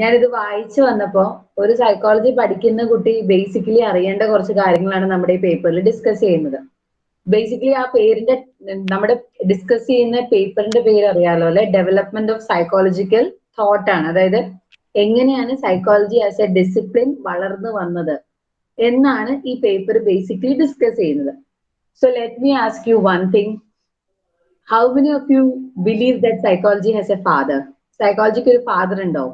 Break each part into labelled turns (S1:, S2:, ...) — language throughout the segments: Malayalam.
S1: ഞാനിത് വായിച്ചു വന്നപ്പോ ഒരു സൈക്കോളജി പഠിക്കുന്ന കുട്ടി ബേസിക്കലി അറിയേണ്ട കുറച്ച് കാര്യങ്ങളാണ് നമ്മുടെ ഈ പേപ്പറിൽ ഡിസ്കസ് ചെയ്യുന്നത്. ബേസിക്കലി ആ പേരിന്റെ നമ്മുടെ ഡിസ്കസ് ചെയ്യുന്ന പേപ്പറിന്റെ പേര് അറിയാലോ അല്ലെ? ഡെവലപ്മെന്റ് ഓഫ് സൈക്കോളജിക്കൽ തോട്ട് ആണ്. അതായത് എങ്ങനെയാണ് സൈക്കോളജി ആസ് എ ഡിസിപ്ലിൻ വളർന്നു വന്നത് എന്നാണ് ഈ പേപ്പർ ബേസിക്കലി ഡിസ്കസ് ചെയ്യുന്നത്. So let me ask you one thing how many of you believe that psychology has a father psychologic ഒരു ഫാദർ ഉണ്ടോ?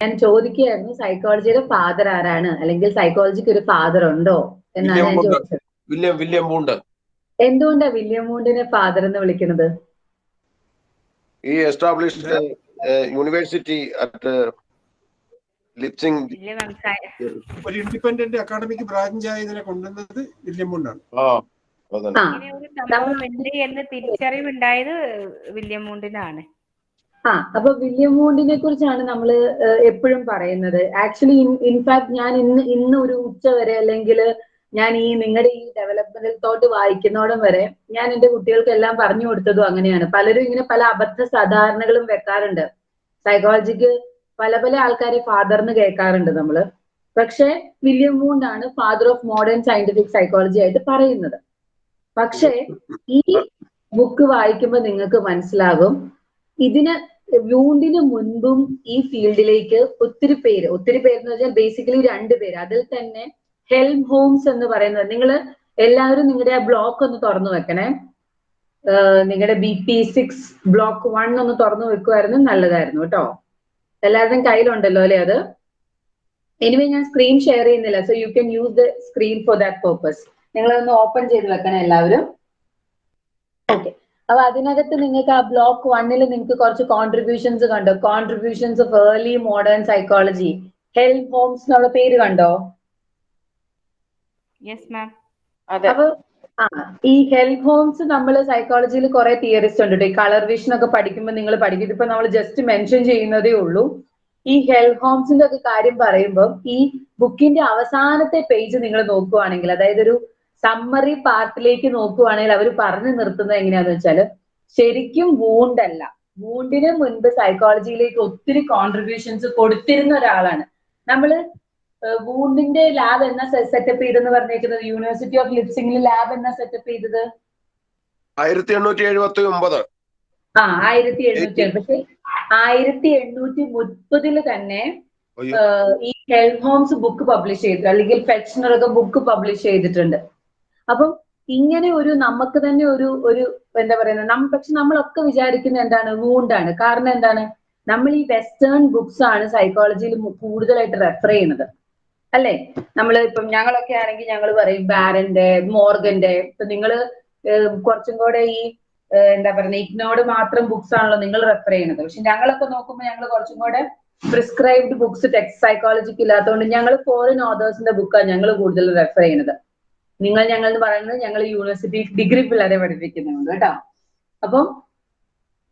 S1: ഞാൻ ചോദിക്കുകയായിരുന്നു സൈക്കോളജിയുടെ ഫാദർ ആരാണ്? അല്ലെങ്കിൽ സൈക്കോളജിക്ക് ഒരു ഫാദർ ഉണ്ടോ? എന്നാണ് ഞാൻ
S2: വില്യം
S1: ചോദിച്ചത്.
S2: വില്യം വില്യം ബൂണ്ട്
S1: എന്തുകൊണ്ടാ വില്യം മൂണ്ടിനെ ഫാദർ എന്ന് വിളിക്കുന്നത്?
S2: ഈ എസ്റ്റാബ്ലിഷ്ഡ് യൂണിവേഴ്സിറ്റി അറ്റ് ലിപ്സിംഗ്
S3: ഒരു ഇൻഡിപെൻഡന്റ് അക്കാഡമിക് ബ്രാഞ്ച് ആയതിനെ കൊണ്ടുവന്നത് വില്യം
S4: മൂണ്ടാണ്. തിരിച്ചറിവുണ്ടായത് വില്യം മൂണ്ടിനാണ്.
S1: ആ അപ്പൊ വില്യം മൂണ്ടിനെ കുറിച്ചാണ് നമ്മൾ എപ്പോഴും പറയുന്നത്. ആക്ച്വലി ഇൻഫാക്ട് ഞാൻ ഇന്ന് ഇന്ന് ഒരു ഉച്ച വരെ അല്ലെങ്കിൽ ഞാൻ ഈ നിങ്ങളുടെ ഈ ഡെവലപ്മെന്റൽ തോട്ട് വായിക്കുന്നോടം വരെ ഞാൻ എന്റെ കുട്ടികൾക്ക് എല്ലാം പറഞ്ഞു കൊടുത്തതും അങ്ങനെയാണ്. പലരും ഇങ്ങനെ പല അബദ്ധ സാധാരണകളും വെക്കാറുണ്ട്. സൈക്കോളജിക്ക് പല പല ആൾക്കാരെ ഫാദർ എന്ന് കേൾക്കാറുണ്ട് നമ്മൾ. പക്ഷെ William മൂണ്ടാണ് father of modern scientific psychology ആയിട്ട് പറയുന്നത്. പക്ഷേ ഈ ബുക്ക് വായിക്കുമ്പോൾ നിങ്ങൾക്ക് മനസ്സിലാകും ഇതിന് വൂണ്ടിന് മുൻപും ഈ ഫീൽഡിലേക്ക് ഒത്തിരി പേര് ഒത്തിരി പേര് എന്ന് വെച്ചാൽ ബേസിക്കലി രണ്ട് പേര്. അതിൽ തന്നെ ഹെൽം ഹോംസ് എന്ന് പറയുന്നത്. നിങ്ങൾ എല്ലാവരും നിങ്ങളുടെ ആ ബ്ലോക്ക് ഒന്ന് തുറന്നു വെക്കണേ. നിങ്ങളുടെ B P six block one ഒന്ന് തുറന്നു വെക്കുമായിരുന്നു നല്ലതായിരുന്നു കേട്ടോ. എല്ലാവരുടെയും കയ്യിലുണ്ടല്ലോ അല്ലെ അത്? എനിവേ ഞാൻ സ്ക്രീൻ ഷെയർ ചെയ്യുന്നില്ല. So you can use the screen for that purpose നിങ്ങളൊന്ന് ഓപ്പൺ ചെയ്ത് വെക്കണം എല്ലാവരും. ഓക്കെ അപ്പൊ അതിനകത്ത് നിങ്ങൾക്ക് ആ ബ്ലോക്ക് വണ്ണിൽ നിങ്ങൾക്ക് കുറച്ച് കോൺട്രിബ്യൂഷൻസ് കണ്ടോ? Contributions of early modern psychology help ഹോംസ് എന്നുള്ള പേര് കണ്ടോ? അപ്പൊ ആ ഈ ഹെൽപ്പ് ഹോംസ് നമ്മൾ സൈക്കോളജിയിൽ കുറെ തിയറിസ്റ്റ് ഉണ്ട് ട്ടോ. ഈ കളർ വിഷൻ ഒക്കെ പഠിക്കുമ്പോൾ നിങ്ങൾ പഠിക്കും. ഇതിപ്പോ നമ്മൾ ജസ്റ്റ് മെൻഷൻ ചെയ്യുന്നതേ ഉള്ളൂ. ഈ ഹെൽപ്പ് ഹോംസിന്റെ ഒക്കെ കാര്യം പറയുമ്പോൾ ഈ ബുക്കിന്റെ അവസാനത്തെ പേജ് നിങ്ങൾ നോക്കുവാണെങ്കിൽ അതായത് ഒരു സമ്മറി പാർട്ടിലേക്ക് നോക്കുവാണെങ്കിൽ അവർ പറഞ്ഞു നിർത്തുന്നത് എങ്ങനെയാന്ന് വെച്ചാൽ ശരിക്കും വൂണ്ടല്ല വൂണ്ടിന് മുൻപ് സൈക്കോളജിയിലേക്ക് ഒത്തിരി കോൺട്രിബ്യൂഷൻസ് കൊടുത്തിരുന്ന ഒരാളാണ്. നമ്മൾ വൂണ്ടിന്റെ ലാബ് എന്ന സെറ്റപ്പ് ചെയ്തെന്ന് പറഞ്ഞേക്കുന്നത്? യൂണിവേഴ്സിറ്റി ഓഫ് ലിപ്സിംഗിൽ ലാബ് എന്ന സെറ്റപ്പ് ചെയ്തത്?
S2: ആയിരത്തി എണ്ണൂറ്റി എഴുപത്തി ഒമ്പത്
S1: ആ ആയിരത്തി എണ്ണൂറ്റി പക്ഷെ ആയിരത്തി എണ്ണൂറ്റി മുപ്പതിൽ തന്നെ ഈ ഹെൽഹോംസ് ഹോംസ് ബുക്ക് പബ്ലിഷ് ചെയ്തിട്ടുണ്ട് അല്ലെങ്കിൽ ഫെക്ഷനറൊക്കെ ബുക്ക് പബ്ലിഷ് ചെയ്തിട്ടുണ്ട്. അപ്പം ഇങ്ങനെ ഒരു നമുക്ക് തന്നെ ഒരു ഒരു എന്താ പറയുന്നത് നം പക്ഷെ നമ്മളൊക്കെ വിചാരിക്കുന്നത് എന്താണ് വൂണ്ടാണ്. കാരണം എന്താണ് നമ്മൾ ഈ വെസ്റ്റേൺ ബുക്സ് ആണ് സൈക്കോളജിയിൽ കൂടുതലായിട്ട് റെഫർ ചെയ്യുന്നത്. അല്ലെ? നമ്മൾ ഇപ്പം ഞങ്ങളൊക്കെ ആണെങ്കിൽ ഞങ്ങൾ പറയും ബാരന്റെ മോർഗന്റെ ഇപ്പൊ നിങ്ങൾ കുറച്ചും കൂടെ ഈ എന്താ പറയുക ഇഗ്നോർഡ് മാത്രം ബുക്സ് ആണല്ലോ നിങ്ങൾ റെഫർ ചെയ്യുന്നത്. പക്ഷെ ഞങ്ങളൊക്കെ നോക്കുമ്പോൾ ഞങ്ങൾ കുറച്ചും കൂടെ പ്രിസ്ക്രൈബ്ഡ് ബുക്സ് ടെക്സ്റ്റ് സൈക്കോളജിക്ക് ഇല്ലാത്തതുകൊണ്ട് ഞങ്ങൾ ഫോറിൻ ഓതേഴ്സിന്റെ ബുക്കാണ് ഞങ്ങൾ കൂടുതൽ റെഫർ ചെയ്യുന്നത്. നിങ്ങൾ ഞങ്ങൾ എന്ന് പറയുന്നത് ഞങ്ങൾ യൂണിവേഴ്സിറ്റി ഡിഗ്രി പിള്ളേരെ പഠിപ്പിക്കുന്നുണ്ട് കേട്ടോ. അപ്പം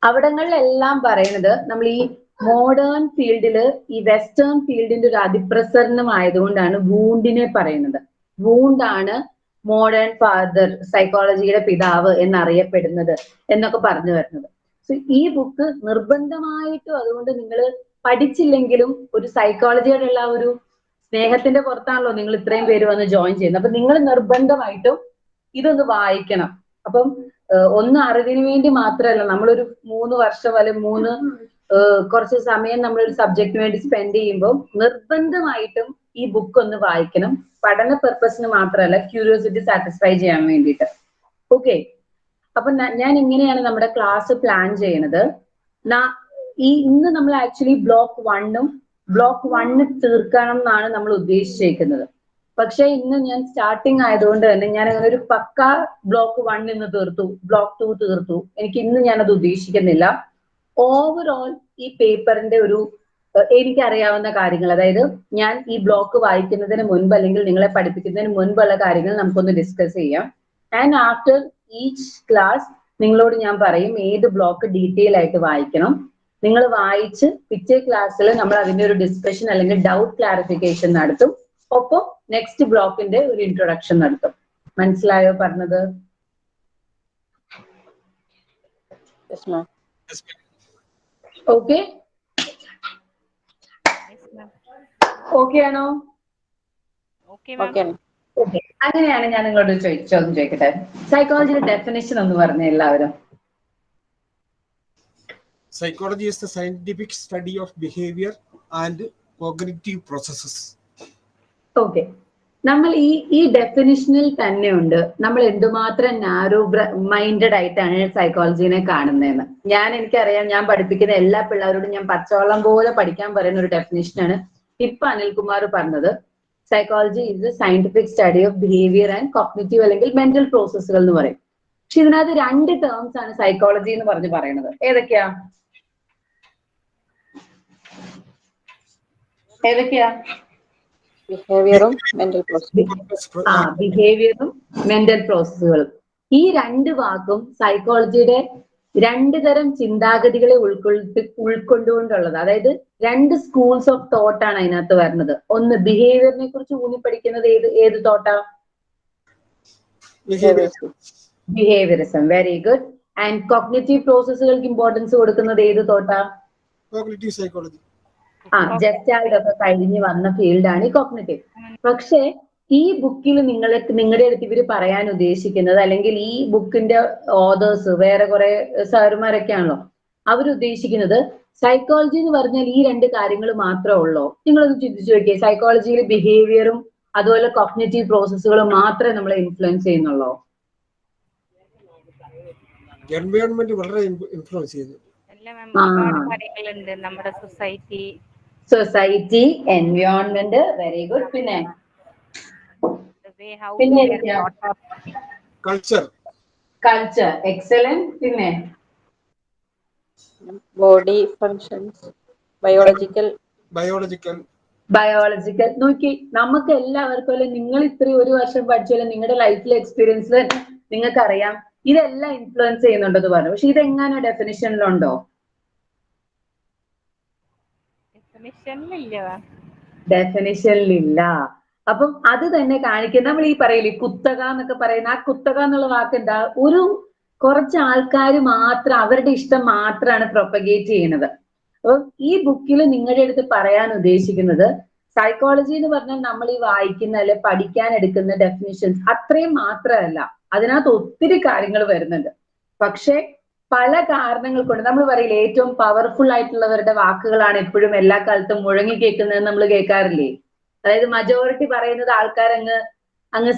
S1: അവിടങ്ങളിലെല്ലാം പറയുന്നത് നമ്മൾ ഈ മോഡേൺ ഫീൽഡിൽ ഈ വെസ്റ്റേൺ ഫീൽഡിന്റെ ഒരു അതിപ്രസരണം ആയതുകൊണ്ടാണ് വൂണ്ടിനെ പറയുന്നത്. വൂണ്ടാണ് മോഡേൺ ഫാദർ സൈക്കോളജിയുടെ പിതാവ് എന്നറിയപ്പെടുന്നത് എന്നൊക്കെ പറഞ്ഞു വരുന്നത്. സോ ഈ ബുക്ക് നിർബന്ധമായിട്ടും അതുകൊണ്ട് നിങ്ങൾ പഠിച്ചില്ലെങ്കിലും ഒരു സൈക്കോളജിയോടുള്ള ഉള്ള ഒരു സ്നേഹത്തിന്റെ പുറത്താണല്ലോ നിങ്ങൾ ഇത്രയും പേര് വന്ന് ജോയിൻ ചെയ്യുന്നത്. അപ്പൊ നിങ്ങൾ നിർബന്ധമായിട്ടും ഇതൊന്ന് വായിക്കണം. അപ്പം ഒന്ന് അറിവിന് വേണ്ടി മാത്രമല്ല നമ്മളൊരു മൂന്ന് വർഷം അല്ലെങ്കിൽ മൂന്ന് കുറച്ച് സമയം നമ്മളൊരു സബ്ജക്റ്റിന് വേണ്ടി സ്പെൻഡ് ചെയ്യുമ്പോൾ നിർബന്ധമായിട്ടും ഈ ബുക്ക് ഒന്ന് വായിക്കണം. പഠന പെർപ്പസിന് മാത്രമല്ല ക്യൂരിയോസിറ്റി സാറ്റിസ്ഫൈ ചെയ്യാൻ വേണ്ടിയിട്ട്. ഓക്കെ അപ്പൊ ഞാൻ ഇങ്ങനെയാണ് നമ്മുടെ ക്ലാസ് പ്ലാൻ ചെയ്യണത്. ഈ ഇന്ന് നമ്മൾ ആക്ച്വലി ബ്ലോക്ക് വണ്ണും ബ്ലോക്ക് വണ്ണ് തീർക്കണം എന്നാണ് നമ്മൾ ഉദ്ദേശിച്ചേക്കുന്നത്. പക്ഷെ ഇന്ന് ഞാൻ സ്റ്റാർട്ടിങ് ആയതുകൊണ്ട് തന്നെ ഞാൻ അങ്ങനെ ഒരു പക്ക ബ്ലോക്ക് വൺ ഇന്ന് തീർത്തു ബ്ലോക്ക് ടു തീർത്തു. എനിക്ക് ഇന്ന് ഞാനത് ഉദ്ദേശിക്കുന്നില്ല. ഓവറോൾ ഈ പേപ്പറിന്റെ ഒരു എനിക്കറിയാവുന്ന കാര്യങ്ങൾ അതായത് ഞാൻ ഈ ബ്ലോക്ക് വായിക്കുന്നതിന് മുൻപ് അല്ലെങ്കിൽ നിങ്ങളെ പഠിപ്പിക്കുന്നതിന് മുൻപുള്ള കാര്യങ്ങൾ നമുക്കൊന്ന് ഡിസ്കസ് ചെയ്യാം. ആൻഡ് ആഫ്റ്റർ ഈച്ച് ക്ലാസ് നിങ്ങളോട് ഞാൻ പറയും ഏത് ബ്ലോക്ക് ഡീറ്റെയിൽ ആയിട്ട് വായിക്കണം. നിങ്ങൾ വായിച്ച് പിറ്റേ ക്ലാസ്സിൽ നമ്മൾ അതിന്റെ ഒരു ഡിസ്കഷൻ അല്ലെങ്കിൽ ഡൗട്ട് ക്ലാരിഫിക്കേഷൻ നടത്തും. ഒപ്പം നെക്സ്റ്റ് ബ്ലോക്കിന്റെ ഒരു ഇൻട്രൊഡക്ഷൻ നടത്തും. മനസ്സിലായോ പറഞ്ഞത്? ഓക്കെ ഓക്കെ ആണോ?
S4: ഓക്കെ മാം
S5: ഓക്കെ
S1: ഓക്കെ അങ്ങനെയാണ് ഞാൻ നിങ്ങളോട് ചോദിച്ചോ ചോദ്യം ചോദിക്കട്ടെ. സൈക്കോളജിയുടെ ഡെഫിനേഷൻ ഒന്ന് പറഞ്ഞ എല്ലാവരും.
S3: Psychology is the scientific study of behaviour and cognitive processes.
S1: Okay നമ്മൾ ഈ ഈ ഡെഫിനിഷനിൽ തന്നെ ഉണ്ട്. നമ്മൾ എന്തുമാത്രം നാരോ മൈൻഡഡ് ആയിട്ടാണ് സൈക്കോളജിനെ കാണുന്നതെന്ന്. ഞാൻ എനിക്കറിയാം ഞാൻ പഠിപ്പിക്കുന്ന എല്ലാ പിള്ളേരോടും ഞാൻ പച്ചവെള്ളം പോലെ പഠിക്കാൻ പറയുന്ന ഒരു ഡെഫിനിഷനാണ് ഇപ്പൊ അനിൽകുമാർ പറഞ്ഞത്. Psychology is scientific study of behaviour and cognitive അല്ലെങ്കിൽ മെന്റൽ പ്രോസസ്സുകൾ എന്ന് പറയും. പക്ഷെ ഇതിനകത്ത് രണ്ട് ടേംസ് ആണ് സൈക്കോളജി എന്ന് പറഞ്ഞ് പറയുന്നത്. ഏതൊക്കെയാ? ഏതൊക്കെയാ?
S5: ബിഹേവിയറും മെന്റൽ പ്രോസസ്സും
S1: ആ ബിഹേവിയറും മെന്റൽ പ്രോസസ്സുകളും ഈ രണ്ട് വാക്കും സൈക്കോളജിയുടെ രണ്ട് തരം ചിന്താഗതികളെ ഉൾക്കൊള്ളി ഉൾക്കൊണ്ടുകൊണ്ടുള്ളത് അതായത് രണ്ട് സ്കൂൾസ് ഓഫ് തോട്ട് ആണ് അതിനകത്ത് വരുന്നത്. ഒന്ന് ബിഹേവിയറിനെ കുറിച്ച് ഊന്നി പഠിക്കുന്നത് ഏത് ഏത് തോട്ടാ
S3: Behavior.
S1: Behaviourism very good and cognitive പ്രോസസ്സുകൾക്ക് importance കൊടുക്കുന്നത് ഏത് തോട്ടാ
S3: psychology.
S1: ആ ജസ്റ്റ് ഒക്കെ കഴിഞ്ഞ് വന്ന ഫീൽഡാണ് ഈ കോഗ്നറ്റീവ് പക്ഷേ ഈ ബുക്കിൽ നിങ്ങളെ നിങ്ങളുടെ അടുത്ത് ഇവർ പറയാൻ ഉദ്ദേശിക്കുന്നത് അല്ലെങ്കിൽ ഈ ബുക്കിന്റെ ഓതേഴ്സ് വേറെ കുറെ സാറുമാരൊക്കെ ആണല്ലോ. അവർ ഉദ്ദേശിക്കുന്നത് സൈക്കോളജി എന്ന് പറഞ്ഞാൽ ഈ രണ്ട് കാര്യങ്ങൾ മാത്രമേ ഉള്ളൂ? നിങ്ങളൊന്ന് ചിന്തിച്ചു നോക്കിയേ. സൈക്കോളജിയിൽ ബിഹേവിയറും അതുപോലെ കോഗ്നേറ്റീവ് പ്രോസസ്സുകളും മാത്രമേ നമ്മളെ ഇൻഫ്ലുവൻസ് ചെയ്യുന്നുള്ളൂ?
S3: എൻവയോൺമെന്റ് വളരെ ഇൻഫ്ലുവൻസ് ചെയ്യുന്നു.
S4: നമ്മുടെ society
S1: society environment very good പിന്നെ?
S4: വേ ഹൗ
S1: പിന്നെ
S3: കൾച്ചർ
S1: കൾച്ചർ എക്സലന്റ് പിന്നെ?
S5: Body functions biological
S3: biological
S1: biological നോക്കി നമുക്ക് എല്ലാവർക്കും അല്ലെ നിങ്ങൾ ഇത്രയും ഒരു വർഷം പഠിച്ചാലും നിങ്ങളുടെ ലൈഫിലെ എക്സ്പീരിയൻസ് നിങ്ങൾക്ക് അറിയാം ഇതെല്ലാം ഇൻഫ്ലുവൻസ് ചെയ്യുന്നുണ്ടെന്ന് പറഞ്ഞു. പക്ഷെ ഇതെങ്ങനെ ഡെഫിനിഷനിലുണ്ടോ
S4: ഡെഫിനിഷനിലില്ല
S1: അപ്പം അത് തന്നെ കാണിക്കുന്ന നമ്മൾ ഈ പറയില്ലേ കുത്തക എന്നൊക്കെ പറയുന്ന ആ കുത്തക എന്നുള്ള വാക്ക് എന്താ ഒരു കുറച്ച് ആൾക്കാർ മാത്രം അവരുടെ ഇഷ്ടം മാത്രമാണ് പ്രൊപ്പഗേറ്റ് ചെയ്യുന്നത് അപ്പം ഈ ബുക്കിൽ നിങ്ങളുടെ അടുത്ത് പറയാൻ ഉദ്ദേശിക്കുന്നത് സൈക്കോളജി എന്ന് പറഞ്ഞാൽ നമ്മൾ ഈ വായിക്കുന്ന അല്ലെ പഠിക്കാൻ എടുക്കുന്ന ഡെഫിനിഷൻസ് അത്രയും മാത്രമല്ല. അതിനകത്ത് ഒത്തിരി കാര്യങ്ങൾ വരുന്നുണ്ട്. പക്ഷെ പല കാരണങ്ങൾ കൊണ്ട് നമ്മൾ പറയില്ല ഏറ്റവും പവർഫുൾ ആയിട്ടുള്ളവരുടെ വാക്കുകളാണ് എപ്പോഴും എല്ലാ കാലത്തും മുഴങ്ങി കേൾക്കുന്നത് നമ്മൾ കേൾക്കാറില്ലേ? അതായത് മജോറിറ്റി പറയുന്നത് ആൾക്കാർ അങ്ങ് അങ്ങ്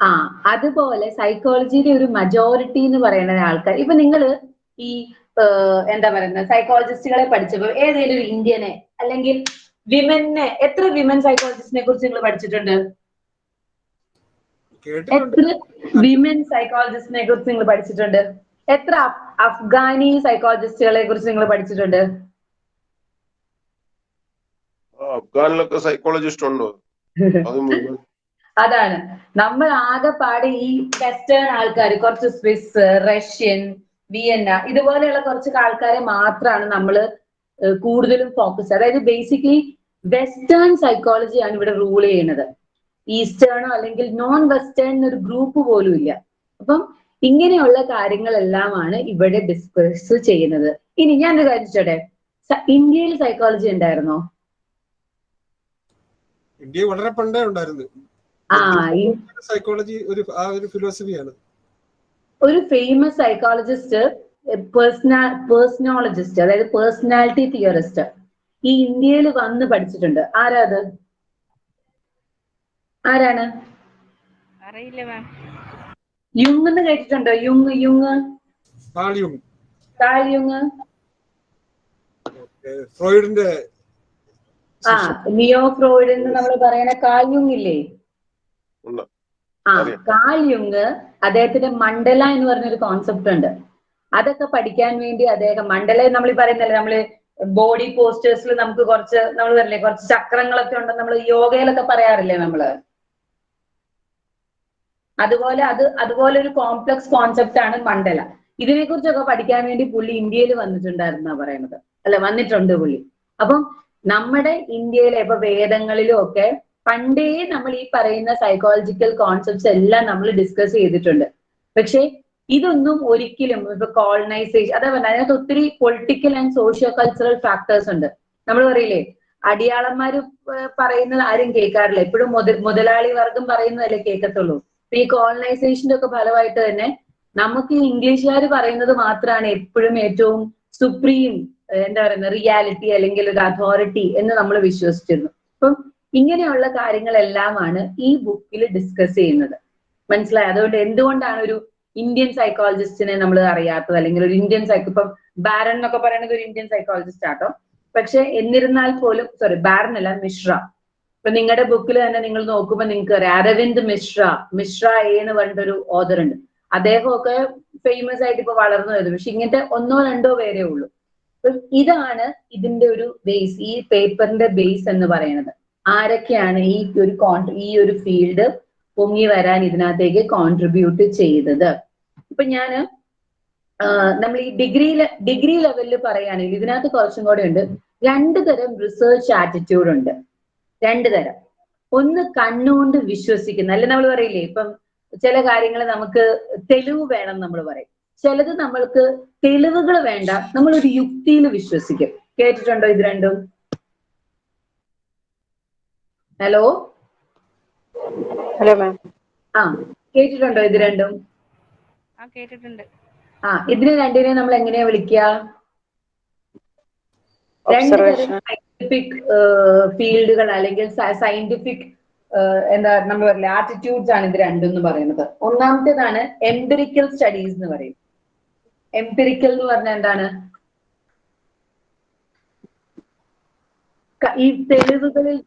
S1: ആ അതുപോലെ സൈക്കോളജിയുടെ ഒരു മജോറിറ്റി എന്ന് പറയുന്ന ആൾക്കാർ. ഇപ്പൊ നിങ്ങൾ ഈ എന്താ പറയുന്നത് സൈക്കോളജിസ്റ്റുകളെ പഠിച്ചപ്പോ ഏതെങ്കിലും ഒരു ഇന്ത്യനെ അല്ലെങ്കിൽ വിമനെ എത്ര വിമൻ സൈക്കോളജിസ്റ്റിനെ കുറിച്ച് നിങ്ങൾ പഠിച്ചിട്ടുണ്ട്? എത്ര വിമൻ സൈക്കോളജിസ്റ്റിനെ കുറിച്ച് നിങ്ങൾ പഠിച്ചിട്ടുണ്ട്? എത്ര അഫ്ഗാനി സൈക്കോളജിസ്റ്റുകളെ കുറിച്ച് നിങ്ങൾ പഠിച്ചിട്ടുണ്ട്?
S2: അഫ്ഗാനിലൊക്കെ സൈക്കോളജിസ്റ്റ് ഉണ്ടോ?
S1: അതാണ്. നമ്മൾ ആകെപ്പാടെ ഈ വെസ്റ്റേൺ ആൾക്കാർ കുറച്ച് സ്വിസ് റഷ്യൻ വിയന്ന ഇതുപോലെയുള്ള കുറച്ച് ആൾക്കാരെ മാത്രമാണ് നമ്മൾ കൂടുതലും ഫോക്കസ് അതായത് ബേസിക്കലി വെസ്റ്റേൺ സൈക്കോളജിയാണ് ഇവിടെ റൂൾ ചെയ്യുന്നത്. ഈസ്റ്റേണോ അല്ലെങ്കിൽ നോൺ വെസ്റ്റേൺ ഒരു ഗ്രൂപ്പ് പോലും ഇല്ല. അപ്പം ഇങ്ങനെയുള്ള കാര്യങ്ങളെല്ലാമാണ് ഇവിടെ ഡിസ്കസ് ചെയ്യുന്നത്. ഇനി ഞാനൊരു കാര്യം ചോട്ടെ ഇന്ത്യയിൽ സൈക്കോളജി ഉണ്ടായിരുന്നോ?
S3: ഇന്ത്യ വളരെ പണ്ടേ ഉണ്ടായിരുന്നു. സൈക്കോളജി ഒരു ആ ഒരു ഫിലോസഫിയാണ്
S1: ഒരു ഫേമസ് സൈക്കോളജിസ്റ്റ് പേഴ്സണ പേഴ്സണോളജിസ്റ്റ് അതായത് പേഴ്സണാലിറ്റി തിയറിസ്റ്റ് ഈ ഇന്ത്യയിൽ വന്ന് പഠിച്ചിട്ടുണ്ട്. ആരാ അത് ആരാണ്?
S4: അറിയില്ല മാം
S1: യുങ് എന്ന് കേട്ടിട്ടുണ്ടോ? യുങ് യുങ്.
S3: കാളിയും
S1: കാൽ
S3: ഫ്രോയിഡിന്റെ
S1: ആ നിയോ ഫ്രോയിഡ് എന്ന് നമ്മൾ പറയുന്ന കാൽ യുങ് ഇല്ലേ. ആ. കാൽ യുങ് അദ്ദേഹത്തിന്റെ മണ്ഡല എന്ന് പറഞ്ഞൊരു കോൺസെപ്റ്റ് ഉണ്ട്. അതൊക്കെ പഠിക്കാൻ വേണ്ടി അദ്ദേഹം മണ്ഡല നമ്മൾ ഈ പറയുന്നല്ലേ നമ്മൾ ബോഡി പോസ്റ്റേഴ്സിൽ നമുക്ക് കുറച്ച് നമ്മൾ പറയില്ലേ കുറച്ച് ചക്രങ്ങളൊക്കെ ഉണ്ടെന്ന് നമ്മൾ യോഗയിലൊക്കെ പറയാറില്ലേ നമ്മൾ? അതുപോലെ അത് അതുപോലെ ഒരു കോംപ്ലക്സ് കോൺസെപ്റ്റ് ആണ് മണ്ഡല. ഇതിനെ കുറിച്ചൊക്കെ പഠിക്കാൻ വേണ്ടി പുള്ളി ഇന്ത്യയിൽ വന്നിട്ടുണ്ടായിരുന്നാ പറയുന്നത് അല്ല വന്നിട്ടുണ്ട് പുള്ളി. അപ്പം നമ്മുടെ ഇന്ത്യയിലെ ഇപ്പൊ വേദങ്ങളിലും ഒക്കെ പണ്ടേ നമ്മൾ ഈ പറയുന്ന സൈക്കോളജിക്കൽ കോൺസെപ്റ്റ്സ് എല്ലാം നമ്മൾ ഡിസ്കസ് ചെയ്തിട്ടുണ്ട്. പക്ഷേ ഇതൊന്നും ഒരിക്കലും ഇപ്പൊ കോളനൈസേഷൻ അതാ പറഞ്ഞത് അതിനകത്ത് ഒത്തിരി political and socio cultural factors ഉണ്ട്. നമ്മൾ പറയില്ലേ അടിയാളന്മാർ പറയുന്നത് ആരും കേൾക്കാറില്ല. എപ്പോഴും മുതലാളി വർഗം പറയുന്നതല്ലേ കേൾക്കത്തുള്ളൂ. ഈ കോളനൈസേഷന്റെ ഒക്കെ ഫലമായിട്ട് തന്നെ നമുക്ക് ഇംഗ്ലീഷുകാർ പറയുന്നത് മാത്രമാണ് എപ്പോഴും ഏറ്റവും സുപ്രീം എന്താ പറയുന്ന റിയാലിറ്റി അല്ലെങ്കിൽ ഒരു അതോറിറ്റി എന്ന് നമ്മൾ വിശ്വസിച്ചിരുന്നു. അപ്പം ഇങ്ങനെയുള്ള കാര്യങ്ങളെല്ലാമാണ് ഈ ബുക്കിൽ ഡിസ്കസ് ചെയ്യുന്നത്. മനസ്സിലായി? അതുകൊണ്ട് എന്തുകൊണ്ടാണ് ഒരു ഇന്ത്യൻ സൈക്കോളജിസ്റ്റിനെ നമ്മൾ അറിയാത്തത്? അല്ലെങ്കിൽ ഒരു ഇന്ത്യൻ സൈക്കോ ഇപ്പം ബാരൻ എന്നൊക്കെ പറയുന്നത് ഒരു ഇന്ത്യൻ സൈക്കോളജിസ്റ്റ് ആട്ടോ. പക്ഷെ എന്നിരുന്നാൽ പോലും സോറി ബാരൻ അല്ല മിശ്ര ഇപ്പൊ നിങ്ങളുടെ ബുക്കിൽ തന്നെ നിങ്ങൾ നോക്കുമ്പോൾ നിങ്ങൾക്ക് അറിയാം. അരവിന്ദ് മിശ്ര മിശ്ര എ എന്ന് പറഞ്ഞിട്ടൊരു ഓദർ ഉണ്ട്. അദ്ദേഹമൊക്കെ ഫേമസ് ആയിട്ട് ഇപ്പൊ വളർന്നു വരുന്നു. പക്ഷെ ഇങ്ങനത്തെ ഒന്നോ രണ്ടോ പേരേ ഉള്ളൂ. ഇതാണ് ഇതിന്റെ ഒരു ബേസ് ഈ പേപ്പറിന്റെ ബേസ് എന്ന് പറയുന്നത്. ആരൊക്കെയാണ് ഈ ഒരു ഈ ഒരു ഫീൽഡ് പൊങ്ങി വരാൻ ഇതിനകത്തേക്ക് കോൺട്രിബ്യൂട്ട് ചെയ്തത്? ഇപ്പൊ ഞാൻ നമ്മൾ ഈ ഡിഗ്രി ഡിഗ്രി ലെവലിൽ പറയുകയാണെങ്കിൽ ഇതിനകത്ത് കുറച്ചും കൂടെ ഉണ്ട്. രണ്ട് തരം റിസർച്ച് ആറ്റിറ്റ്യൂഡ് ഉണ്ട്. രണ്ട് തരം. ഒന്ന് കണ്ണുകൊണ്ട് വിശ്വസിക്കുന്ന അല്ലെ നമ്മൾ പറയില്ലേ ഇപ്പം ചില കാര്യങ്ങൾ നമുക്ക് തെളിവ് വേണം നമ്മൾ പറയും. ചിലത് നമ്മൾക്ക് തെളിവുകൾ വേണ്ട നമ്മൾ ഒരു യുക്തിയിൽ വിശ്വസിക്കും. കേട്ടിട്ടുണ്ടോ ഇത് രണ്ടും? ഹലോ?
S5: Hello ma'am.
S1: ആ കേട്ടിട്ടുണ്ടോ ഇത് രണ്ടും?
S4: ആ കേട്ടിട്ടുണ്ട്.
S1: ആ ഇതിനെ രണ്ടിനെ നമ്മൾ എങ്ങനെയാ വിളിക്കുക രണ്ടു സയന്റിഫിക് ഫീൽഡുകൾ അല്ലെങ്കിൽ സയന്റിഫിക് എന്താ നമ്മൾ പറയില്ല ആറ്റിറ്റ്യൂഡ്സ് ആണ് ഇത് രണ്ടും എന്ന് പറയുന്നത്. ഒന്നാമത്തേതാണ് എംപിറിക്കൽ സ്റ്റഡീസ് എന്ന് പറയും. എംപിറിക്കൽ എന്ന് പറഞ്ഞാൽ എന്താണ്? ഈ തെളിവുകളിൽ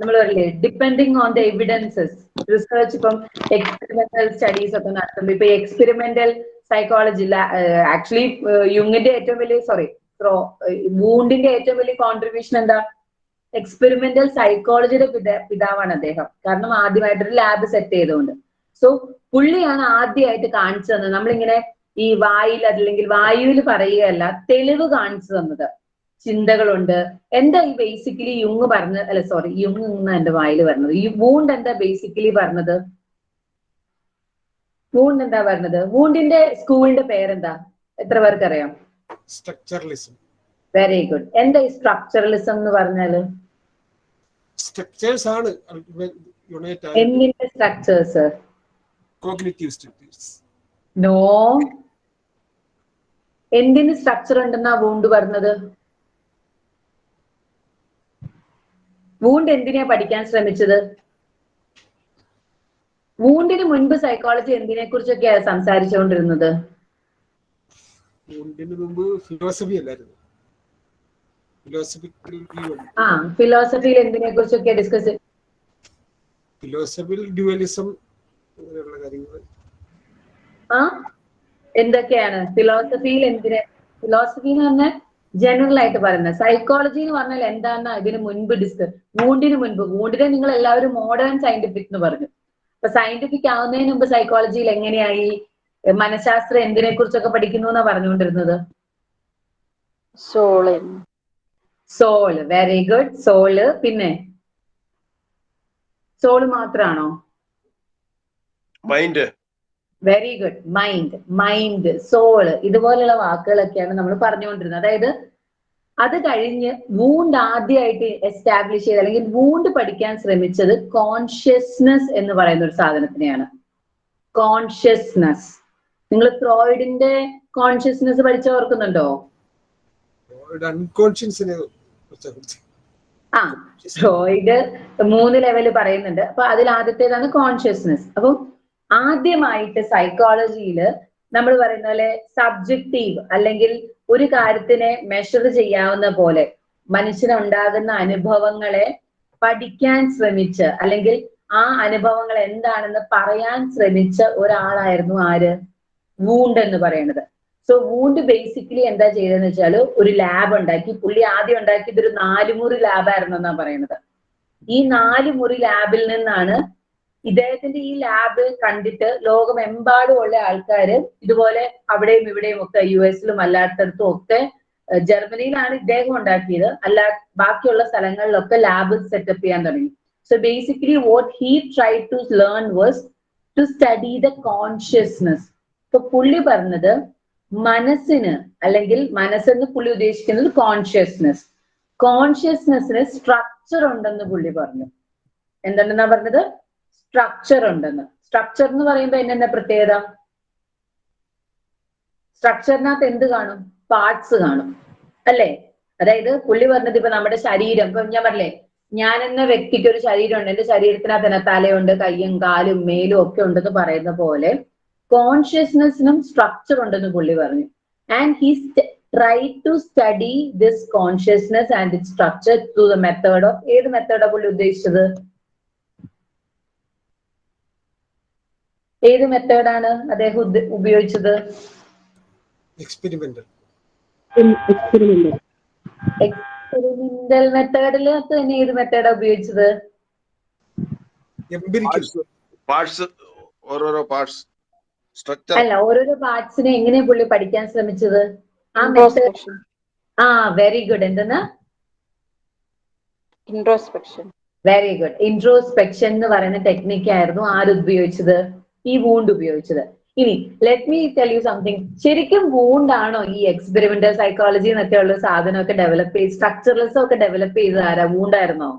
S1: നമ്മൾ പറയില്ലേ depending on the evidences research ഇപ്പം എക്സ്പെരിമെന്റൽ സ്റ്റഡീസ് ഒക്കെ നടത്തുമ്പോൾ ഇപ്പൊ എക്സ്പെരിമെന്റൽ സൈക്കോളജി ആക്ച്വലി യുങ്ങിന്റെ ഏറ്റവും വലിയ സോറി വൂണ്ടിന്റെ ഏറ്റവും വലിയ കോൺട്രിബ്യൂഷൻ എന്താ? എക്സ്പെരിമെന്റൽ സൈക്കോളജിയുടെ പിതാ പിതാവാണ് അദ്ദേഹം. കാരണം ആദ്യമായിട്ടൊരു ലാബ് സെറ്റ് ചെയ്തുകൊണ്ട്. സോ പുള്ളിയാണ് ആദ്യമായിട്ട് കാണിച്ചു തന്നത്. നമ്മളിങ്ങനെ ഈ വായിൽ അല്ലെങ്കിൽ വായുവിൽ പറയുകയല്ല തെളിവ് കാണിച്ചു തന്നത്. ചിന്തകളുണ്ട്. എന്താ ഈ ബേസിക്കലി യുങ് പറഞ്ഞ അല്ല സോറി യുങ് എന്നാ എന്റെ വായിൽ പറഞ്ഞത് ഈ വൂണ്ട് എന്താ ബേസിക്കലി പറഞ്ഞത്? വൂണ്ട് എന്താ പറഞ്ഞത്? വൂണ്ടിന്റെ സ്കൂളിന്റെ പേരെന്താ? എത്ര പേർക്ക്
S3: structuralism.
S1: വെരി ഗുഡ് എന്താ ഈ സ്ട്രക്ചറലിസം എന്ന് പറഞ്ഞാൽ?
S3: സ്ട്രക്ചേഴ്സ് ആണ്
S1: എന്തിന്റെ സ്ട്രക്ചേഴ്സ്
S3: കോഗ്നിറ്റീവ് സ്ട്രക്ചേഴ്സ്
S1: നോ എന്തിന് സ്ട്രക്ചർ ഉണ്ടെന്നാ വൂണ്ട് പറഞ്ഞത്? വൂണ്ട് എന്തിനാ പഠിക്കാൻ ശ്രമിച്ചത്? വൂണ്ടിന് മുൻപ് സൈക്കോളജി എന്തിനെ കുറിച്ചൊക്കെയാ സംസാരിച്ചുകൊണ്ടിരുന്നത്?
S3: വുണ്ടിന് മുമ്പ് ഫിലോസഫി അല്ലായിരുന്നു. ഫിലോസഫിക്കൽ
S1: ഫിലോസഫിയിൽ എന്തിനെ കുറിച്ചൊക്കെയാ ഡിസ്കസ്
S3: ഫിലോസഫിയിൽ ഡ്യുവലിസം അങ്ങനെയുള്ള കാര്യങ്ങൾ.
S1: ആ എന്തൊക്കെയാണ്? ഫിലോസഫിയിൽ എന്തിനെ ഫിലോസഫി എന്ന് പറഞ്ഞാൽ ജനറൽ ആയിട്ട് പറയുന്നത്. സൈക്കോളജി എന്ന് പറഞ്ഞാൽ എന്താണെന്ന് ഇതിന് മുൻപ് ഡിസ്കസ് വൂണ്ടിന് മുൻപ്. വൂണ്ടിനെ നിങ്ങൾ എല്ലാവരും മോഡേൺ സയന്റിഫിക് എന്ന് പറഞ്ഞു. അപ്പൊ സയന്റിഫിക് ആവുന്നതിന് മുമ്പ് സൈക്കോളജിയിൽ എങ്ങനെയായി? മനഃശാസ്ത്രം എന്തിനെ കുറിച്ചൊക്കെ പഠിക്കുന്നു എന്നാ പറഞ്ഞുകൊണ്ടിരുന്നത്?
S5: Soul.
S1: Soul. Very good soul. പിന്നെ? Soul മാത്രാണോ?
S2: Mind
S1: very good mind mind soul. ഇതുപോലെയുള്ള വാക്കുകളൊക്കെയാണ് നമ്മൾ പറഞ്ഞുകൊണ്ടിരുന്നത്. അതായത് അത് കഴിഞ്ഞ് വൂണ്ട് ആദ്യമായിട്ട് എസ്റ്റാബ്ലിഷ് ചെയ്ത് അല്ലെങ്കിൽ വൂണ്ട് പഠിക്കാൻ ശ്രമിച്ചത് കോൺഷ്യസ്നസ് എന്ന് പറയുന്ന ഒരു സാധനത്തിനെയാണ്. കോൺഷ്യസ്നസ് നിങ്ങൾ ഫ്രോയിഡിന്റെ കോൺഷ്യസ്നെസ് പഠിച്ച ഓർക്കുന്നുണ്ടോ?
S3: അൺകോൺഷ്യൻസിനെ
S1: ആ ഫ്രോയിഡ് മൂന്ന് ലെവൽ പറയുന്നുണ്ട്. അപ്പൊ അതിൽ ആദ്യത്തേതാണ് കോൺഷ്യസ്നെസ് അപ്പം ആദ്യമായിട്ട് സൈക്കോളജിയിൽ നമ്മൾ പറയുന്ന പോലെ സബ്ജക്റ്റീവ് അല്ലെങ്കിൽ ഒരു കാര്യത്തിനെ മെഷർ ചെയ്യാവുന്ന പോലെ മനുഷ്യനുണ്ടാകുന്ന അനുഭവങ്ങളെ പഠിക്കാൻ ശ്രമിച്ച് അല്ലെങ്കിൽ ആ അനുഭവങ്ങൾ എന്താണെന്ന് പറയാൻ ശ്രമിച്ച ഒരാളായിരുന്നു ആര്? വൂണ്ട് എന്ന് പറയുന്നത് സോ വൂണ്ട് ബേസിക്കലി എന്താ ചെയ്തതെന്ന് വെച്ചാൽ ഒരു ലാബ് ഉണ്ടാക്കി. പുള്ളി ആദ്യം ഉണ്ടാക്കിയത് ഒരു നാലുമുറി ലാബായിരുന്നു എന്നാ പറയുന്നത് ഈ നാല് മുറി ലാബിൽ നിന്നാണ് ഇദ്ദേഹത്തിന്റെ ഈ ലാബ് കണ്ടിട്ട് ലോകമെമ്പാടുമുള്ള ആൾക്കാർ ഇതുപോലെ അവിടെയും ഇവിടെയും ഒക്കെ യു എസിലും അല്ലാത്തടത്തും ഒക്കെ ജർമ്മനിയിലാണ് ഇദ്ദേഹം ഉണ്ടാക്കിയത്. അല്ല ബാക്കിയുള്ള സ്ഥലങ്ങളിലൊക്കെ ലാബ് സെറ്റപ്പ് ചെയ്യാൻ തുടങ്ങി. So basically what he try to learn was to study the consciousness ഇപ്പൊ പുള്ളി പറഞ്ഞത് മനസ്സിന് അല്ലെങ്കിൽ മനസ്സെന്ന് പുള്ളി ഉദ്ദേശിക്കുന്നത് കോൺഷ്യസ്നെസ് കോൺഷ്യസ്നെസ്സിന് സ്ട്രക്ചർ ഉണ്ടെന്ന് പുള്ളി പറഞ്ഞു. എന്തുണ്ടെന്നാ പറഞ്ഞത്? സ്ട്രക്ചർ ഉണ്ടെന്ന്. സ്ട്രക്ചർ എന്ന് പറയുമ്പോ എന്നെ പ്രത്യേകത? സ്ട്രക്ചറിനകത്ത് എന്ത് കാണും? പാർട്സ് കാണും. അല്ലേ? അതായത് പുള്ളി പറഞ്ഞത് ഇപ്പൊ നമ്മുടെ ശരീരം. ഇപ്പൊ ഞാൻ പറഞ്ഞേ ഞാൻ എന്ന വ്യക്തിക്ക് ഒരു ശരീരമുണ്ട്. എന്റെ ശരീരത്തിനകത്ത് തന്നെ തലയുണ്ട് കയ്യും കാലും മേലും ഒക്കെ ഉണ്ടെന്ന് പറയുന്ന പോലെ കോൺഷ്യസ്നെസ്സിനും സ്ട്രക്ചർ ഉണ്ടെന്ന് പുള്ളി പറഞ്ഞു. And he try to study this consciousness and it structure to the method of ഏത് മെത്തേഡാ പുള്ളി ഉദ്ദേശിച്ചത്? ഏത് മെത്തേഡാണ് അദ്ദേഹം ഉപയോഗിച്ചത്?
S3: Experimental.
S1: എക്സ്പെരിമെന്റൽ മെത്തേഡിൽ തന്നെ ഏത് മെത്തേഡാ ഉപയോഗിച്ചത്?
S2: ഓരോരോ പാർട്സ് സ്ട്രക്ചർ
S1: അല്ല ഓരോരോ പാർട്സിനെ എങ്ങനെയാ പുള്ളി പഠിക്കാൻ ശ്രമിച്ചത്? ആ മെത്തേഡ് ആ വെരി ഗുഡ് എന്തെന്നാ?
S5: ഇൻട്രോസ്പെക്ഷൻ
S1: വെരി ഗുഡ് ഇൻട്രോസ്പെക്ഷൻ എന്ന് പറയുന്ന ടെക്നിക് ആയിരുന്നു ആര് ഉപയോഗിച്ചത്? ഈ വൂണ്ട് ഉപയോഗിച്ചത്. ഇനി let me tell you something ശരിക്കും വൂണ്ടാണോ ഈ എക്സ്പെരിമെന്റൽ സൈക്കോളജി എന്നൊക്കെ ഉള്ള സാധനമൊക്കെ ഡെവലപ്പ് ചെയ്ത് സ്ട്രക്ചറലിസം ഒക്കെ ഡെവലപ്പ് ചെയ്തത് ആരാ? വൂണ്ടായിരുന്നോ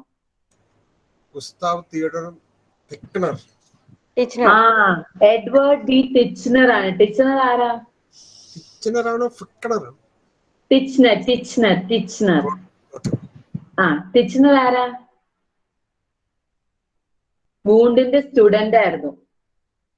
S5: ഗുസ്താവ്.
S1: ആ എഡ്വേർഡ് ഡി ടിച്ച്നർ ആണ്. ടിച്ച്നർ ആരാ?
S3: Tickner ആണോ? ആണോ?
S1: ടിച്ച്നർ ടിച്ച്നർ ടിച്ച്നർ ആ ടിച്ച്നർ ആരാ? വൂണ്ടിന്റെ സ്റ്റുഡന്റ് ആയിരുന്നു.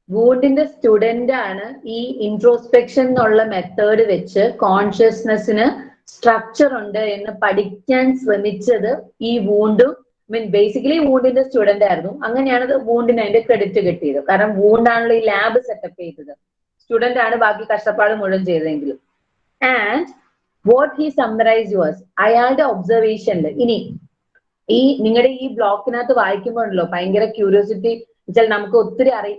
S1: വൂണ്ടിന്റെ സ്റ്റുഡന്റ് ആണ് ഈ ഇൻട്രോസ്പെക്ഷൻ എന്നുള്ള മെത്തേഡ് വെച്ച് കോൺഷ്യസ്നെസ്സിന് സ്ട്രക്ചർ ഉണ്ട് എന്ന് പഠിക്കാൻ ശ്രമിച്ചത് ഈ വൂണ്ടും മീൻ ബേസിക്കലി വൂണ്ടിന്റെ സ്റ്റുഡന്റ് ആയിരുന്നു. അങ്ങനെയാണ് വൂണ്ടിന് അതിന്റെ ക്രെഡിറ്റ് കിട്ടിയത്. കാരണം വൂണ്ടാണല്ലോ ഈ ലാബ് സെറ്റപ്പ് ചെയ്തത്. സ്റ്റുഡന്റ് ആണ് ബാക്കി കഷ്ടപ്പാട് മുഴുവൻ ചെയ്തതെങ്കിലും. And what he summarise was അയാളുടെ ഒബ്സർവേഷനിൽ ഇനി ഈ നിങ്ങളുടെ ഈ ബ്ലോക്കിനകത്ത് വായിക്കുമ്പോഴല്ലോ ഭയങ്കര ക്യൂരിയോസിറ്റി വെച്ചാൽ നമുക്ക് ഒത്തിരി അറി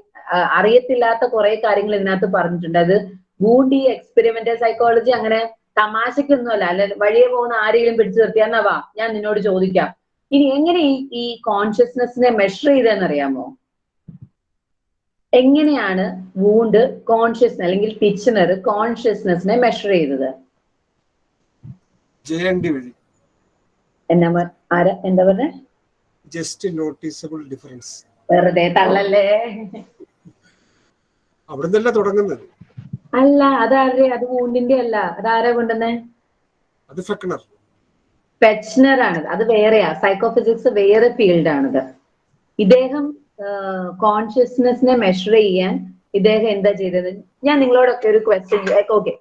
S1: അറിയത്തില്ലാത്ത കുറെ കാര്യങ്ങൾ ഇതിനകത്ത് പറഞ്ഞിട്ടുണ്ട്. അത് വൂണ്ട് ഈ എക്സ്പെരിമെന്റൽ സൈക്കോളജി അങ്ങനെ തമാശക്കൊന്നുമല്ല അല്ല വഴിയെ പോകുന്ന ആരെങ്കിലും പിടിച്ചു നിർത്തിയാന്നാവാ ഞാൻ നിന്നോട് ചോദിക്കാം. ഇനി എങ്ങനെ ഈ ഈ കോൺഷ്യസ്നെസ്സിനെ മെഷർ ചെയ്തതെന്നറിയാമോ എങ്ങനെയാണ് വൂണ്ട് കോൺഷ്യസ് അല്ലെങ്കിൽ ടിച്ചനർ കോൺഷ്യസ്നെസ്സിനെ മെഷർ ചെയ്തത്. എന്നാ എന്താ പറഞ്ഞ?
S3: Just noticeable difference.
S1: വെറുതെ തള്ളല്ലേ?
S3: അവിടുന്നല്ല തുടങ്ങുന്നത്?
S1: അല്ല അതാരുടെ അത് വൂണ്ടിന്റെ അല്ല. അതാരാ കൊണ്ടുവന്നേ?
S3: അത് ഫെക്കണർ
S1: പെച്ച്നർ ആണ് അത് വേറെയാ. സൈക്കോഫിസിക്സ് വേറെ ഫീൽഡ് ആണിത്. ഇദ്ദേഹം കോൺഷ്യസ്നെസ്സിനെ മെഷർ ചെയ്യാൻ ഇദ്ദേഹം എന്താ ചെയ്തത്? ഞാൻ നിങ്ങളോടൊക്കെ ഒരു ക്വസ്റ്റ്യൻ ഓക്കെ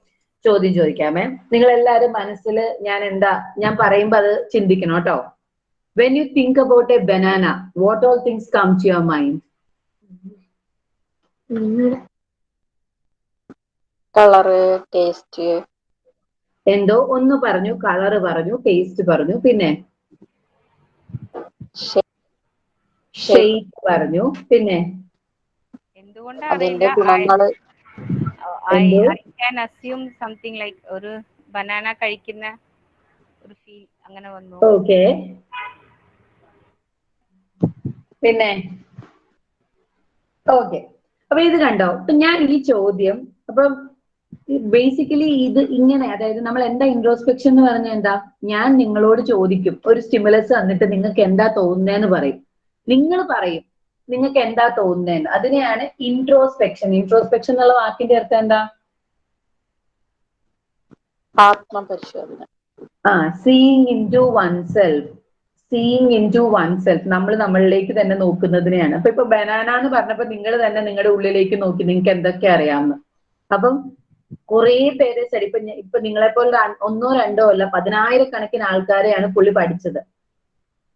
S1: ചോദ്യം ചോദിക്കാമേ നിങ്ങൾ എല്ലാവരും മനസ്സിൽ ഞാൻ എന്താ ഞാൻ പറയുമ്പോ അത് ചിന്തിക്കണം കേട്ടോ. When you think about a banana what all things come to your mind
S5: colour taste,
S1: എന്തോ ഒന്ന് പറഞ്ഞു കളറ് പറഞ്ഞു ടേസ്റ്റ് പറഞ്ഞു പിന്നെ. ഷെയ്പ്പ് പറഞ്ഞു പിന്നെ
S4: സംതിങ് ലൈക്ക് ഒരു ബനാന കഴിക്കുന്ന ഒരു ഫീൽ അങ്ങനെ വന്നു.
S1: ഓക്കെ പിന്നെ ഓക്കെ അപ്പൊ ഇത് കണ്ടോ? അപ്പൊ ഞാൻ ഈ ചോദ്യം അപ്പൊ ബേസിക്കലി ഇത് ഇങ്ങനെ അതായത് നമ്മൾ എന്താ ഇൻട്രോസ്പെക്ഷൻ എന്ന് പറഞ്ഞാൽ എന്താ? ഞാൻ നിങ്ങളോട് ചോദിക്കും. ഒരു സ്റ്റിമുലസ് വന്നിട്ട് നിങ്ങൾക്ക് എന്താ തോന്നുന്നതെന്ന് പറയും. നിങ്ങൾ പറയും നിങ്ങൾക്ക് എന്താ തോന്നുന്നതെന്ന് അതിനെയാണ് ഇൻട്രോസ്പെക്ഷൻ ഇൻട്രോസ്പെക്ഷൻ എന്നുള്ള വാക്കിന്റെ അർത്ഥം എന്താ?
S5: ആത്മപരിശോധന.
S1: ആ seeing into oneself seeing into oneself നമ്മൾ നമ്മളിലേക്ക് തന്നെ നോക്കുന്നതിനെയാണ്. അപ്പൊ ഇപ്പൊ ബനാന എന്ന് പറഞ്ഞപ്പോ നിങ്ങൾ തന്നെ നിങ്ങളുടെ ഉള്ളിലേക്ക് നോക്കി നിങ്ങൾക്ക് എന്തൊക്കെ അറിയാമെന്ന്. അപ്പം കുറേ പേര് ശരി ഇപ്പൊ ഇപ്പൊ നിങ്ങളെപ്പോലെ ഒന്നോ രണ്ടോ അല്ല പതിനായിരക്കണക്കിന് ആൾക്കാരെയാണ് പുള്ളി പഠിച്ചത്.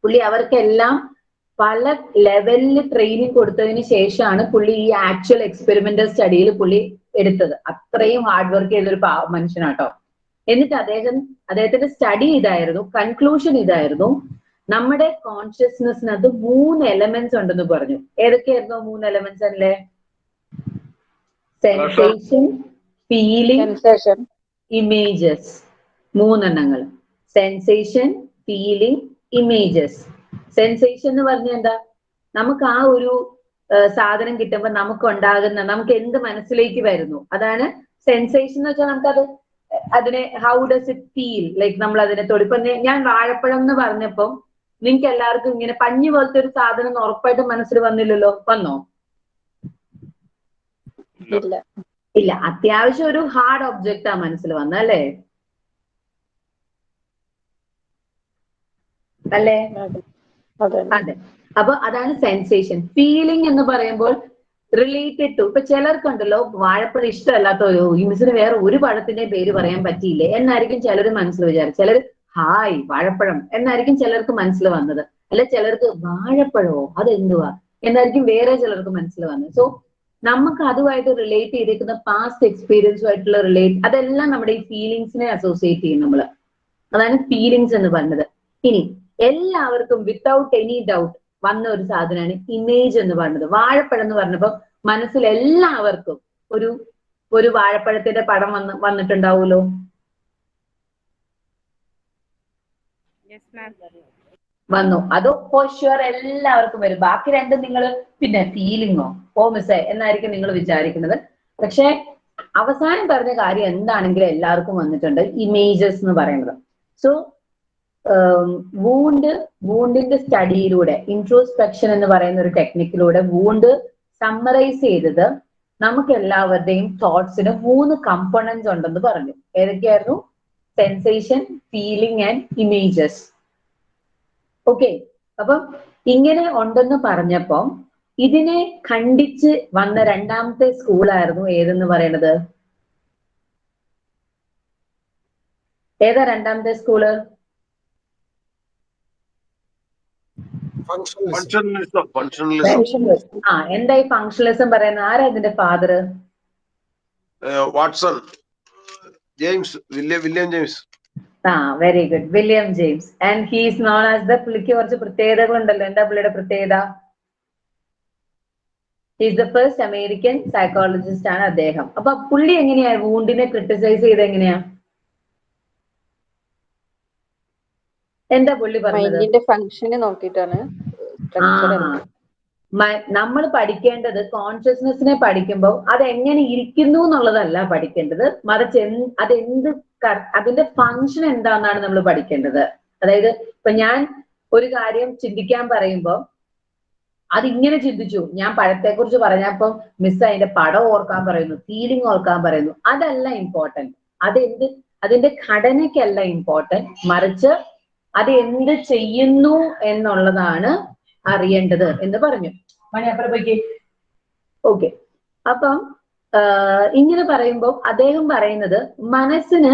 S1: പുള്ളി അവർക്കെല്ലാം പല ലെവലിൽ ട്രെയിനിങ് കൊടുത്തതിന് ശേഷമാണ് പുള്ളി ഈ ആക്ച്വൽ എക്സ്പെരിമെന്റൽ സ്റ്റഡിയിൽ പുള്ളി എടുത്തത്. അത്രയും ഹാർഡ് വർക്ക് ചെയ്തൊരു മനുഷ്യനാട്ടോ. എന്നിട്ട് അദ്ദേഹം അദ്ദേഹത്തിന്റെ സ്റ്റഡി ഇതായിരുന്നു കൺക്ലൂഷൻ ഇതായിരുന്നു. നമ്മുടെ കോൺഷ്യസ്നെസ്സിനകത്ത് മൂന്ന് എലമെന്റ്സ് ഉണ്ടെന്ന് പറഞ്ഞു. ഏതൊക്കെയായിരുന്നു മൂന്ന് എലമെന്റ്സ് അല്ലേ? സെൻസേഷൻ ഫീലിംഗ് ഇമേജസ് മൂന്നെണ്ണങ്ങൾ. സെൻസേഷൻ ഫീലിംഗ് ഇമേജസ് സെൻസേഷൻ എന്ന് പറഞ്ഞ എന്താ? നമുക്ക് ആ ഒരു സാധനം കിട്ടുമ്പോൾ നമുക്ക് ഉണ്ടാകുന്ന നമുക്ക് എന്ത് മനസ്സിലേക്ക് വരുന്നു? അതാണ് സെൻസേഷൻ എന്ന് വെച്ചാൽ നമുക്കത് അതിനെ how does it feel like നമ്മൾ അതിനെ തൊടിപ്പം ഞാൻ വാഴപ്പഴം എന്ന് പറഞ്ഞപ്പം നിങ്ങൾക്ക് എല്ലാവർക്കും ഇങ്ങനെ പഞ്ഞു പോലത്തെ ഒരു സാധനം ഉറപ്പായിട്ടും മനസ്സിൽ വന്നില്ലല്ലോ? വന്നോ?
S5: ഇല്ല
S1: അത്യാവശ്യം ഒരു ഹാർഡ് ഒബ്ജക്റ്റ് ആ മനസ്സിൽ വന്ന അല്ലേ? അല്ലേ?
S5: അതെ
S1: അപ്പൊ അതാണ് സെൻസേഷൻ ഫീലിംഗ് എന്ന് പറയുമ്പോൾ റിലേറ്റഡ് ടു ഇപ്പൊ ചിലർക്കുണ്ടല്ലോ വാഴപ്പഴം ഇഷ്ടമല്ലാത്ത ഒരു മിസ്സിന് വേറെ ഒരു പഴത്തിന്റെ പേര് പറയാൻ പറ്റിയില്ലേ? എന്നായിരിക്കും ചിലർ മനസ്സിൽ വിചാരിച്ചു ചിലർ ഹായ് വാഴപ്പഴം. എന്നായിരിക്കും ചിലർക്ക് മനസ്സിൽ വന്നത്. അല്ലെ ചിലർക്ക് വാഴപ്പഴമോ അതെന്തുവാ? എന്നായിരിക്കും വേറെ ചിലർക്ക് മനസ്സിൽ വന്നത്. സോ നമുക്ക് അതുമായിട്ട് റിലേറ്റ് ചെയ്തിരിക്കുന്ന പാസ്റ്റ് എക്സ്പീരിയൻസുമായിട്ടുള്ള റിലേറ്റ് അതെല്ലാം നമ്മുടെ ഈ ഫീലിങ്സിനെ അസോസിയേറ്റ് ചെയ്യും നമ്മൾ. അതാണ് ഫീലിങ്സ് എന്ന് പറഞ്ഞത്. ഇനി എല്ലാവർക്കും വിത്തൗട്ട് എനി ഡൗട്ട് വന്ന ഒരു സാധനമാണ് ഇമേജ് എന്ന് പറഞ്ഞത്. വാഴപ്പഴം എന്ന് പറഞ്ഞപ്പോൾ മനസ്സിൽ എല്ലാവർക്കും ഒരു ഒരു വാഴപ്പഴത്തിന്റെ പടം വന്ന് വന്നിട്ടുണ്ടാവുമല്ലോ? വന്നു. അത് ഫോർ ഷുവർ എല്ലാവർക്കും വരും. ബാക്കി രണ്ടും നിങ്ങൾ പിന്നെ ഫീലിങ്ങോ ഓ? മിസ്സേ എന്നായിരിക്കും നിങ്ങൾ വിചാരിക്കുന്നത്. പക്ഷേ അവസാനം പറഞ്ഞ കാര്യം എന്താണെങ്കിലും എല്ലാവർക്കും വന്നിട്ടുണ്ട്. ഇമേജസ് എന്ന് പറയുന്നത്. സോ വൂണ്ട് വൂണ്ടിന്റെ സ്റ്റഡിയിലൂടെ ഇൻട്രോസ്പെക്ഷൻ എന്ന് പറയുന്ന ഒരു ടെക്നിക്കിലൂടെ വൂണ്ട് സമ്മറൈസ് ചെയ്തത് നമുക്ക് എല്ലാവരുടെയും തോട്ട്സിന് മൂന്ന് കമ്പോണൻസ് ഉണ്ടെന്ന് പറഞ്ഞു. ഏതൊക്കെയായിരുന്നു? Sensation feeling and images okay അപ്പം ഇങ്ങനെ ഉണ്ടെന്ന് പറഞ്ഞപ്പം ഇതിനെ ഖണ്ഡിച്ച് വന്ന രണ്ടാമത്തെ സ്കൂളായിരുന്നു ഏതെന്ന് പറയണത്? ഏതാ രണ്ടാമത്തെ
S3: സ്കൂൾ
S2: ഫങ്ഷണലിസം ഫങ്ഷണലിസം
S1: ആ എന്താ ഈ ഫങ്ഷണലിസം പറയുന്നത്? ആരാ ഇതിന്റെ father
S2: Watson. James William William James.
S1: ആ very good William James and he's known as the പുള്ളിക്ക് കുറച്ച് പ്രത്യേകതകൾ ഉണ്ടല്ലോ എന്താ പുള്ളിയുടെ പ്രത്യേകത? Is the first American psychologist ആണ് അദ്ദേഹം. അപ്പൊ പുള്ളി എങ്ങനെയാ വൂണ്ടിനെ ക്രിട്ടിസൈസ് ചെയ്ത് എങ്ങനെയാ? എന്താ പുള്ളി പറഞ്ഞത്?
S5: ഫങ്ഷന് നോക്കിയിട്ടാണ്
S1: നമ്മൾ പഠിക്കേണ്ടത് കോൺഷ്യസ്നെസ്സിനെ പഠിക്കുമ്പോൾ അത് എങ്ങനെ ഇരിക്കുന്നു എന്നുള്ളതല്ല പഠിക്കേണ്ടത്. മറിച്ച് അതെന്ത് അതിന്റെ ഫങ്ഷൻ എന്താണെന്നാണ് നമ്മൾ പഠിക്കേണ്ടത്. അതായത് ഇപ്പൊ ഞാൻ ഒരു കാര്യം ചിന്തിക്കാൻ പറയുമ്പോൾ അതിങ്ങനെ ചിന്തിച്ചു. ഞാൻ പഴത്തെ കുറിച്ച് പറഞ്ഞപ്പം മിസ് അതിന്റെ പടം ഓർക്കാൻ പറയുന്നു ഫീലിംഗ് ഓർക്കാൻ പറയുന്നു. അതല്ല ഇമ്പോർട്ടന്റ് അതെന്ത് അതിന്റെ ഘടനയ്ക്കല്ല ഇമ്പോർട്ടന്റ് മറിച്ച് അത് എന്ത് ചെയ്യുന്നു എന്നുള്ളതാണ് അറിയേണ്ടത് എന്ന് പറഞ്ഞു. Money okay. അപ്പം ഇങ്ങനെ പറയുമ്പോൾ അദ്ദേഹം പറയുന്നത് മനസ്സിന്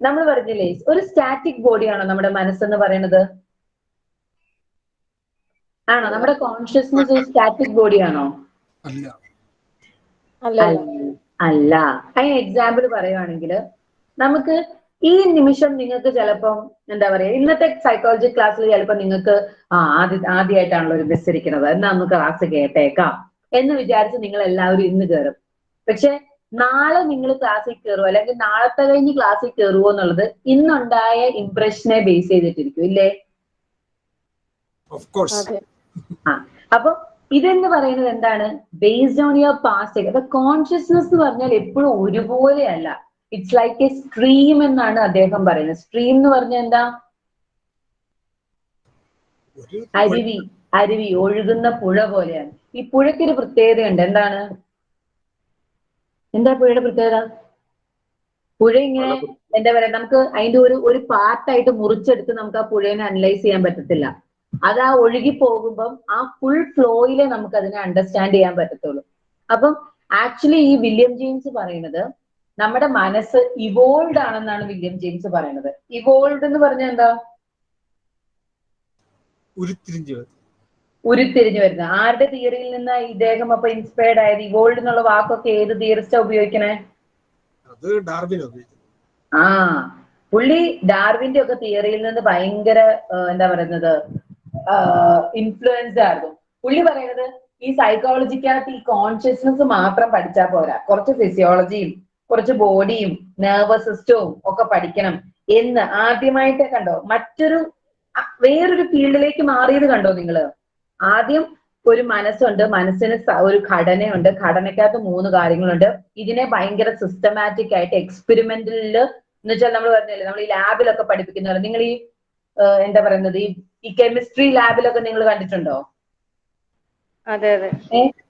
S1: നമ്മൾ പറഞ്ഞില്ലേ ഒരു സ്റ്റാറ്റിക് ബോഡിയാണോ നമ്മുടെ മനസ്സെന്ന് പറയുന്നത്? ആണോ? നമ്മുടെ കോൺഷ്യസ്നെസ് ഒരു സ്റ്റാറ്റിക് ബോഡിയാണോ?
S3: അല്ല.
S5: അല്ല. അല്ല.
S1: അല്ല അതിന് എക്സാമ്പിൾ പറയുവാണെങ്കിൽ നമുക്ക് ഈ നിമിഷം നിങ്ങൾക്ക് ചിലപ്പം എന്താ പറയാ ഇന്നത്തെ സൈക്കോളജി ക്ലാസ്സിൽ ചിലപ്പോൾ നിങ്ങൾക്ക് ആ ആദ്യ ആദ്യമായിട്ടാണല്ലോ ഒരു ബസ് ഇരിക്കുന്നത് എന്നാ നമുക്ക് ക്ലാസ് കേട്ടേക്കാം എന്ന് വിചാരിച്ച് നിങ്ങൾ എല്ലാവരും ഇന്ന് കയറും പക്ഷെ നാളെ നിങ്ങൾ ക്ലാസ്സിൽ കയറുമോ അല്ലെങ്കിൽ നാളത്തെ കഴിഞ്ഞ് ക്ലാസ്സിൽ കയറുമോ എന്നുള്ളത് ഇന്നുണ്ടായ ഇംപ്രഷനെ ബേസ് ചെയ്തിട്ടിരിക്കും ഇല്ലേ?
S5: ആ
S1: അപ്പൊ ഇതെന്ന് പറയുന്നത് എന്താണ്? ബേസ്ഡ് ഓൺ യുവർ പാസ്റ്റ് അപ്പൊ കോൺഷ്യസ്നെസ് എന്ന് പറഞ്ഞാൽ എപ്പോഴും ഒരുപോലെയല്ല. ഇറ്റ്സ് ലൈക്ക് എ സ്ട്രീം എന്നാണ് അദ്ദേഹം പറയുന്നത്. സ്ട്രീം എന്ന് പറഞ്ഞ എന്താ? അരുവി അരുവി ഒഴുകുന്ന പുഴ പോലെയാണ്. ഈ പുഴയ്ക്ക് ഒരു പ്രത്യേകതയുണ്ട്. എന്താണ്? എന്താ പുഴയുടെ പ്രത്യേകത? പുഴ ഇങ്ങനെ എന്താ പറയാ നമുക്ക് അതിന്റെ ഒരു ഒരു പാർട്ടായിട്ട് മുറിച്ചെടുത്ത് നമുക്ക് ആ പുഴേനെ അനലൈസ് ചെയ്യാൻ പറ്റത്തില്ല. അത് ആ ഒഴുകി പോകുമ്പം ആ ഫുൾ ഫ്ലോയിലെ നമുക്ക് അതിനെ അണ്ടർസ്റ്റാൻഡ് ചെയ്യാൻ പറ്റത്തുള്ളൂ. അപ്പം ആക്ച്വലി ഈ വില്യം ജെയിംസ് പറയുന്നത് നമ്മുടെ മനസ്സ് ഇവോൾഡ് ആണെന്നാണ് വില്യം ജെയിംസ് പറയുന്നത്. ഇവോൾഡ് എന്ന് പറഞ്ഞാൽ എന്താ?
S3: ഉരുത്തിരിഞ്ഞു.
S1: ഉരുത്തിരിഞ്ഞു വരുന്നത്. ആരുടെ തിയറിയിൽ നിന്ന് ഇദ്ദേഹം അപ്പൊ ഇൻസ്പയർഡ് ആയത്? ഇവോൾഡ് എന്നുള്ള വാക്കൊക്കെ ഏത് തിയറിസ്റ്റാ ഉപയോഗിക്കണേ?
S3: അത് ഡാർവിൻ
S1: ആ. പുള്ളി ഡാർവിന്റെ ഒക്കെ തിയറിയിൽ നിന്ന് ഭയങ്കര എന്താ പറയുന്നത്? ഇൻഫ്ലുവൻസ് ആയിരുന്നു. പുള്ളി പറയുന്നത് ഈ സൈക്കോളജിക്കകത്ത് ഈ കോൺഷ്യസ്നസ് മാത്രം പഠിച്ചാൽ പോരാ. കുറച്ച് ഫിസിയോളജിയും കുറച്ച് ബോഡിയും നെർവസ് സിസ്റ്റവും ഒക്കെ പഠിക്കണം എന്ന് ആദ്യമായിട്ട് കണ്ടോ? മറ്റൊരു വേറൊരു ഫീൽഡിലേക്ക് മാറിയത് കണ്ടോ നിങ്ങൾ? ആദ്യം ഒരു മനസ്സുണ്ട് മനസ്സിന് ഒരു ഘടനയുണ്ട് ഘടനയ്ക്കകത്ത് മൂന്ന് കാര്യങ്ങളുണ്ട്. ഇതിനെ ഭയങ്കര സിസ്റ്റമാറ്റിക് ആയിട്ട് എക്സ്പെരിമെന്റലിൽ എന്ന് വെച്ചാൽ നമ്മൾ പറഞ്ഞില്ലേ നമ്മൾ ഈ ലാബിലൊക്കെ പഠിപ്പിക്കുന്ന നിങ്ങൾ ഈ എന്താ പറയുന്നത്? ഈ ഈ കെമിസ്ട്രി ലാബിലൊക്കെ നിങ്ങൾ കണ്ടിട്ടുണ്ടോ?
S5: അതെ അതെ.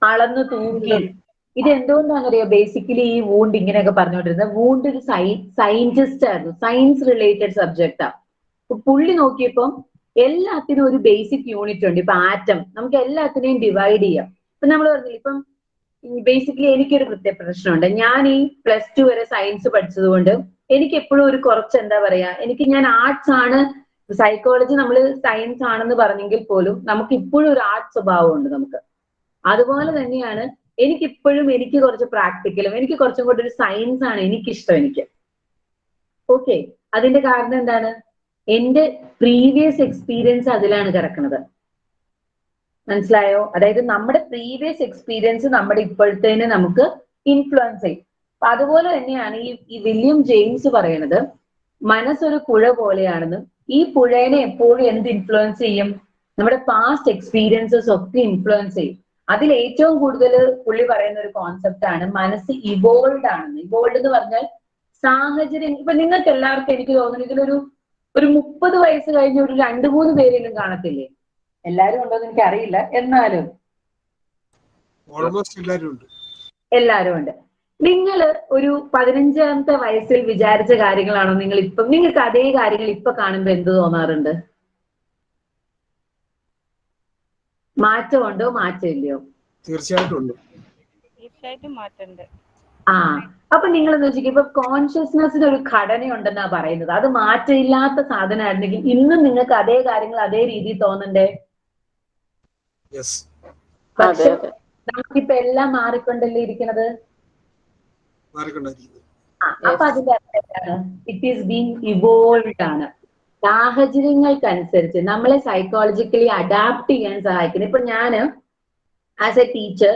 S1: അളന്ന് തൂക്കി. ഇത് എന്തുകൊണ്ടാണെന്നറിയോ? ബേസിക്കലി ഈ വൂണ്ട് ഇങ്ങനെയൊക്കെ പറഞ്ഞുകൊണ്ടിരുന്നത്. വൂണ്ട് ഒരു സൈ സയന്റിസ്റ്റ് ആയിരുന്നു. സയൻസ് റിലേറ്റഡ് സബ്ജക്റ്റാ പുള്ളി നോക്കിയപ്പം എല്ലാത്തിനും ഒരു ബേസിക് യൂണിറ്റ് ഉണ്ട്. ഇപ്പൊ ആറ്റം നമുക്ക് എല്ലാത്തിനെയും ഡിവൈഡ് ചെയ്യാം. ഇപ്പൊ നമ്മൾ പറഞ്ഞില്ല ഇപ്പം ബേസിക്കലി എനിക്കൊരു പ്രത്യേക പ്രശ്നമുണ്ട്. ഞാൻ ഈ പ്ലസ് ടു വരെ സയൻസ് പഠിച്ചതുകൊണ്ട് എനിക്ക് എപ്പോഴും ഒരു കുറച്ച് എന്താ പറയാ എനിക്ക് ഞാൻ ആർട്സ് ആണ് സൈക്കോളജി നമ്മൾ സയൻസ് ആണെന്ന് പറഞ്ഞെങ്കിൽ പോലും നമുക്ക് ഇപ്പോഴും ഒരു ആർട്ട് സ്വഭാവമുണ്ട് നമുക്ക്. അതുപോലെ തന്നെയാണ് എനിക്ക് ഇപ്പോഴും എനിക്ക് കുറച്ച് പ്രാക്ടിക്കലും എനിക്ക് കുറച്ചും കൂടെ ഒരു സയൻസ് ആണ് എനിക്കിഷ്ടം എനിക്ക്. ഓക്കെ അതിന്റെ കാരണം എന്താണ്? എന്റെ പ്രീവിയസ് എക്സ്പീരിയൻസ് അതിലാണ് കിടക്കുന്നത്. മനസ്സിലായോ? അതായത് നമ്മുടെ പ്രീവിയസ് എക്സ്പീരിയൻസ് നമ്മുടെ ഇപ്പോഴത്തേന് നമുക്ക് ഇൻഫ്ലുവൻസ് ചെയ്യും. അതുപോലെ തന്നെയാണ് ഈ ഈ വില്യം ജെയിംസ് പറയുന്നത് മനസ്സൊരു പുഴ പോലെയാണെന്നും ഈ പുഴേനെ എപ്പോഴും എന്ത് ഇൻഫ്ലുവൻസ് ചെയ്യും? നമ്മുടെ പാസ്റ്റ് എക്സ്പീരിയൻസസ് ഒക്കെ ഇൻഫ്ലുവൻസ് ചെയ്യും. അതിൽ ഏറ്റവും കൂടുതൽ പുള്ളി പറയുന്ന ഒരു കോൺസെപ്റ്റ് ആണ് മനസ്സ് ഇവോൾഡ് ആണെന്ന്. ഇവോൾഡ് എന്ന് പറഞ്ഞാൽ സാഹചര്യം ഇപ്പൊ നിങ്ങൾക്ക് എല്ലാവർക്കും എനിക്ക് തോന്നുന്നു ഇതിലൊരു ഒരു മുപ്പത് വയസ്സ് കഴിഞ്ഞ ഒരു രണ്ടു മൂന്ന് പേരെങ്കിലും കാണത്തില്ലേ? എല്ലാരും ഉണ്ടോ എന്ന് എനിക്കറിയില്ല. എന്നാലും.
S3: ഓൾമോസ്റ്റ് എല്ലാരും ഉണ്ട്.
S1: എല്ലാരും ഉണ്ട്. നിങ്ങൾ ഒരു പതിനഞ്ചാമത്തെ വയസ്സിൽ വിചാരിച്ച കാര്യങ്ങളാണോ നിങ്ങൾ ഇപ്പം നിങ്ങൾക്ക് അതേ കാര്യങ്ങൾ ഇപ്പൊ കാണുമ്പോ എന്ത് തോന്നാറുണ്ട്? മാറ്റമുണ്ടോ മാറ്റമില്ലയോ?
S3: തീർച്ചയായിട്ടും ഉണ്ട്.
S4: തീർച്ചയായിട്ടും മാറ്റമുണ്ട്.
S1: ആ അപ്പൊ നിങ്ങൾ എന്ന് വെച്ചാൽ ഇപ്പൊ കോൺഷ്യസ്നെസ്സിന് ഒരു ഘടനയുണ്ടെന്നാ പറയുന്നത്. അത് മാറ്റമില്ലാത്ത സാധനമായിരുന്നെങ്കിൽ ഇന്നും നിങ്ങൾക്ക് അതേ കാര്യങ്ങൾ അതേ രീതിയിൽ തോന്നണ്ടേ?
S3: യെസ്
S5: അതെ
S1: പക്ഷെ നമുക്കിപ്പൊ എല്ലാം മാറിക്കൊണ്ടല്ലേ ഇരിക്കണത് അപ്പൊ അതിന്റെ അർത്ഥം ഇറ്റ് ഈസ് ബീങ് ഇവോൾവ് ആണ്. സാഹചര്യങ്ങൾക്കനുസരിച്ച് നമ്മളെ സൈക്കോളജിക്കലി അഡാപ്റ്റ് ചെയ്യാൻ സഹായിക്കുന്നത് ഇപ്പൊ ഞാൻ ആസ് എ ടീച്ചർ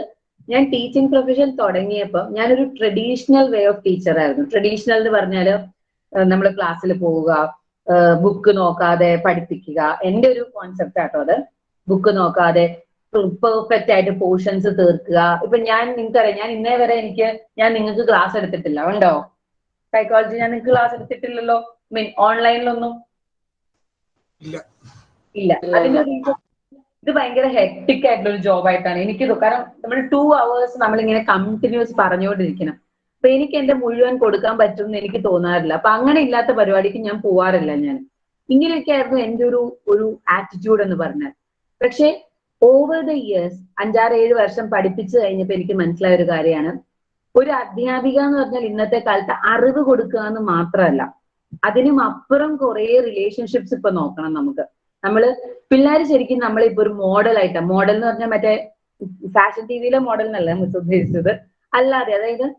S1: ഞാൻ ടീച്ചിങ് പ്രൊഫഷൻ തുടങ്ങിയപ്പോൾ ഞാനൊരു ട്രഡീഷണൽ വേ ഓഫ് ടീച്ചർ ആയിരുന്നു. ട്രഡീഷണൽ എന്ന് പറഞ്ഞാൽ നമ്മൾ ക്ലാസ്സിൽ പോവുക ബുക്ക് നോക്കാതെ പഠിപ്പിക്കുക. എന്റെ ഒരു കോൺസെപ്റ്റ് ആട്ടോ അത്. ബുക്ക് നോക്കാതെ പെർഫെക്റ്റ് ആയിട്ട് പോർഷൻസ് തീർക്കുക. ഇപ്പൊ ഞാൻ നിങ്ങൾക്കറിയാം ഞാൻ ഇന്നേ വരെ എനിക്ക് ഞാൻ നിങ്ങൾക്ക് ക്ലാസ് എടുത്തിട്ടില്ല. ഉണ്ടോ സൈക്കോളജി ഞാൻ നിങ്ങൾക്ക് ക്ലാസ് എടുത്തിട്ടില്ലല്ലോ? മീൻ ഓൺലൈനിലൊന്നും
S3: ഇല്ല.
S1: ഇത് ഭയങ്കര ഹെക്ടിക് ആയിട്ടുള്ള ഒരു ജോബ് ആയിട്ടാണ്. എനിക്ക് കാരണം നമ്മൾ ടു അവേഴ്സ് നമ്മളിങ്ങനെ കണ്ടിന്യൂസ് പറഞ്ഞുകൊണ്ടിരിക്കണം. അപ്പൊ എനിക്ക് എന്റെ മുഴുവൻ കൊടുക്കാൻ പറ്റും എന്ന് എനിക്ക് തോന്നാറില്ല. അപ്പൊ അങ്ങനെ ഇല്ലാത്ത പരിപാടിക്ക് ഞാൻ പോവാറില്ല ഞാൻ. ഇങ്ങനെയൊക്കെ ആയിരുന്നു എന്റെ ഒരു ഒരു ആറ്റിറ്റ്യൂഡ് എന്ന് പറഞ്ഞാൽ. പക്ഷെ ഓവർ ദ ഇയേഴ്സ് അഞ്ചാറ് ഏഴ് വർഷം പഠിപ്പിച്ചു കഴിഞ്ഞപ്പോ എനിക്ക് മനസ്സിലായ ഒരു കാര്യമാണ്. ഒരു അധ്യാപിക എന്ന് പറഞ്ഞാൽ ഇന്നത്തെ കാലത്ത് അറിവ് കൊടുക്കുക എന്ന് മാത്രമല്ല. അതിനും അപ്പുറം കുറെ റിലേഷൻഷിപ്സ് ഇപ്പൊ നോക്കണം നമുക്ക്. നമ്മൾ പിള്ളേര് ശരിക്കും നമ്മളിപ്പോ ഒരു മോഡൽ ആയിട്ടാ. മോഡൽ എന്ന് പറഞ്ഞാൽ മറ്റേ ഫാഷൻ ടി വിയിലെ മോഡൽ എന്നല്ല മിസ് ഉദ്ദേശിച്ചത്? അല്ലാതെ അതായത്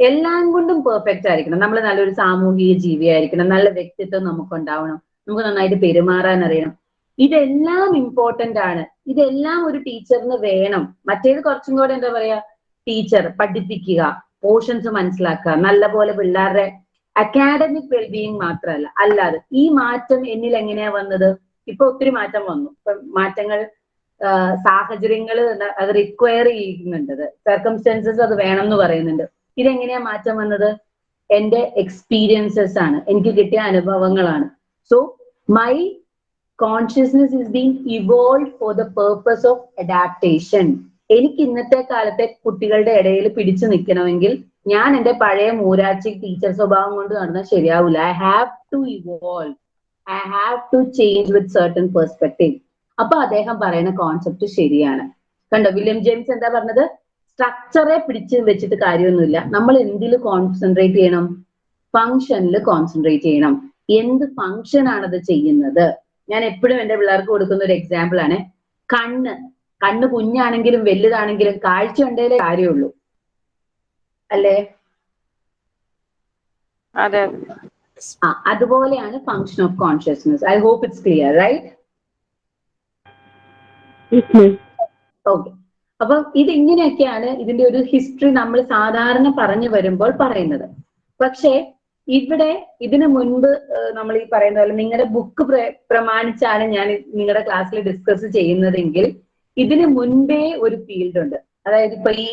S1: എല്ലാം കൊണ്ടും പെർഫെക്റ്റ് ആയിരിക്കണം. നമ്മൾ നല്ലൊരു സാമൂഹിക ജീവി ആയിരിക്കണം. നല്ല വ്യക്തിത്വം നമുക്ക് ഉണ്ടാവണം നമുക്ക് നന്നായിട്ട് പെരുമാറാൻ അറിയണം. ഇതെല്ലാം ഇമ്പോർട്ടന്റ് ആണ്. ഇതെല്ലാം ഒരു ടീച്ചറിന് വേണം. മറ്റേത് കുറച്ചും കൂടെ എന്താ പറയാ? ടീച്ചർ പഠിപ്പിക്കുക പോർഷൻസ് മനസ്സിലാക്കുക. നല്ലപോലെ പിള്ളേരുടെ അക്കാഡമിക് വെൽബീയിങ് മാത്രമല്ല. അല്ലാതെ ഈ മാറ്റം എന്നിൽ എങ്ങനെയാ വന്നത്? ഇപ്പൊ ഒത്തിരി മാറ്റം വന്നു. ഇപ്പൊ മാറ്റങ്ങൾ സാഹചര്യങ്ങൾ അത് റിക്വയർ ചെയ്യുന്നുണ്ട്. സർക്കംസ്റ്റൻസസ് അത് വേണം എന്ന് പറയുന്നുണ്ട്. ഇതെങ്ങനെയാ മാറ്റം വന്നത്? എന്റെ എക്സ്പീരിയൻസസ് ആണ്. എനിക്ക് കിട്ടിയ അനുഭവങ്ങളാണ്. So my consciousness is being evolve for the purpose of adaptation എനിക്ക് ഇന്നത്തെ കാലത്തെ കുട്ടികളുടെ ഇടയിൽ പിടിച്ചു നിൽക്കണമെങ്കിൽ ഞാൻ എന്റെ പഴയ മൂരാച്ചി ടീച്ചർ സ്വഭാവം കൊണ്ട് നടന്നാൽ ശരിയാവില്ല I have to evolve I have to change with certain perspective അപ്പൊ അദ്ദേഹം പറയുന്ന കോൺസെപ്റ്റ് ശരിയാണ്. കണ്ടോ വില്യം ജെയിംസ് എന്താ പറഞ്ഞത്? സ്ട്രക്ചറെ പിടിച്ച് വെച്ചിട്ട് കാര്യമൊന്നുമില്ല. നമ്മൾ എന്തിൽ കോൺസെൻട്രേറ്റ് ചെയ്യണം? ഫംഗ്ഷനിൽ കോൺസെൻട്രേറ്റ് ചെയ്യണം. എന്ത് ഫംഗ്ഷൻ ആണത് ചെയ്യുന്നത്? ഞാൻ എപ്പോഴും എന്റെ പിള്ളേർക്ക് കൊടുക്കുന്ന ഒരു എക്സാമ്പിൾ ആണ്. കണ്ണ്. കണ്ണ് കുഞ്ഞാണെങ്കിലും വലുതാണെങ്കിലും കാഴ്ച ഉണ്ടേലേ കാര്യമുള്ളൂ. അല്ലേ?
S5: അതെ.
S1: ആ അതുപോലെയാണ് function of consciousness I hope it's clear right okay അപ്പൊ ഇത് ഇങ്ങനെയൊക്കെയാണ് ഇതിന്റെ ഒരു ഹിസ്റ്ററി നമ്മൾ സാധാരണ പറഞ്ഞു വരുമ്പോൾ പറയുന്നത്. പക്ഷേ ഇവിടെ ഇതിനു മുൻപ് നമ്മൾ ഈ പറയുന്ന പോലെ നിങ്ങളുടെ ബുക്ക് പ്രമാണിച്ചാണ് ഞാൻ നിങ്ങളുടെ ക്ലാസ്സിൽ ഡിസ്കസ് ചെയ്യുന്നതെങ്കിൽ ഇതിനു മുൻപേ ഒരു ഫീൽഡ് ഉണ്ട്. അതായത് ഇപ്പൊ ഈ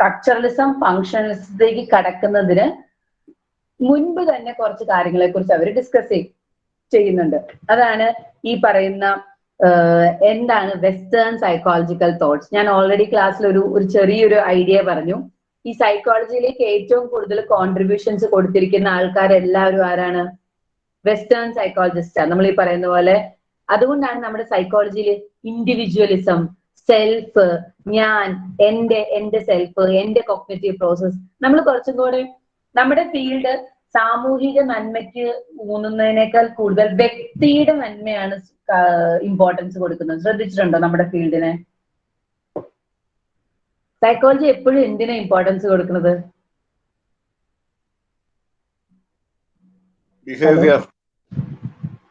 S1: സ്ട്രക്ചറലിസം ഫങ്ഷണലിസത്തിലേക്ക് കടക്കുന്നതിന് മുൻപ് തന്നെ കുറച്ച് കാര്യങ്ങളെ കുറിച്ച് അവർ ഡിസ്കസ് ചെയ്യുന്നുണ്ട്. അതാണ് ഈ പറയുന്ന എന്താണ് വെസ്റ്റേൺ സൈക്കോളജിക്കൽ തോട്ട്സ് ഞാൻ ഓൾറെഡി ക്ലാസ്സിൽ ഒരു ഒരു ചെറിയൊരു ഐഡിയ പറഞ്ഞു. ഈ സൈക്കോളജിയിലേക്ക് ഏറ്റവും കൂടുതൽ കോൺട്രിബ്യൂഷൻസ് കൊടുത്തിരിക്കുന്ന ആൾക്കാരെല്ലാവരും ആരാണ്? വെസ്റ്റേൺ സൈക്കോളജിസ്റ്റ് നമ്മൾ ഈ പറയുന്ന പോലെ അതുകൊണ്ടാണ് നമ്മുടെ സൈക്കോളജിയിൽ ഇൻഡിവിജ്വലിസം സെൽഫ് ഞാൻ എന്റെ എന്റെ സെൽഫ് എന്റെ കോഗ്നേറ്റീവ് പ്രോസസ് നമ്മൾ കുറച്ചും കൂടെ നമ്മുടെ ഫീൽഡ് സാമൂഹിക നന്മയ്ക്ക് ഊന്നുന്നതിനേക്കാൾ കൂടുതൽ വ്യക്തിയുടെ നന്മയാണ് ഇമ്പോർട്ടൻസ് കൊടുക്കുന്നത്. ശ്രദ്ധിച്ചിട്ടുണ്ടോ നമ്മുടെ ഫീൽഡിനെ സൈക്കോളജി എപ്പോഴും എന്തിനാ ഇമ്പോർട്ടൻസ് കൊടുക്കുന്നത്?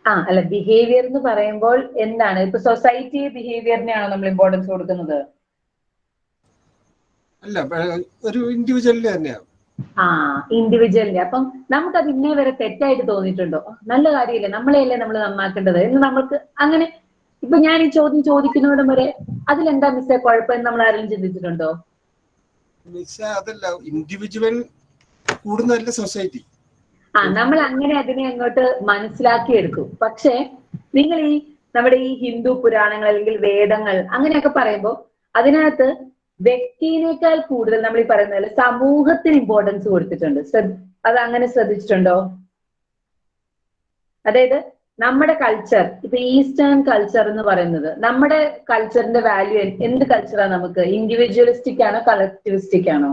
S1: ആ അല്ല ബിഹേവിയർ എന്ന് പറയുമ്പോൾ എന്താണ്? ഇപ്പൊ സൊസൈറ്റി ബിഹേവിയറിനെയാണോ നമ്മൾ ഇമ്പോർട്ടൻസ് കൊടുക്കുന്നത്?
S3: അല്ല ഒരു ഇൻഡിവിജ്വലിന് തന്നെയാണ്.
S1: ആ ഇൻഡിവിജ്വലിന്റെ അപ്പം നമുക്ക് അത് ഇന്നേ വരെ തെറ്റായിട്ട് തോന്നിയിട്ടുണ്ടോ? നല്ല കാര്യമില്ലേ? നമ്മളെയല്ലേ നമ്മൾ നന്നാക്കേണ്ടത്? എന്ന് നമ്മൾക്ക് അങ്ങനെ ഇപ്പൊ ഞാൻ ഈ ചോദ്യം ചോദിക്കുന്നവിടം വരെ അതിലെന്താ മിസ്സേ കുഴപ്പം നമ്മൾ ആരെങ്കിലും ചിന്തിച്ചിട്ടുണ്ടോ?
S3: മിസ്സേ അതല്ല ഇൻഡിവിജ്വൽ കൂടുന്നതല്ല സൊസൈറ്റി
S1: ആ നമ്മൾ അങ്ങനെ അതിനെ അങ്ങോട്ട് മനസ്സിലാക്കി എടുക്കും പക്ഷേ നിങ്ങൾ ഈ നമ്മുടെ ഈ ഹിന്ദു പുരാണങ്ങൾ അല്ലെങ്കിൽ വേദങ്ങൾ അങ്ങനെയൊക്കെ പറയുമ്പോൾ അതിനകത്ത് വ്യക്തിനേക്കാൾ കൂടുതൽ നമ്മൾ ഈ പറയുന്ന പോലെ സമൂഹത്തിന് ഇമ്പോർട്ടൻസ് കൊടുത്തിട്ടുണ്ട്. അത് അങ്ങനെ ശ്രദ്ധിച്ചിട്ടുണ്ടോ? അതായത് നമ്മുടെ കൾച്ചർ ഇപ്പൊ ഈസ്റ്റേൺ കൾച്ചർ എന്ന് പറയുന്നത് നമ്മുടെ കൾച്ചറിന്റെ വാല്യൂ എന്ത് കൾച്ചറാണ് നമുക്ക്? ഇൻഡിവിജ്വലിസ്റ്റിക് ആണോ കളക്ടിവിസ്റ്റിക് ആണോ?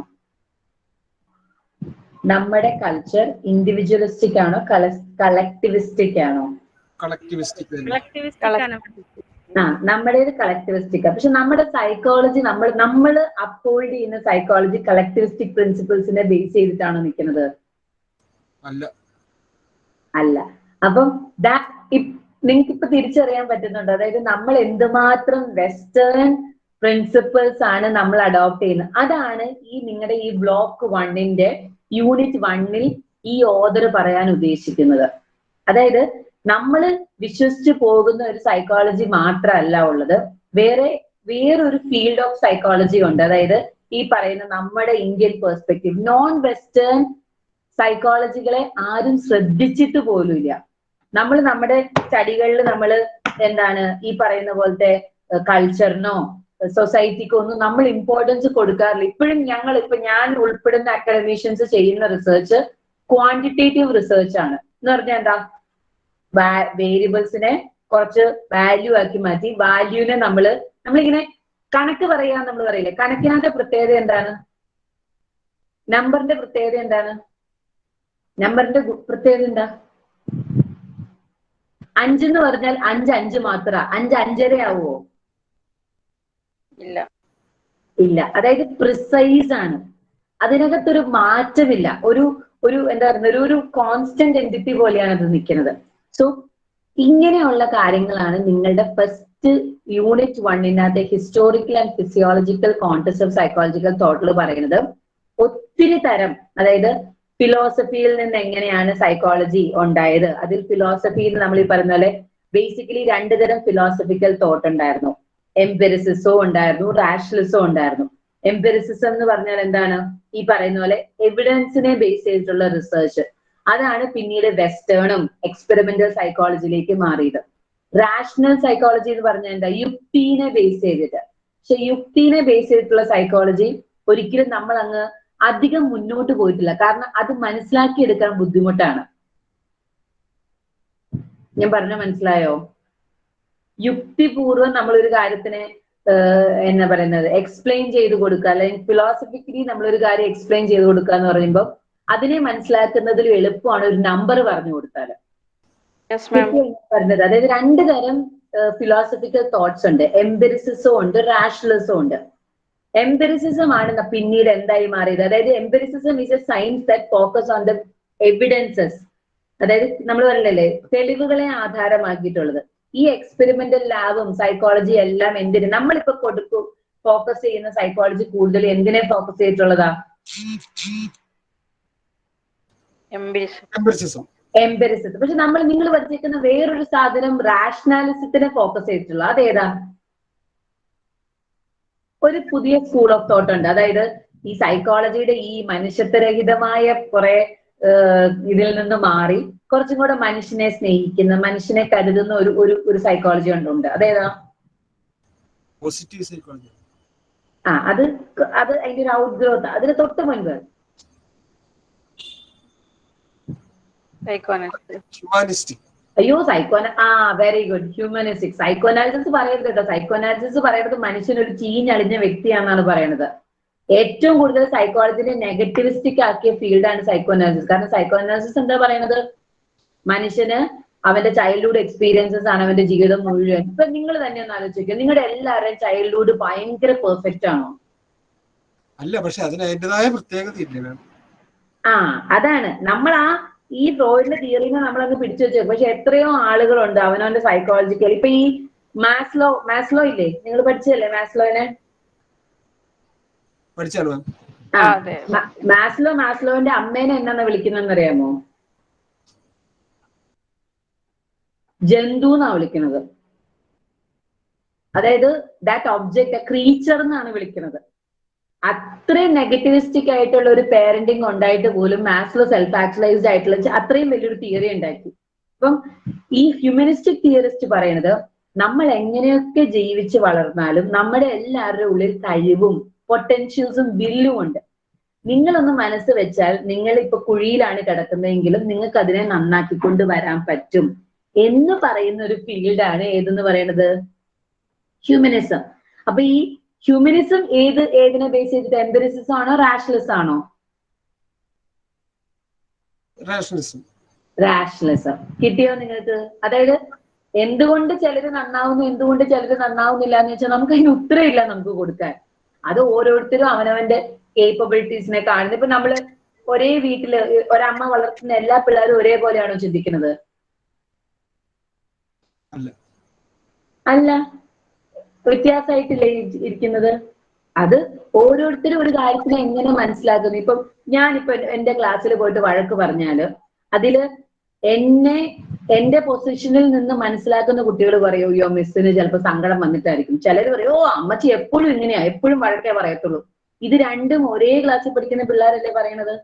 S1: നമ്മുടെ കൾച്ചർ ഇൻഡിവിജ്വലിസ്റ്റിക് ആണോ കളക്ടിവിസ്റ്റിക് ആണോ?
S3: ആ നമ്മുടെ
S4: ഒരു ആണ്.
S1: ആ നമ്മുടേത് കളക്ടിവിസ്റ്റിക് പക്ഷെ നമ്മുടെ സൈക്കോളജി നമ്മൾ നമ്മൾ അപ്പോൾഡ് ചെയ്യുന്ന സൈക്കോളജി കളക്ടിവിസ്റ്റിക് പ്രിൻസിപ്പിൾസിനെ ബേസ് ചെയ്തിട്ടാണോ നിൽക്കുന്നത്?
S3: അല്ല.
S1: അല്ല. അപ്പം നിങ്ങൾക്ക് ഇപ്പൊ തിരിച്ചറിയാൻ പറ്റുന്നുണ്ട്. അതായത് നമ്മൾ എന്തുമാത്രം വെസ്റ്റേൺ പ്രിൻസിപ്പിൾസ് ആണ് നമ്മൾ അഡോപ്റ്റ് ചെയ്യുന്നത്. അതാണ് ഈ നിങ്ങളുടെ ഈ ബ്ലോക്ക് വണ്ണിന്റെ യൂണിറ്റ് വണ്ണിൽ ഈ ഓദർ പറയാൻ ഉദ്ദേശിക്കുന്നത്. അതായത് നമ്മൾ വിശ്വസിച്ച് പോകുന്ന ഒരു സൈക്കോളജി മാത്രമല്ല ഉള്ളത്. വേറെ വേറൊരു ഫീൽഡ് ഓഫ് സൈക്കോളജി ഉണ്ട്. അതായത് ഈ പറയുന്ന നമ്മുടെ ഇന്ത്യൻ പെർസ്പെക്റ്റീവ് നോൺ വെസ്റ്റേൺ സൈക്കോളജികളെ ആരും ശ്രദ്ധിച്ചിട്ട് പോലുമില്ല. നമ്മൾ നമ്മുടെ സ്റ്റഡികളിൽ നമ്മൾ എന്താണ് ഈ പറയുന്ന പോലത്തെ കൾച്ചറിനോ സൊസൈറ്റിക്കോ ഒന്നും നമ്മൾ ഇമ്പോർട്ടൻസ് കൊടുക്കാറില്ല. ഇപ്പോഴും ഞങ്ങൾ ഇപ്പൊ ഞാൻ ഉൾപ്പെടുന്ന അക്കാഡമീഷ്യൻസ് ചെയ്യുന്ന റിസർച്ച് ക്വാണ്ടിറ്റേറ്റീവ് റിസർച്ച് ആണ്. എന്ന് പറഞ്ഞാൽ എന്താ? വേരിയബിൾസിനെ കുറച്ച് വാല്യൂ ആക്കി മാറ്റി വാല്യൂവിനെ നമ്മൾ നമ്മളിങ്ങനെ കണക്ക് പറയാൻ നമ്മൾ പറയില്ലേ? കണക്കിനകത്തെ പ്രത്യേകത എന്താണ്? നമ്പറിന്റെ പ്രത്യേകത എന്താണ്? നമ്പറിന്റെ പ്രത്യേകത എന്താ? അഞ്ചെന്ന് പറഞ്ഞാൽ അഞ്ച് അഞ്ച് മാത്ര. അഞ്ച് അഞ്ചര ആവുമോ
S5: ഇല്ല.
S1: ഇല്ല. അതായത് പ്രിസൈസ് ആണ്. അതിനകത്തൊരു മാറ്റമില്ല. ഒരു ഒരു എന്താ പറയുന്നത്? ഒരു ഒരു കോൺസ്റ്റന്റ് എന്റിറ്റി പോലെയാണ് അത് നിൽക്കുന്നത്. സോ ഇങ്ങനെയുള്ള കാര്യങ്ങളാണ് നിങ്ങളുടെ first unit വണ്ണിനകത്തെ historical and physiological context of psychological തോട്ടിൽ പറയുന്നത് ഒത്തിരി തരം അതായത് ഫിലോസഫിയിൽ നിന്ന് എങ്ങനെയാണ് സൈക്കോളജി ഉണ്ടായത്? അതിൽ ഫിലോസഫിയിൽ നമ്മൾ ഈ പറഞ്ഞ പോലെ ബേസിക്കലി രണ്ടു തരം ഫിലോസഫിക്കൽ തോട്ട് ഉണ്ടായിരുന്നു. എംപെരിസിസോ ഉണ്ടായിരുന്നു റാഷണലിസോ ഉണ്ടായിരുന്നു. എംപെരിസിസം എന്ന് പറഞ്ഞാൽ എന്താണ്? ഈ പറയുന്ന പോലെ എവിഡൻസിനെ ബേസ് ചെയ്തിട്ടുള്ള റിസർച്ച് അതാണ് പിന്നീട് വെസ്റ്റേണും എക്സ്പെരിമെന്റൽ സൈക്കോളജിയിലേക്ക് മാറിയത്. റാഷണൽ സൈക്കോളജി എന്ന് പറഞ്ഞാൽ എന്താ? യുക്തിനെ ബേസ് ചെയ്തിട്ട്. പക്ഷെ യുക്തിനെ ബേസ് ചെയ്തിട്ടുള്ള സൈക്കോളജി ഒരിക്കലും നമ്മൾ അങ്ങ് അധികം മുന്നോട്ട് പോയിട്ടില്ല. കാരണം അത് മനസ്സിലാക്കിയെടുക്കാൻ ബുദ്ധിമുട്ടാണ്. ഞാൻ പറഞ്ഞ മനസ്സിലായോ? യുക്തിപൂർവം നമ്മൾ ഒരു കാര്യത്തിനെ എന്നാ പറയുന്നത് എക്സ്പ്ലെയിൻ ചെയ്ത് കൊടുക്കുക അല്ലെങ്കിൽ ഫിലോസഫിക്കലി നമ്മൾ ഒരു കാര്യം എക്സ്പ്ലെയിൻ ചെയ്ത് കൊടുക്കുക എന്ന് പറയുമ്പോൾ അതിനെ മനസ്സിലാക്കുന്നതിൽ എളുപ്പമാണ് ഒരു നമ്പർ പറഞ്ഞു കൊടുത്താൽ പറഞ്ഞത്. അതായത് രണ്ട് തരം ഫിലോസഫിക്കൽ തോട്ട്സ് ഉണ്ട്. എംബെറിസിസും ഉണ്ട് റാഷണലിസും ഉണ്ട്. എംബെറിസിസം ആണ് പിന്നീട് എന്തായി മാറിയത്. അതായത് empiricism is a science that focus on the evidences അതായത് നമ്മൾ പറഞ്ഞല്ലേ തെളിവുകളെ ആധാരമാക്കിയിട്ടുള്ളത്. ഈ എക്സ്പെരിമെന്റൽ ലാബും സൈക്കോളജി എല്ലാം എന്തിന്? നമ്മളിപ്പോ കൊടുക്കും ഫോക്കസ് ചെയ്യുന്ന സൈക്കോളജി കൂടുതൽ എന്തിനെ ഫോക്കസ് ചെയ്തിട്ടുള്ളതാ? എംപെരിസിസം പക്ഷെ നമ്മൾ നിങ്ങൾ പഠിച്ചിരിക്കുന്ന വേറൊരു സാധനം റാഷണാലിസത്തിനെ ഫോക്കസ് ചെയ്തിട്ടുള്ള. അതേതാ? ഒരു പുതിയ സ്കൂൾ ഓഫ് തോട്ട് ഉണ്ട്. അതായത് ഈ സൈക്കോളജിയുടെ ഈ മനുഷ്യത്വരഹിതമായ കുറെ ഇതിൽ നിന്ന് മാറി. കുറച്ചും കൂടെ മനുഷ്യനെ സ്നേഹിക്കുന്ന മനുഷ്യനെ കരുതുന്ന ഒരു ഒരു ഒരു സൈക്കോളജി ഉണ്ട് അതേതാ?
S3: പോസിറ്റീവ് സൈക്കോളജി
S1: ആ അത് അത് അതിന്റെ ഒരു ഔട്ട് ഗ്രോത്ത് അതിന് തൊട്ട് മുൻപ്. അയ്യോ സൈക്കോന ആ വെരി ഗുഡ് ഹ്യൂമനിസ്റ്റിക് സൈക്കോനാലിസിസ് പറയരുത് കേട്ടോ. സൈക്കോനാലിസിസ് പറയുന്നത് മനുഷ്യൻ ഒരു ചീഞ്ഞളിഞ്ഞ വ്യക്തിയാണെന്നാണ് പറയുന്നത്. ഏറ്റവും കൂടുതൽ സൈക്കോളജിനെ നെഗറ്റിവിസ്റ്റിക് ആക്കിയ ഫീൽഡാണ് സൈക്കോനാലിസിസ് കാരണം സൈക്കോനാലിസിസ് എന്താ പറയുന്നത്? മനുഷ്യന് അവന്റെ ചൈൽഡ്ഹുഡ് എക്സ്പീരിയൻസസ് ആണ് അവന്റെ ജീവിതം മുഴുവൻ. ഇപ്പൊ നിങ്ങൾ തന്നെ ഒന്ന് ആലോചിക്കുക നിങ്ങളുടെ എല്ലാവരുടെയും ചൈൽഡ്ഹുഡ് ഭയങ്കര പെർഫെക്റ്റ് ആണോ?
S3: അല്ല പക്ഷെ അതിന് അതിന്റെതായ പ്രത്യേകത
S1: ആ അതാണ്. നമ്മൾ ആ ഈ ഫ്രോയിഡിന്റെ തിയറിനെ നമ്മളങ്ങ് പിടിച്ചു വെച്ചേക്കും. പക്ഷെ എത്രയോ ആളുകളുണ്ട് അവനവന്റെ സൈക്കോളജിക്കൽ ഇപ്പൊ ഈ മാസ്ലോ മാസ്ലോ ഇല്ലേ? നിങ്ങൾ പഠിച്ചതല്ലേ മാസ്ലോനെ. മാസ്ലോ മാസ്ലോന്റെ അമ്മേനെ എന്നാന്ന് വിളിക്കുന്നതെന്ന് അറിയാമോ? ജന്തു എന്നാ വിളിക്കുന്നത്. അതായത് ദാറ്റ് ഒബ്ജക്ട് ക്രീച്ചർ എന്നാണ് വിളിക്കുന്നത്. അത്രയും നെഗറ്റിവിസ്റ്റിക് ആയിട്ടുള്ള ഒരു പേരന്റിങ് ഉണ്ടായിട്ട് പോലും മാത്സിൽ സെൽഫ് ആക്ച്വലൈസ്ഡ് ആയിട്ടുള്ള അത്രയും വലിയൊരു തിയറി ഉണ്ടാക്കി. അപ്പം ഈ ഹ്യൂമനിസ്റ്റിക് തിയറിസ്റ്റ് പറയുന്നത് നമ്മൾ എങ്ങനെയൊക്കെ ജീവിച്ച് വളർന്നാലും നമ്മുടെ എല്ലാവരുടെ ഉള്ളിൽ കഴിവും പൊട്ടൻഷ്യൽസും വില്ലും ഉണ്ട്. നിങ്ങളൊന്ന് മനസ്സ് വെച്ചാൽ നിങ്ങൾ ഇപ്പൊ കുഴിയിലാണ് കിടക്കുന്നതെങ്കിലും നിങ്ങൾക്ക് അതിനെ നന്നാക്കിക്കൊണ്ട് വരാൻ പറ്റും. എന്ന് പറയുന്ന ഒരു ഫീൽഡാണ് ഏതെന്ന് പറയണത്? ഹ്യൂമനിസം അപ്പൊ ഈ ഹ്യൂമനിസം ഏത് ഏതിനെ ബേസ് ചെയ്തിട്ട്? എംപെറിസിസം ആണോ റാഷണലിസം ആണോ?
S3: റാഷണലിസം
S1: റാഷണലിസം കിട്ടിയോ നിങ്ങൾക്ക്? അതായത് എന്തുകൊണ്ട് ചിലര് നന്നാവുന്നു എന്തുകൊണ്ട് ചിലര് നന്നാവുന്നില്ല എന്ന് വെച്ചാൽ നമുക്ക് അതിന് ഉത്തരമില്ല നമുക്ക് കൊടുക്കാൻ. അത് ഓരോരുത്തരും അവനവന്റെ കേപ്പബിലിറ്റീസിനെ കാണുന്നത്. ഇപ്പൊ നമ്മൾ ഒരേ വീട്ടിൽ ഒരമ്മ വളർത്തുന്ന എല്ലാ പിള്ളേരും ഒരേപോലെയാണോ ചിന്തിക്കുന്നത്?
S3: അല്ല.
S1: അല്ല. വ്യത്യാസമായിട്ടില്ലേ ഇരി- ഇരിക്കുന്നത്? അത് ഓരോരുത്തരും ഒരു കാര്യത്തിനെ എങ്ങനെ മനസ്സിലാക്കുന്നു? ഇപ്പം ഞാനിപ്പോ എന്റെ ക്ലാസ്സിൽ പോയിട്ട് വഴക്ക് പറഞ്ഞാൽ അതിൽ എന്നെ എന്റെ പൊസിഷനിൽ നിന്ന് മനസ്സിലാക്കുന്ന കുട്ടികൾ പറയും അയ്യോ മിസ്സിന് ചിലപ്പോൾ സങ്കടം വന്നിട്ടായിരിക്കും. ചിലർ പറയും ഓ അമ്മച്ചി എപ്പോഴും ഇങ്ങനെയാ എപ്പോഴും വഴക്കേ പറയത്തുള്ളൂ. ഇത് രണ്ടും ഒരേ ക്ലാസ്സിൽ പഠിക്കുന്ന പിള്ളേരല്ലേ പറയണത്?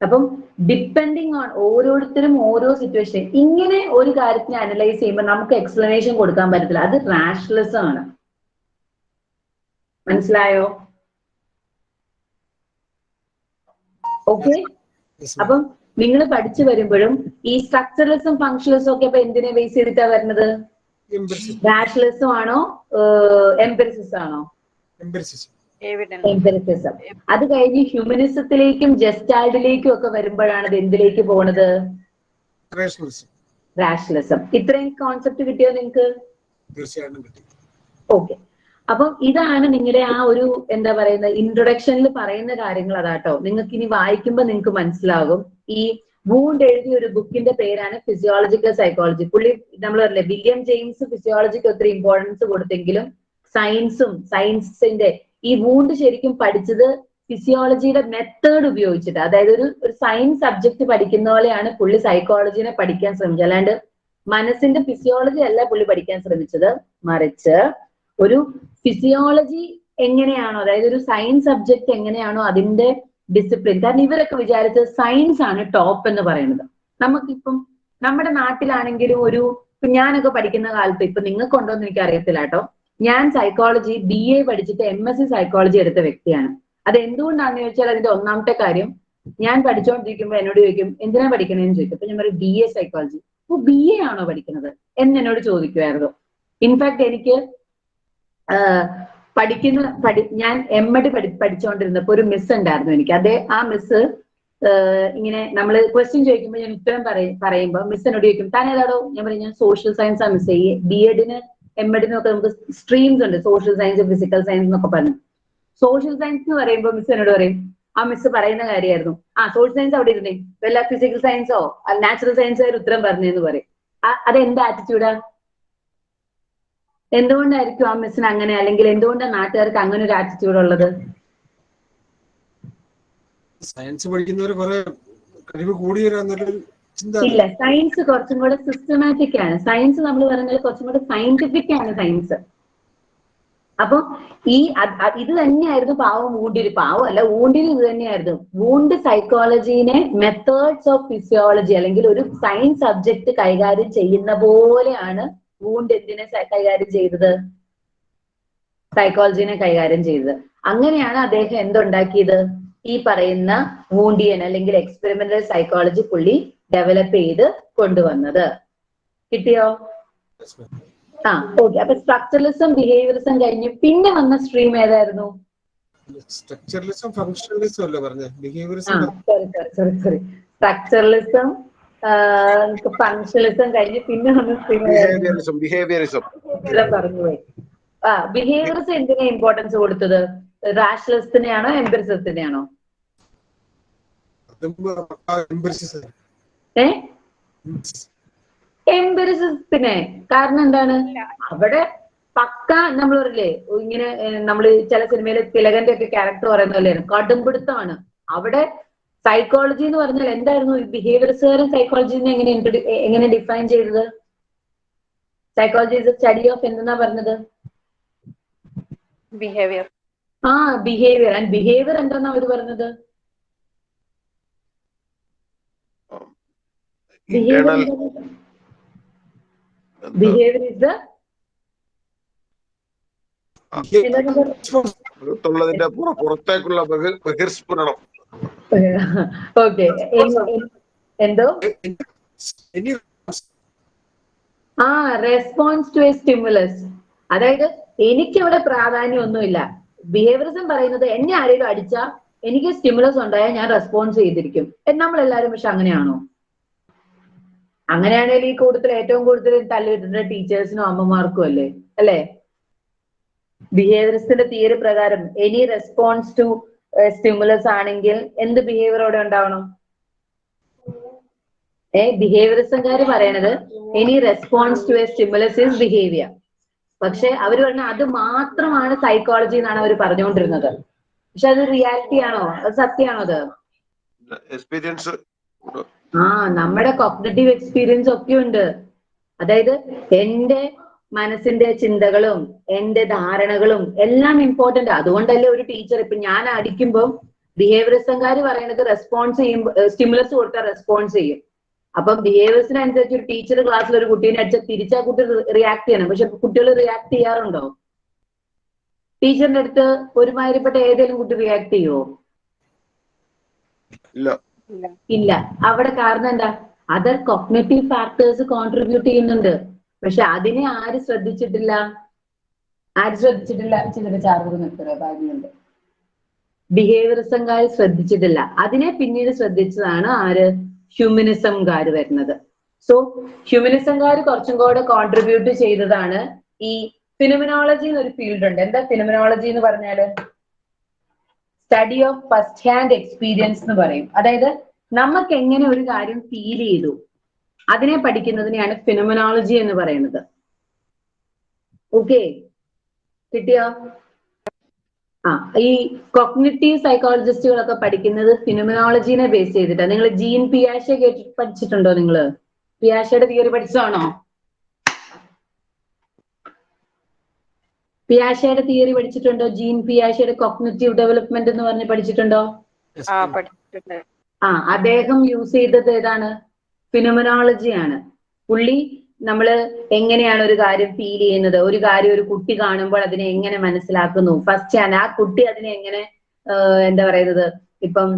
S1: അപ്പം ഡിപ്പെൻഡിങ് ഓൺ ഓരോരുത്തരും ഓരോ സിറ്റുവേഷൻ ഇങ്ങനെ ഒരു കാര്യത്തിനെ അനലൈസ് ചെയ്യുമ്പോൾ നമുക്ക് എക്സ്പ്ലനേഷൻ കൊടുക്കാൻ പറ്റത്തില്ല. അത് റാഷണലിസം ആണ്. മനസ്സിലായോ? ഓക്കെ അപ്പം നിങ്ങൾ പഠിച്ചു വരുമ്പോഴും ഈ സ്ട്രക്ചറലിസം ഫങ്ഷണലിസം ഒക്കെ അപ്പൊ എന്തിനെ ബേസ് ചെയ്തിട്ടാ വരുന്നത്. റാഷണലിസം ആണോ എംപെറിസിസം ആണോ?
S3: Empiricism.
S1: എംപെറിസിസം അത് കഴിഞ്ഞ് ഹ്യൂമനിസത്തിലേക്കും ജസ്റ്റാൾഡിലേക്കും ഒക്കെ വരുമ്പോഴാണ് ഇത് എന്തിലേക്ക് പോണത്. റാഷണലിസം ഇത്രയും കോൺസെപ്റ്റ് കിട്ടിയോ
S3: കിട്ടി.
S1: ഓക്കെ അപ്പം ഇതാണ് നിങ്ങളുടെ ആ ഒരു എന്താ പറയുന്ന ഇൻട്രൊഡക്ഷനിൽ പറയുന്ന കാര്യങ്ങൾ അതാട്ടോ. നിങ്ങൾക്ക് ഇനി വായിക്കുമ്പോൾ നിങ്ങൾക്ക് മനസ്സിലാകും. ഈ വൂണ്ട് എഴുതിയ ഒരു ബുക്കിന്റെ പേരാണ് ഫിസിയോളജിക്കൽ സൈക്കോളജി പുള്ളി നമ്മൾ പറഞ്ഞില്ലേ വില്യം ജെയിംസ് ഫിസിയോളജിക്ക് ഒത്തിരി ഇമ്പോർട്ടൻസ് കൊടുത്തെങ്കിലും സയൻസും സയൻസിന്റെ ഈ വൂണ്ട് ശരിക്കും പഠിച്ചത് ഫിസിയോളജിയുടെ മെത്തേഡ് ഉപയോഗിച്ചിട്ട്. അതായത് ഒരു ഒരു സയൻസ് സബ്ജക്ട് പഠിക്കുന്ന പോലെയാണ് പുള്ളി സൈക്കോളജിനെ പഠിക്കാൻ ശ്രമിച്ചത്. അല്ലാണ്ട് മനസ്സിന്റെ ഫിസിയോളജി അല്ല പുള്ളി പഠിക്കാൻ ശ്രമിച്ചത്. മറിച്ച് ഒരു ഫിസിയോളജി എങ്ങനെയാണോ അതായത് ഒരു സയൻസ് സബ്ജക്ട് എങ്ങനെയാണോ അതിന്റെ ഡിസിപ്ലിൻ കാരണം ഇവരൊക്കെ വിചാരിച്ചത് സയൻസ് ആണ് ടോപ്പ് എന്ന് പറയുന്നത്. നമുക്കിപ്പം നമ്മുടെ നാട്ടിലാണെങ്കിലും ഒരു ഞാനൊക്കെ പഠിക്കുന്ന കാലത്ത് ഇപ്പൊ നിങ്ങൾക്കുണ്ടോ എന്ന് എനിക്ക് അറിയത്തില്ല കേട്ടോ. ഞാൻ സൈക്കോളജി ബി എ പഠിച്ചിട്ട് എം എസ് സി സൈക്കോളജി എടുത്ത വ്യക്തിയാണ്. അത് എന്തുകൊണ്ടാണെന്ന് ചോദിച്ചാൽ അതിന്റെ ഒന്നാമത്തെ കാര്യം ഞാൻ പഠിച്ചുകൊണ്ടിരിക്കുമ്പോൾ എന്നോട് ചോദിക്കും എന്തിനാ പഠിക്കണേന്ന് ചോദിക്കും. അപ്പൊ ഞാൻ പറയും ബി എ സൈക്കോളജി അപ്പൊ ബി എ ആണോ പഠിക്കുന്നത്? എന്ന് എന്നോട് ചോദിക്കുമായിരുന്നു. ഇൻഫാക്ട് എനിക്ക് പഠിക്കുന്ന പഠി ഞാൻ എം എഡ് പഠി പഠിച്ചുകൊണ്ടിരുന്നപ്പോ ഒരു മിസ് ഉണ്ടായിരുന്നു എനിക്ക്. അതേ ആ മിസ് ഇങ്ങനെ നമ്മൾ ക്വസ്റ്റ്യൻ ചോദിക്കുമ്പോൾ ഞാൻ ഉത്തരം പറയും പറയുമ്പോൾ മിസ് എന്നോട് ചോദിക്കും താൻ ഏതാടോ ഞാൻ പറയും ഞാൻ സോഷ്യൽ സയൻസ് ആണ് മിസ് ബി എഡിന് എം എഡിനും ഒക്കെ നമുക്ക് സ്ട്രീംസ് ഉണ്ട്. സോഷ്യൽ സയൻസ് ഫിസിക്കൽ സയൻസ് എന്നൊക്കെ പറഞ്ഞു. സോഷ്യൽ സയൻസ് എന്ന് പറയുമ്പോൾ മിസ് എന്നോട് പറയും ആ മിസ് പറയുന്ന കാര്യമായിരുന്നു. ആ സോഷ്യൽ സയൻസ് അവിടെ ഇരുന്നേ. വല്ല ഫിസിക്കൽ സയൻസോ നാച്ചുറൽ സയൻസോ ഒരു ഉത്തരം പറഞ്ഞെന്ന് പറയും. അത് എന്താ ആറ്റിറ്റ്യൂഡാ എന്തുകൊണ്ടായിരിക്കും ആ മിസ്സിന് അങ്ങനെ? അല്ലെങ്കിൽ എന്തുകൊണ്ടാണ് നാട്ടുകാർക്ക് അങ്ങനെ ഒരു ആറ്റിറ്റ്യൂഡ് ഉള്ളത്?
S3: സയൻസ് പഠിക്കുന്നവർ കുറെ കഴിവ് കൂടി വരാന്നൊരു ചിന്ത
S1: ഇല്ല സയൻസ് കുറച്ചും കൂടെ സിസ്റ്റമാറ്റിക് ആണ്. സയൻസ് നമ്മൾ പറയുന്നത് കുറച്ചും കൂടെ സയന്റിഫിക് ആണ് സയൻസ് അപ്പൊ ഈ ഇത് തന്നെയായിരുന്നു പാവം ഊണ്ടിന് പാവം അല്ല ഊണ്ടിരി ഇത് തന്നെയായിരുന്നു. വൂണ്ട് സൈക്കോളജീനെ മെത്തേഡ്സ് ഓഫ് ഫിസിയോളജി അല്ലെങ്കിൽ ഒരു സയൻസ് സബ്ജക്ട് കൈകാര്യം ചെയ്യുന്ന പോലെയാണ് വൂണ്ട് എന്തിനെ കൈകാര്യം ചെയ്തത്? സൈക്കോളജീനെ കൈകാര്യം ചെയ്തത്. അങ്ങനെയാണ് അദ്ദേഹം എന്തുണ്ടാക്കിയത്? ഈ പറയുന്ന വൂണ്ടിയൻ അല്ലെങ്കിൽ എക്സ്പെരിമെന്റൽ സൈക്കോളജി പുള്ളി ഡെവലപ്പ് ചെയ്ത് കൊണ്ടുവന്നത്. കിട്ടിയോ? ആ ഓക്കെ അപ്പൊ സ്ട്രക്ചറലിസം ബിഹേവിയറിസം കഴിഞ്ഞു പിന്നെ വന്ന സ്ട്രീം ഏതായിരുന്നു?
S3: സ്ട്രക്ചറലിസം ഫങ്ഷണലിസം അല്ലേ പറഞ്ഞ? Behaviourism
S1: sorry sorry sorry sorry structuralism functionalism കഴിഞ്ഞ് പിന്നെ വന്ന സ്ട്രീം
S2: ബിഹേവിയറിസം
S1: ആ ബിഹേവിയറിസം എന്തിനാ ഇമ്പോർട്ടൻസ് കൊടുത്തത്? റാഷണലിസത്തിനെയാണോ എംപിറിസത്തിനെയാണോ ഏ കാരണം എന്താണ്? അവിടെ പക്ക നമ്മൾ പറയില്ലേ ഇങ്ങനെ നമ്മൾ ചില സിനിമയിലെ തിലകന്റെ ഒക്കെ ക്യാരക്ടർ പറയുന്ന പോലെയാണ് കടുംപിടുത്തമാണ്. അവിടെ സൈക്കോളജി എന്ന് പറഞ്ഞാൽ എന്തായിരുന്നു? ബിഹേവിയർസുകാരും സൈക്കോളജിനെ എങ്ങനെ എങ്ങനെ ഡിഫൈൻ ചെയ്തത്? സൈക്കോളജി ഇസ് സ്റ്റഡി ഓഫ് എന്തെന്നാ പറഞ്ഞത്?
S5: ബിഹേവിയർ
S1: ആ ബിഹേവിയർ ആൻഡ് ബിഹേവിയർ എന്താന്നാ അവർ പറഞ്ഞത്?
S2: ഇന്റേണൽ
S1: ബിഹേവിയർ ഇസ് ുള്ളതിന്റെ
S2: പുറത്തേക്കുള്ള ബഹി- ബഹിർസ്ഫുരണം.
S1: ഓക്കെ എന്തോ? ആ റെസ്പോൺസ് ടു എ സ്റ്റിമുലസ് അതായത് എനിക്കവിടെ പ്രാധാന്യമൊന്നുമില്ല. ബിഹേവിയറിസം പറയുന്നത് എന്നെ ആരെങ്കിലും അടിച്ചാ എനിക്ക് സ്റ്റിമുലസ് ഉണ്ടായാൽ ഞാൻ റെസ്പോൺസ് ചെയ്തിരിക്കും. നമ്മൾ എല്ലാവരും പക്ഷെ അങ്ങനെയാണോ? അങ്ങനെയാണെങ്കിൽ ഈ കൂട്ടത്തിൽ ഏറ്റവും കൂടുതൽ തല്ലിട്ടുന്ന ടീച്ചേഴ്സിനും അമ്മമാർക്കും അല്ലേ? അല്ലേ? ബിഹേവിയറിസ്റ്റിന്റെ തിയറി പ്രകാരം എനി റെസ്പോൺസ് ടു സ്റ്റിമുലസ് ആണെങ്കിൽ എന്ത് ബിഹേവിയർ അവിടെ ഉണ്ടാവണം? ഏ ബിഹേവിയറിസംകാര് പറയണത് any response to a stimulus is behaviour പക്ഷെ അവർ പറഞ്ഞ അത് മാത്രമാണ് സൈക്കോളജി എന്നാണ് അവർ പറഞ്ഞുകൊണ്ടിരുന്നത്. പക്ഷെ അത് റിയാലിറ്റി ആണോ? അത് സത്യമാണോ അത്?
S2: എക്സ്പീരിയൻസ്
S1: ആ നമ്മുടെ കോഗ്നറ്റീവ് എക്സ്പീരിയൻസ് ഒക്കെ ഉണ്ട് അതായത് എന്റെ മനസ്സിന്റെ ചിന്തകളും എന്റെ ധാരണകളും എല്ലാം ഇമ്പോർട്ടന്റ് അതുകൊണ്ടല്ലേ ഒരു ടീച്ചർ ഇപ്പൊ ഞാൻ അടിക്കുമ്പോൾ ബിഹേവിയറിസംകാര് പറയണത് റെസ്പോൺസ് ചെയ്യുമ്പോൾ സ്റ്റിമുലസ് കൊടുത്താൽ റെസ്പോൺസ് ചെയ്യും. അപ്പം ബിഹേവിയർസിനനുസരിച്ച് ഒരു ടീച്ചർ ക്ലാസ്സിൽ ഒരു കുട്ടീനെ അടിച്ചാൽ തിരിച്ചാ കുട്ടി റിയാക്ട് ചെയ്യണം. പക്ഷെ കുട്ടികൾ റിയാക്ട് ചെയ്യാറുണ്ടോ? ടീച്ചറിന്റെ അടുത്ത് ഒരുമാതിരിപ്പെട്ട ഏതെങ്കിലും കുട്ടി റിയാക്ട് ചെയ്യുമോ
S2: ഇല്ല.
S1: അവിടെ കാരണം എന്താ? അതർ കൊഗ്നറ്റീവ് ഫാക്ടേഴ്സ് കോൺട്രിബ്യൂട്ട് ചെയ്യുന്നുണ്ട്. പക്ഷെ അതിനെ ആര് ശ്രദ്ധിച്ചിട്ടില്ല? ആര് ശ്രദ്ധിച്ചിട്ടില്ല? ചിലര് ചാർജ് നിൽക്കുന്നുണ്ട് ബിഹേവിയറിസംകാർ ശ്രദ്ധിച്ചിട്ടില്ല. അതിനെ പിന്നീട് ശ്രദ്ധിച്ചതാണ് ആര്? ഹ്യൂമനിസംകാർ വരുന്നത്. സോ ഹ്യൂമനിസംകാർ കുറച്ചും കൂടെ കോൺട്രിബ്യൂട്ട് ചെയ്തതാണ് ഈ ഫിനമിനോളജി എന്നൊരു ഫീൽഡ് ഉണ്ട്. എന്താ ഫിനമിനോളജി എന്ന് പറഞ്ഞാൽ? Study of first hand experience എന്ന് പറയും. അതായത് നമുക്ക് എങ്ങനെ ഒരു കാര്യം ഫീൽ ചെയ്തു? അതിനെ പഠിക്കുന്നതിനെയാണ് ഫിനോമിനോളജി എന്ന് പറയുന്നത്. ഓക്കെ കിട്ടിയോ? ആ ഈ കൊഗ്നിറ്റീവ് സൈക്കോളജിസ്റ്റുകളൊക്കെ പഠിക്കുന്നത് ഫിനോമിനോളജിനെ ബേസ് ചെയ്തിട്ടാണ് നിങ്ങൾ ജീൻ പിയാഷ കേട്ടി പഠിച്ചിട്ടുണ്ടോ നിങ്ങൾ പിയാഷയുടെ തിയറി പഠിച്ചതാണോ? പിയാഷയുടെ തിയറി പഠിച്ചിട്ടുണ്ടോ? ജീൻ പിയാഷയുടെ കോഗ്നറ്റീവ് ഡെവലപ്മെന്റ് എന്ന് പറഞ്ഞ് പഠിച്ചിട്ടുണ്ടോ?
S5: ആ പഠിച്ചിട്ടുണ്ട്.
S1: ആ അദ്ദേഹം യൂസ് ചെയ്തത് ഏതാണ്? ഫിനോമിനോളജി ആണ്. പുള്ളി നമ്മൾ എങ്ങനെയാണ് ഒരു കാര്യം ഫീൽ ചെയ്യുന്നത്? ഒരു കാര്യം ഒരു കുട്ടി കാണുമ്പോൾ അതിനെ എങ്ങനെ മനസ്സിലാക്കുന്നു? ഫസ്റ്റ് ആണ് ആ കുട്ടി അതിനെ എങ്ങനെ എന്താ പറയുന്നത്? ഇപ്പം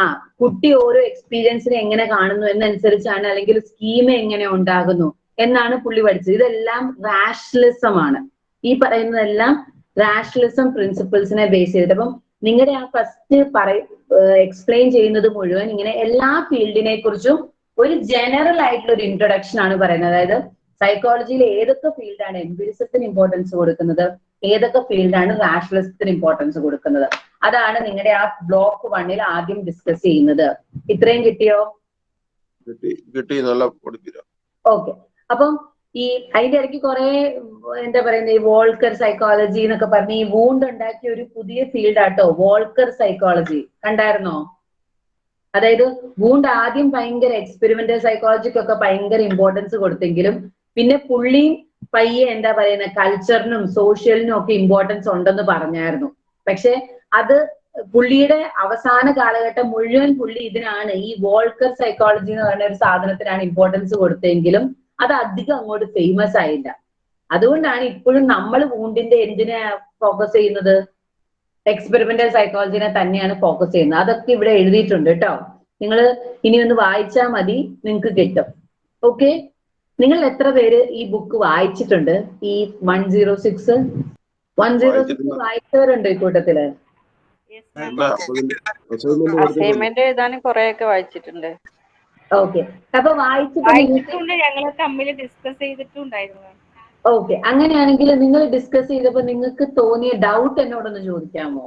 S1: ആ കുട്ടി ഓരോ എക്സ്പീരിയൻസിനെ എങ്ങനെ കാണുന്നു എന്നനുസരിച്ചാണ് അല്ലെങ്കിൽ സ്കീം എങ്ങനെ ഉണ്ടാകുന്നു എന്നാണ് പുള്ളി പഠിച്ചത്. ഇതെല്ലാം റാഷണലിസം ആണ്. ഈ പറയുന്നതെല്ലാം റാഷണലിസം പ്രിൻസിപ്പിൾസിനെ ബേസ് ചെയ്തിട്ട്. അപ്പം നിങ്ങളുടെ ആ ഫസ്റ്റ് പറ എക്സ്പ്ലെയിൻ ചെയ്യുന്നത് മുഴുവൻ ഇങ്ങനെ എല്ലാ ഫീൽഡിനെ കുറിച്ചും ഒരു ജനറൽ ആയിട്ടുള്ള ഒരു ഇൻട്രൊഡക്ഷൻ ആണ് പറയുന്നത്. അതായത് സൈക്കോളജിയിൽ ഏതൊക്കെ ഫീൽഡാണ് എംപിരിസത്തിന് ഇമ്പോർട്ടൻസ് കൊടുക്കുന്നത്? ഏതൊക്കെ ഫീൽഡാണ് റാഷണലിസത്തിന് ഇമ്പോർട്ടൻസ് കൊടുക്കുന്നത്? അതാണ് നിങ്ങളുടെ ആ ബ്ലോക്ക് വണ്ണിൽ ആദ്യം ഡിസ്കസ് ചെയ്യുന്നത്. ഇത്രയും കിട്ടിയോ?
S2: കിട്ടി കിട്ടി. നല്ല
S1: ഓക്കെ അപ്പം ഈ അതിന്റെ ഇടയ്ക്ക് കുറെ എന്താ പറയുന്നത് ഈ വോൾക്കർ സൈക്കോളജി എന്നൊക്കെ പറഞ്ഞ് ഈ വൂണ്ട് ഉണ്ടാക്കിയ ഒരു പുതിയ ഫീൽഡ് ആട്ടോ വോൾക്കർ സൈക്കോളജി കണ്ടായിരുന്നോ? അതായത് വൂണ്ട് ആദ്യം ഭയങ്കര എക്സ്പെരിമെന്റൽ സൈക്കോളജിക്കൊക്കെ ഭയങ്കര ഇമ്പോർട്ടൻസ് കൊടുത്തെങ്കിലും പിന്നെ പുള്ളി പയ്യെ എന്താ പറയുന്ന കൾച്ചറിനും സോഷ്യലിനും ഒക്കെ ഇമ്പോർട്ടൻസ് ഉണ്ടെന്ന് പറഞ്ഞായിരുന്നു. പക്ഷെ അത് പുള്ളിയുടെ അവസാന കാലഘട്ടം മുഴുവൻ പുള്ളി ഇതിനാണ് ഈ വോൾക്കർ സൈക്കോളജി എന്ന് പറയുന്ന ഒരു സാധനത്തിനാണ് ഇമ്പോർട്ടൻസ് കൊടുത്തെങ്കിലും അത് അധികം അങ്ങോട്ട് ഫേമസ് ആയില്ല. അതുകൊണ്ടാണ് ഇപ്പോഴും നമ്മൾ വൂണ്ടിന്റെ എന്തിനെ ഫോക്കസ് ചെയ്യുന്നത്? എക്സ്പെരിമെന്റൽ സൈക്കോളജിനെ തന്നെയാണ് ഫോക്കസ് ചെയ്യുന്നത്. അതൊക്കെ ഇവിടെ എഴുതിയിട്ടുണ്ട് കേട്ടോ. നിങ്ങൾ ഇനി ഒന്ന് വായിച്ചാൽ മതി നിങ്ങൾക്ക് കിട്ടും. ഓക്കെ നിങ്ങൾ എത്ര പേര് ഈ ബുക്ക് വായിച്ചിട്ടുണ്ട്? ഈ one zero six one zero six വായിച്ചവരുണ്ട് ഈ
S2: കൂട്ടത്തിൽ?
S5: അസൈൻമെന്റ് എഴുതാനും കുറെയൊക്കെ വായിച്ചിട്ടുണ്ട്.
S1: ഓക്കെ അപ്പൊ വായിച്ചിട്ട് നിങ്ങൾക്ക്
S4: വായിച്ചിട്ടുണ്ട് ഞങ്ങൾ തമ്മിൽ ഡിസ്കസ് ചെയ്തിട്ടുണ്ടായിരുന്നു.
S1: ഓക്കെ അങ്ങനെയാണെങ്കിൽ നിങ്ങൾ ഡിസ്കസ് ചെയ്തപ്പോ നിങ്ങൾക്ക് തോന്നിയ ഡൗട്ട് എന്നോടൊന്ന് ചോദിക്കാമോ?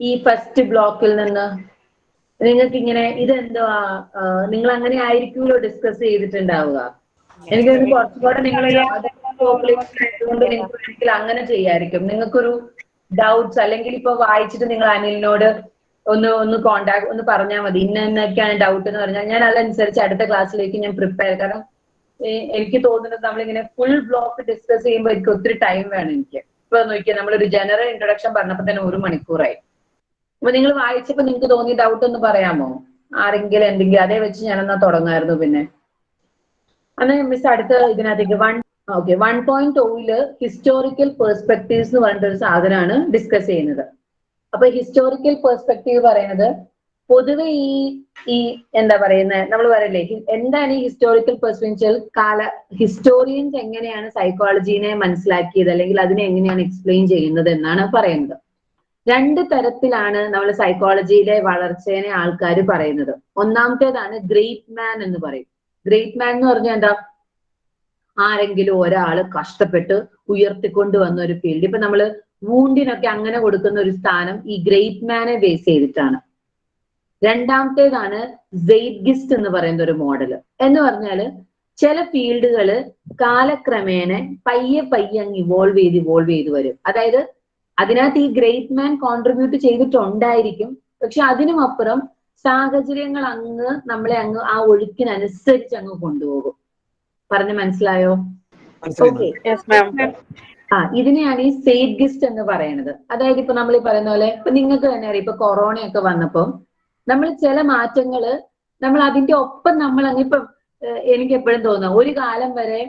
S1: ഈ ഫസ്റ്റ് ബ്ലോക്കിൽ നിന്ന് നിങ്ങൾക്ക് ഇങ്ങനെ ഇതെന്തുവാ നിങ്ങൾ അങ്ങനെ ആയിരിക്കുമല്ലോ ഡിസ്കസ് ചെയ്തിട്ടുണ്ടാവുക. എനിക്ക് കുറച്ചുകൂടെ നിങ്ങൾ നിങ്ങൾക്ക് വേണമെങ്കിൽ അങ്ങനെ ചെയ്യായിരിക്കും. നിങ്ങൾക്കൊരു ഡൗട്ട്സ് അല്ലെങ്കിൽ ഇപ്പൊ വായിച്ചിട്ട് നിങ്ങൾ അനിലിനോട് ഒന്ന് ഒന്ന് കോണ്ടാക്ട് ഒന്ന് പറഞ്ഞാൽ മതി. ഇന്ന എന്നൊക്കെയാണ് ഡൗട്ട് എന്ന് പറഞ്ഞാൽ ഞാൻ അതനുസരിച്ച് അടുത്ത ക്ലാസ്സിലേക്ക് ഞാൻ പ്രിപ്പയർ കാരണം എനിക്ക് തോന്നുന്നത് നമ്മളിങ്ങനെ ഫുൾ ബ്ലോക്ക് ഡിസ്കസ് ചെയ്യുമ്പോൾ എനിക്ക് ഒത്തിരി ടൈം വേണം എനിക്ക്. ഇപ്പൊ നോക്കിയാൽ നമ്മളൊരു ജനറൽ ഇൻട്രൊഡക്ഷൻ പറഞ്ഞപ്പോ തന്നെ ഒരു മണിക്കൂറായി. അപ്പൊ നിങ്ങൾ വായിച്ചപ്പോ നിങ്ങൾക്ക് തോന്നിയ ഡൗട്ട് ഒന്ന് പറയാമോ? ആരെങ്കിലും എന്തെങ്കിലും അതേ വെച്ച് ഞാനെന്നാ തുടങ്ങായിരുന്നു പിന്നെ. അന്ന് മിസ് അടുത്ത ഇതിനകത്തേക്ക് വൺ ഓക്കെ വൺ പോയിന്റ് ടൂയിൽ ഹിസ്റ്റോറിക്കൽ പെർസ്പെക്ടീവ്സ് എന്ന് പറഞ്ഞിട്ടൊരു സാധനമാണ് ഡിസ്കസ് ചെയ്യുന്നത്. അപ്പൊ ഹിസ്റ്റോറിക്കൽ പെർസ്പെക്റ്റീവ് പറയുന്നത് പൊതുവെ ഈ ഈ എന്താ പറയുന്നത് നമ്മൾ പറയല്ലേ എന്താണ് ഈ ഹിസ്റ്റോറിക്കൽ പെർസ്പെക്ടീവ് കാല ഹിസ്റ്റോറിയൻസ് എങ്ങനെയാണ് സൈക്കോളജീനെ മനസ്സിലാക്കിയത് അല്ലെങ്കിൽ അതിനെ എങ്ങനെയാണ് എക്സ്പ്ലെയിൻ ചെയ്യുന്നത് എന്നാണ് പറയുന്നത്. രണ്ട് തരത്തിലാണ് നമ്മൾ സൈക്കോളജിയിലെ വളർച്ചേനെ ആൾക്കാർ പറയുന്നത്. ഒന്നാമത്തേതാണ് ഗ്രേറ്റ് മാൻ എന്ന് പറയും. ഗ്രേറ്റ് മാൻ എന്ന് പറഞ്ഞാൽ എന്താ? ആരെങ്കിലും ഒരാൾ കഷ്ടപ്പെട്ട് ഉയർത്തിക്കൊണ്ട് വന്ന ഒരു ഫീൽഡ് ഇപ്പൊ നമ്മൾ വൂണ്ടിനൊക്കെ അങ്ങനെ കൊടുക്കുന്ന ഒരു സ്ഥാനം ഈ ഗ്രേറ്റ് മാനെ ബേസ് ചെയ്തിട്ടാണ് രണ്ടാമത്തേതാണ് സെയ്ഡ്ഗിസ്റ്റ് എന്ന് പറയുന്ന ഒരു മോഡൽ എന്ന് പറഞ്ഞാൽ ചില ഫീൽഡുകൾ കാലക്രമേണ പയ്യെ പയ്യെ അങ്ങ് ഇവോൾവ് ചെയ്ത് ഇവോൾവ് ചെയ്ത് വരും അതായത് അതിനകത്ത് ഈ ഗ്രേറ്റ് മാൻ കോൺട്രിബ്യൂട്ട് ചെയ്തിട്ടുണ്ടായിരിക്കും പക്ഷെ അതിനും അപ്പുറം സാഹചര്യങ്ങൾ അങ്ങ് നമ്മളെ അങ്ങ് ആ ഒഴുക്കിനനുസരിച്ച് അങ്ങ് കൊണ്ടുപോകും പറഞ്ഞ് മനസ്സിലായോ
S3: മനസ്സിലായി
S1: ഓക്കെ
S5: യെസ് മാം
S1: ആ ഇതിനെയാണ് ഈ സേഡ്ഗിസ്റ്റ് എന്ന് പറയുന്നത് അതായത് ഇപ്പൊ നമ്മൾ ഈ പറയുന്ന പോലെ ഇപ്പൊ നിങ്ങൾക്ക് തന്നെ അറിയാം ഇപ്പൊ കൊറോണയൊക്കെ വന്നപ്പോൾ നമ്മൾ ചില മാറ്റങ്ങൾ നമ്മൾ അതിന്റെ ഒപ്പം നമ്മൾ അങ്ങ് ഇപ്പൊ എനിക്ക് എപ്പോഴും തോന്നുന്നു ഒരു കാലം വരെ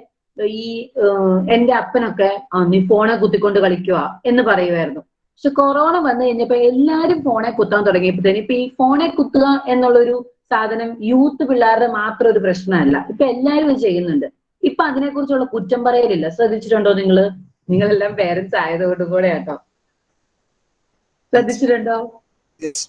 S1: ഈ എന്റെ അപ്പനൊക്കെ നീ ഫോണെ കുത്തിക്കൊണ്ട് കളിക്കുക എന്ന് പറയുമായിരുന്നു. പക്ഷെ കൊറോണ വന്നു കഴിഞ്ഞപ്പോ എല്ലാരും ഫോണെ കുത്താൻ തുടങ്ങിയപ്പോഴത്തേന് ഇപ്പൊ ഈ ഫോണെ കുത്തുക എന്നുള്ളൊരു സാധനം യൂത്ത് പിള്ളേരുടെ മാത്രം ഒരു പ്രശ്നമല്ല. ഇപ്പൊ എല്ലാരും ഇത് ചെയ്യുന്നുണ്ട്. ഇപ്പൊ അതിനെക്കുറിച്ചുള്ള കുറ്റം പറയലില്ല. ശ്രദ്ധിച്ചിട്ടുണ്ടോ നിങ്ങൾ? നിങ്ങളെല്ലാം പേരൻസ് ആയതുകൊണ്ട് കൂടെ കേട്ടോ. ശ്രദ്ധിച്ചിട്ടുണ്ടോ?
S3: Yes.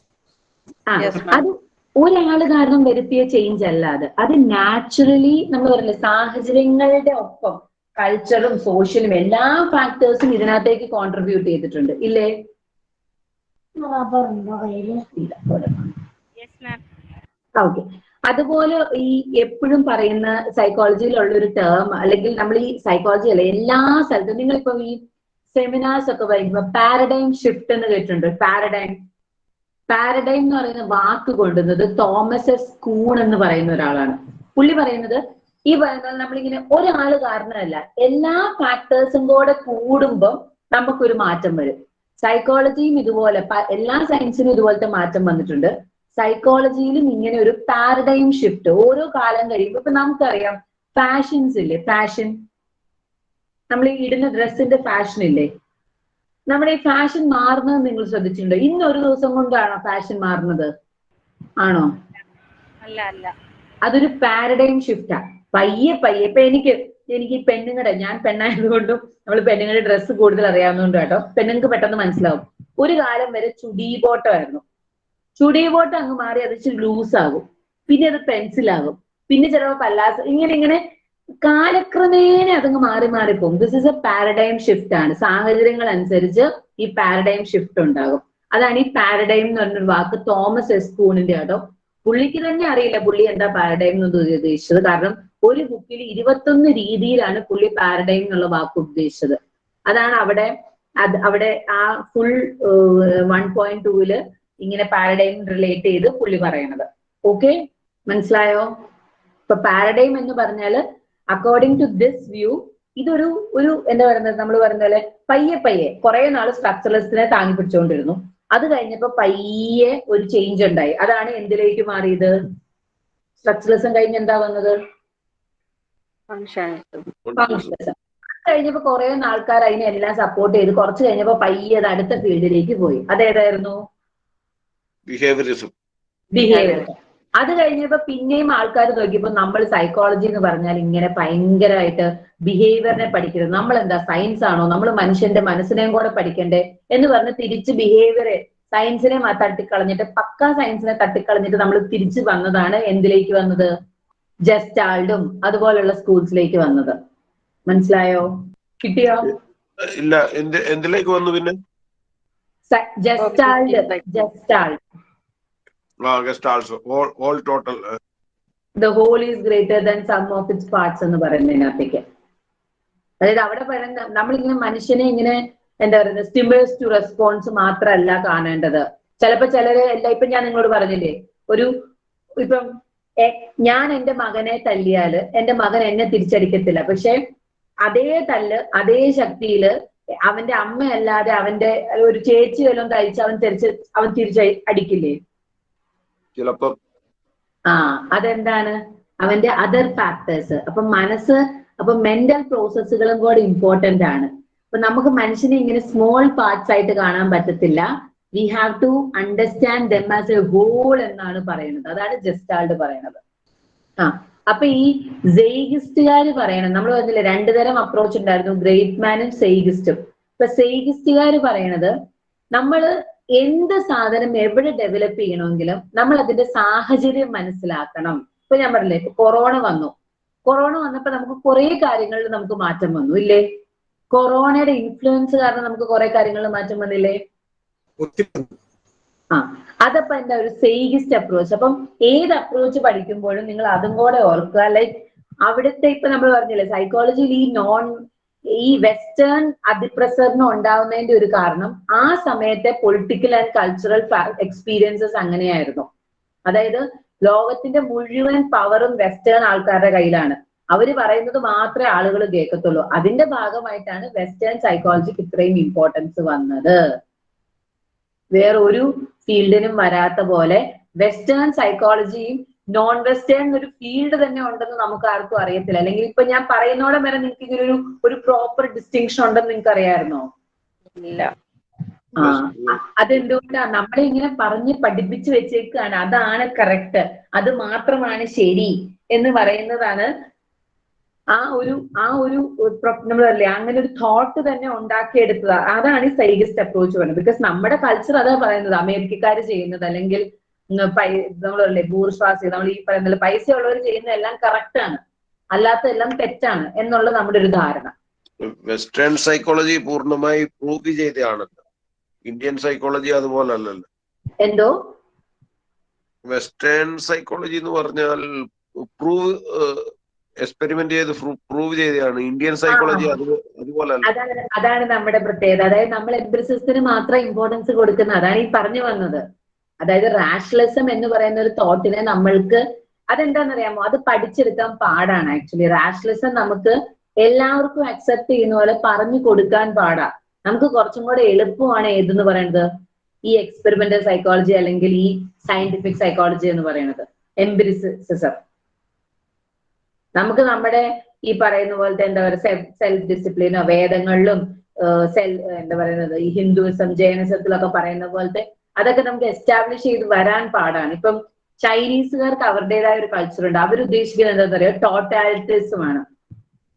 S1: ആ. അത് ഒരാൾ കാരണം വരുത്തിയ ചേഞ്ച് അല്ല അത്. അത് നാച്ചുറലി നമ്മൾ പറഞ്ഞില്ലേ സാഹചര്യങ്ങളുടെ ഒപ്പം കൾച്ചറും സോഷ്യലും എല്ലാ ഫാക്ടേഴ്സും ഇതിനകത്തേക്ക് കോൺട്രിബ്യൂട്ട് ചെയ്തിട്ടുണ്ട്. ഇല്ലേ. ഓക്കെ അതുപോലെ ഈ എപ്പോഴും പറയുന്ന സൈക്കോളജിയിലുള്ള ഒരു ടേം അല്ലെങ്കിൽ നമ്മൾ ഈ സൈക്കോളജി അല്ല എല്ലാ സ്ഥലത്തും നിങ്ങളിപ്പോ ഈ സെമിനാർസ് ഒക്കെ പറയുമ്പോ പാരഡൈം ഷിഫ്റ്റ് എന്ന് കേട്ടിട്ടുണ്ട്. പാരഡൈം പാരഡൈം എന്ന് പറയുന്ന വാക്ക് കൊണ്ടുവന്നത് തോമസ് എസ് കൂൺ എന്ന് പറയുന്ന ഒരാളാണ്. പുള്ളി പറയുന്നത് ഈ പറയുന്നത് നമ്മളിങ്ങനെ ഒരാൾ കാരണമല്ല എല്ലാ ഫാക്ടേഴ്സും കൂടെ കൂടുമ്പം നമുക്കൊരു മാറ്റം വരും. സൈക്കോളജിയും ഇതുപോലെ എല്ലാ സയൻസിനും ഇതുപോലത്തെ മാറ്റം വന്നിട്ടുണ്ട്. സൈക്കോളജിയിലും ഇങ്ങനെ ഒരു പാരഡൈം ഷിഫ്റ്റ് ഓരോ കാലം കഴിയുമ്പോൾ ഇപ്പൊ നമുക്കറിയാം ഫാഷൻസ് ഇല്ലേ? ഫാഷൻ നമ്മൾ ഈ ഇടുന്ന ഡ്രസ്സിന്റെ ഫാഷൻ ഇല്ലേ? നമ്മുടെ ഈ ഫാഷൻ മാറുന്നത് നിങ്ങൾ ശ്രദ്ധിച്ചിട്ടുണ്ടോ? ഇന്ന് ഒരു ദിവസം കൊണ്ടാണോ ഫാഷൻ മാറുന്നത്? ആണോ?
S4: അല്ല അല്ല.
S1: അതൊരു പാരഡൈം ഷിഫ്റ്റാ പയ്യെ പയ്യെ. ഇപ്പൊ എനിക്ക് എനിക്ക് ഈ പെണ്ണുങ്ങളുടെ ഞാൻ പെണ്ണായതുകൊണ്ടും നമ്മൾ പെണ്ണുങ്ങളുടെ ഡ്രസ്സ് കൂടുതൽ അറിയാവുന്നതുകൊണ്ട് കേട്ടോ പെണ്ണുങ്ങൾക്ക് പെട്ടെന്ന് മനസ്സിലാവും. ഒരു കാലം വരെ ചുടി ബോട്ടമായിരുന്നു ചുടി ബോട്ടം അങ്ങ് മാറി അത് ഇച്ചിരി ലൂസ് ആകും പിന്നെ അത് പെൻസിലാകും. പിന്നെ ചിലപ്പോൾ പല്ലാസ് ഇങ്ങനെ ഇങ്ങനെ കാലക്രമേണ അതങ്ങ് മാറി പോകും. This is a paradigm shift ആണ്. സാഹചര്യങ്ങൾ അനുസരിച്ച് ഈ പാരഡൈം ഷിഫ്റ്റ് ഉണ്ടാകും. അതാണ് ഈ പാരഡൈം എന്ന് പറഞ്ഞൊരു വാക്ക് തോമസ് എസ് കൂണിന്റെ കേട്ടോ പുള്ളിക്ക് തന്നെ അറിയില്ല പുള്ളി എന്താ പാരഡൈം എന്ന് ഉദ്ദേശിച്ചത്. കാരണം ഒരു ബുക്കിൽ ഇരുപത്തൊന്ന് രീതിയിലാണ് പുള്ളി പാരഡൈം എന്നുള്ള വാക്ക് ഉദ്ദേശിച്ചത്. അതാണ് അവിടെ അത് അവിടെ ആ ഫുൾ വൺ പോയിന്റ് ടൂവിൽ ഇങ്ങനെ പാരഡൈം റിലേറ്റ് ചെയ്ത് പുള്ളി പറയണത്. ഓക്കെ മനസ്സിലായോ? ഇപ്പൊ പാരഡൈം എന്ന് പറഞ്ഞാൽ അക്കോർഡിംഗ് ടു ദിസ് വ്യൂ ഇതൊരു ഒരു എന്താ പറയുന്നത് നമ്മൾ പറയുന്ന പോലെ പയ്യെ പയ്യെ കുറെ നാൾ സ്ട്രക്ചറലിസ്റ്റിനെ താങ്ങി പിടിച്ചുകൊണ്ടിരുന്നു അത് കഴിഞ്ഞപ്പോ പയ്യെ ഒരു ചേഞ്ച് ഉണ്ടായി. അതാണ് എന്തിലേക്ക് മാറിയത്? സ്ട്രക്ചറലിസം കഴിഞ്ഞ് എന്താ വന്നത്? ഫങ്ഷനിസം കഴിഞ്ഞപ്പോ കുറെ ആൾക്കാർ അതിനെല്ലാം സപ്പോർട്ട് ചെയ്ത് കുറച്ച് കഴിഞ്ഞപ്പോ പയ്യെ അത് അടുത്ത ഫീൽഡിലേക്ക് പോയി. അതേതായിരുന്നു?
S2: ബിഹേവിയറിസം
S1: ബിഹേവിയർ അത് കഴിഞ്ഞപ്പോ പിന്നെയും ആൾക്കാർ നോക്കിയപ്പോ നമ്മൾ സൈക്കോളജി എന്ന് പറഞ്ഞാൽ ഇങ്ങനെ ഭയങ്കരമായിട്ട് ബിഹേവിയറിനെ പഠിക്കരുത്. നമ്മൾ എന്താ സയൻസ് ആണോ? നമ്മൾ മനുഷ്യന്റെ മനസ്സിനെയും കൂടെ പഠിക്കണ്ടേ? എന്ന് പറഞ്ഞ് തിരിച്ച് ബിഹേവിയർ സയൻസിനെ തട്ടിക്കളഞ്ഞിട്ട് പക്കാ സയൻസിനെ തട്ടിക്കളഞ്ഞിട്ട് നമ്മൾ തിരിച്ചു വന്നതാണ് എന്തിലേക്ക് വന്നത്? ജസ്റ്റാൾഡും അതുപോലുള്ള സ്കൂൾസിലേക്ക് വന്നത്. മനസ്സിലായോ? കിട്ടിയോ?
S2: ഇല്ല എന്തിലേക്ക് വന്നു പിന്നെ? Gestalt, all total.
S1: The whole is greater than sum of its parts എന്ന് പറയുന്നതിനകത്തേക്ക്. അതായത് അവിടെ പറയുന്ന നമ്മളിങ്ങനെ മനുഷ്യനെ ഇങ്ങനെ എന്താ പറയുന്നത് സ്റ്റിമുലസ് ടു റെസ്പോൺസ് മാത്രമല്ല കാണേണ്ടത്. ചിലപ്പോ ചിലര് എല്ലാ ഇപ്പൊ ഞാൻ നിങ്ങളോട് പറഞ്ഞില്ലേ ഒരു ഇപ്പം ഞാൻ എന്റെ മകനെ തല്ലിയാൽ എന്റെ മകൻ എന്നെ തിരിച്ചടിക്കത്തില്ല. പക്ഷെ അതേ തല്ല് അതേ ശക്തിയിൽ അവന്റെ അമ്മയല്ലാതെ അവന്റെ ഒരു ചേച്ചി വല്ലതും തയ്ച്ച് അവൻ തിരിച്ച് അവൻ തിരിച്ച് അടിക്കില്ലേ?
S2: ചിലപ്പം.
S1: ആ അതെന്താണ്? അവന്റെ അതർ ഫാക്ടേഴ്സ് അപ്പൊ മനസ്സ് അപ്പൊ മെന്റൽ പ്രോസസ്സുകളും കൂടെ ഇമ്പോർട്ടന്റ് ആണ്. അപ്പൊ നമുക്ക് മനുഷ്യനെ ഇങ്ങനെ സ്മോൾ പാർട്സ് ആയിട്ട് കാണാൻ പറ്റത്തില്ല. We have to understand them as a whole എന്നാണ് പറയുന്നത്. അതാണ് ജസ്റ്റാൾഡ് പറയുന്നത്. ആ. അപ്പൊ ഈ സെയ്ഗിസ്റ്റുകാർ പറയണം. നമ്മൾ പറഞ്ഞില്ലേ രണ്ടു തരം അപ്രോച്ച് ഉണ്ടായിരുന്നു. ഗ്രേറ്റ് മാനും സെയ്ഗിസ്റ്റും ഇപ്പൊ സെയ്ഗിസ്റ്റുകാർ പറയണത് നമ്മൾ എന്ത് സാധനം എവിടെ ഡെവലപ്പ് ചെയ്യണമെങ്കിലും നമ്മൾ അതിന്റെ സാഹചര്യം മനസ്സിലാക്കണം. ഇപ്പൊ ഞാൻ പറഞ്ഞില്ലേ ഇപ്പൊ കൊറോണ വന്നു. കൊറോണ വന്നപ്പോ നമുക്ക് കുറെ കാര്യങ്ങളിൽ നമുക്ക് മാറ്റം വന്നു ഇല്ലേ? കൊറോണയുടെ ഇൻഫ്ലുവൻസ് കാരണം നമുക്ക് കുറെ കാര്യങ്ങളിൽ മാറ്റം വന്നില്ലേ? ആ അതപ്പോ എന്താ ഒരു സേഗിസ്റ്റ് അപ്രോച്ച് അപ്പം ഏത് അപ്രോച്ച് പഠിക്കുമ്പോഴും നിങ്ങൾ അതും കൂടെ ഓർക്കുക. ലൈക്ക് അവിടുത്തെ ഇപ്പൊ നമ്മൾ പറഞ്ഞില്ലേ സൈക്കോളജിയിൽ ഈ നോൺ ഈ വെസ്റ്റേൺ അതിപ്രസരണം ഉണ്ടാവുന്നതിന്റെ ഒരു കാരണം ആ സമയത്തെ പൊളിറ്റിക്കൽ ആൻഡ് കൾച്ചറൽ എക്സ്പീരിയൻസസ് അങ്ങനെയായിരുന്നു. അതായത് ലോകത്തിന്റെ മുഴുവൻ പവറും വെസ്റ്റേൺ ആൾക്കാരുടെ കയ്യിലാണ്. അവർ പറയുന്നത് മാത്രമേ ആളുകൾ കേൾക്കത്തുള്ളൂ. അതിന്റെ ഭാഗമായിട്ടാണ് വെസ്റ്റേൺ സൈക്കോളജിക്ക് ഇത്രയും ഇമ്പോർട്ടൻസ് വന്നത്. വേറെ ഒരു ഫീൽഡിനും വരാത്ത പോലെ വെസ്റ്റേൺ സൈക്കോളജിയും നോൺ വെസ്റ്റേൺ ഒരു ഫീൽഡ് തന്നെ ഉണ്ടെന്ന് നമുക്ക് ആർക്കും അറിയത്തില്ല. അല്ലെങ്കിൽ ഇപ്പൊ ഞാൻ പറയുന്നോടെ വരെ നിങ്ങൾക്ക് ഇങ്ങനെ ഒരു ഒരു പ്രോപ്പർ ഡിസ്റ്റിങ്ഷൻ ഉണ്ടെന്ന് നിങ്ങൾക്ക് അറിയാമായിരുന്നോ
S5: ഇല്ല.
S1: ആ അതെന്തുകൊണ്ടാ? നമ്മളെ ഇങ്ങനെ പറഞ്ഞ് പഠിപ്പിച്ചു വെച്ചേക്കാണ്. അതാണ് കറക്റ്റ് അത് മാത്രമാണ് ശരി എന്ന് പറയുന്നതാണ് ആ ഒരു ആ ഒരു നമ്മൾ അല്ലേ അങ്ങനെ ഒരു തോട്ട് തന്നെ ഉണ്ടാക്കിയെടുത്തത്. അതാണ് ഈ സൈഗിസ്റ്റ് അപ്രോച്ച് പറയുന്നത്. ബിക്കോസ് നമ്മുടെ കൾച്ചർ അതാ പറയുന്നത്. അമേരിക്കക്കാർ ചെയ്യുന്നത് അല്ലെങ്കിൽ നമ്മളല്ലേ ബൂർഷ്വാസി നമ്മൾ ഈ പറയുന്നത് പൈസ ഉള്ളവർ ചെയ്യുന്ന എല്ലാം കറക്റ്റ് ആണ്. അല്ലാത്ത എല്ലാം തെറ്റാണ് എന്നുള്ള നമ്മുടെ ഒരു ധാരണ.
S2: വെസ്റ്റേൺ സൈക്കോളജി പൂർണമായി പ്രൂവ് ചെയ്തതാണല്ലോ ഇന്ത്യൻ സൈക്കോളജി അതുപോലെ അല്ലല്ലോ.
S1: എന്തോ?
S2: വെസ്റ്റേൺ സൈക്കോളജി എന്ന് പറഞ്ഞാൽ പ്രൂവ് എക്സ്പെരിമെന്റ് ചെയ്ത് പ്രൂവ് ചെയ്തതാണ്. ഇന്ത്യൻ സൈക്കോളജി അതുപോലെ
S1: അതാണ് നമ്മുടെ പ്രത്യേകത. അതായത് നമ്മൾ എംബ്രിസിന് മാത്രം ഇമ്പോർട്ടൻസ് കൊടുക്കുന്നത്. അതാണ് ഈ പറഞ്ഞു വന്നത്. അതായത് റാഷണലിസം എന്ന് പറയുന്ന ഒരു തോട്ടിനെ നമ്മൾക്ക് അതെന്താണെന്നറിയാമോ? അത് പഠിച്ചെടുക്കാൻ പാടാണ് ആക്ച്വലി റാഷണലിസം നമുക്ക് എല്ലാവർക്കും അക്സെപ്റ്റ് ചെയ്യുന്ന പോലെ പറഞ്ഞു കൊടുക്കാൻ പാടാ. നമുക്ക് കുറച്ചും കൂടെ എളുപ്പമാണ് ഏതെന്ന് പറയുന്നത് ഈ എക്സ്പെരിമെന്റൽ സൈക്കോളജി അല്ലെങ്കിൽ ഈ സയന്റിഫിക് സൈക്കോളജി എന്ന് പറയുന്നത് എംബ്രിസിസം നമുക്ക് നമ്മുടെ ഈ പറയുന്ന പോലത്തെ എന്താ പറയുക സെൽഫ് ഡിസിപ്ലിനോ വേദങ്ങളിലും സെൽ എന്താ പറയുന്നത് ഈ ഹിന്ദുവിസം ജൈനസത്തിലൊക്കെ പറയുന്ന പോലത്തെ അതൊക്കെ നമുക്ക് എസ്റ്റാബ്ലിഷ് ചെയ്ത് വരാൻ പാടാണ്. ഇപ്പം ചൈനീസുകാർക്ക് അവരുടേതായ ഒരു കൾച്ചർ ഉണ്ട്. അവർ ഉദ്ദേശിക്കുന്നത് എന്താ പറയുക ടോട്ടാലിറ്റിസം ആണ്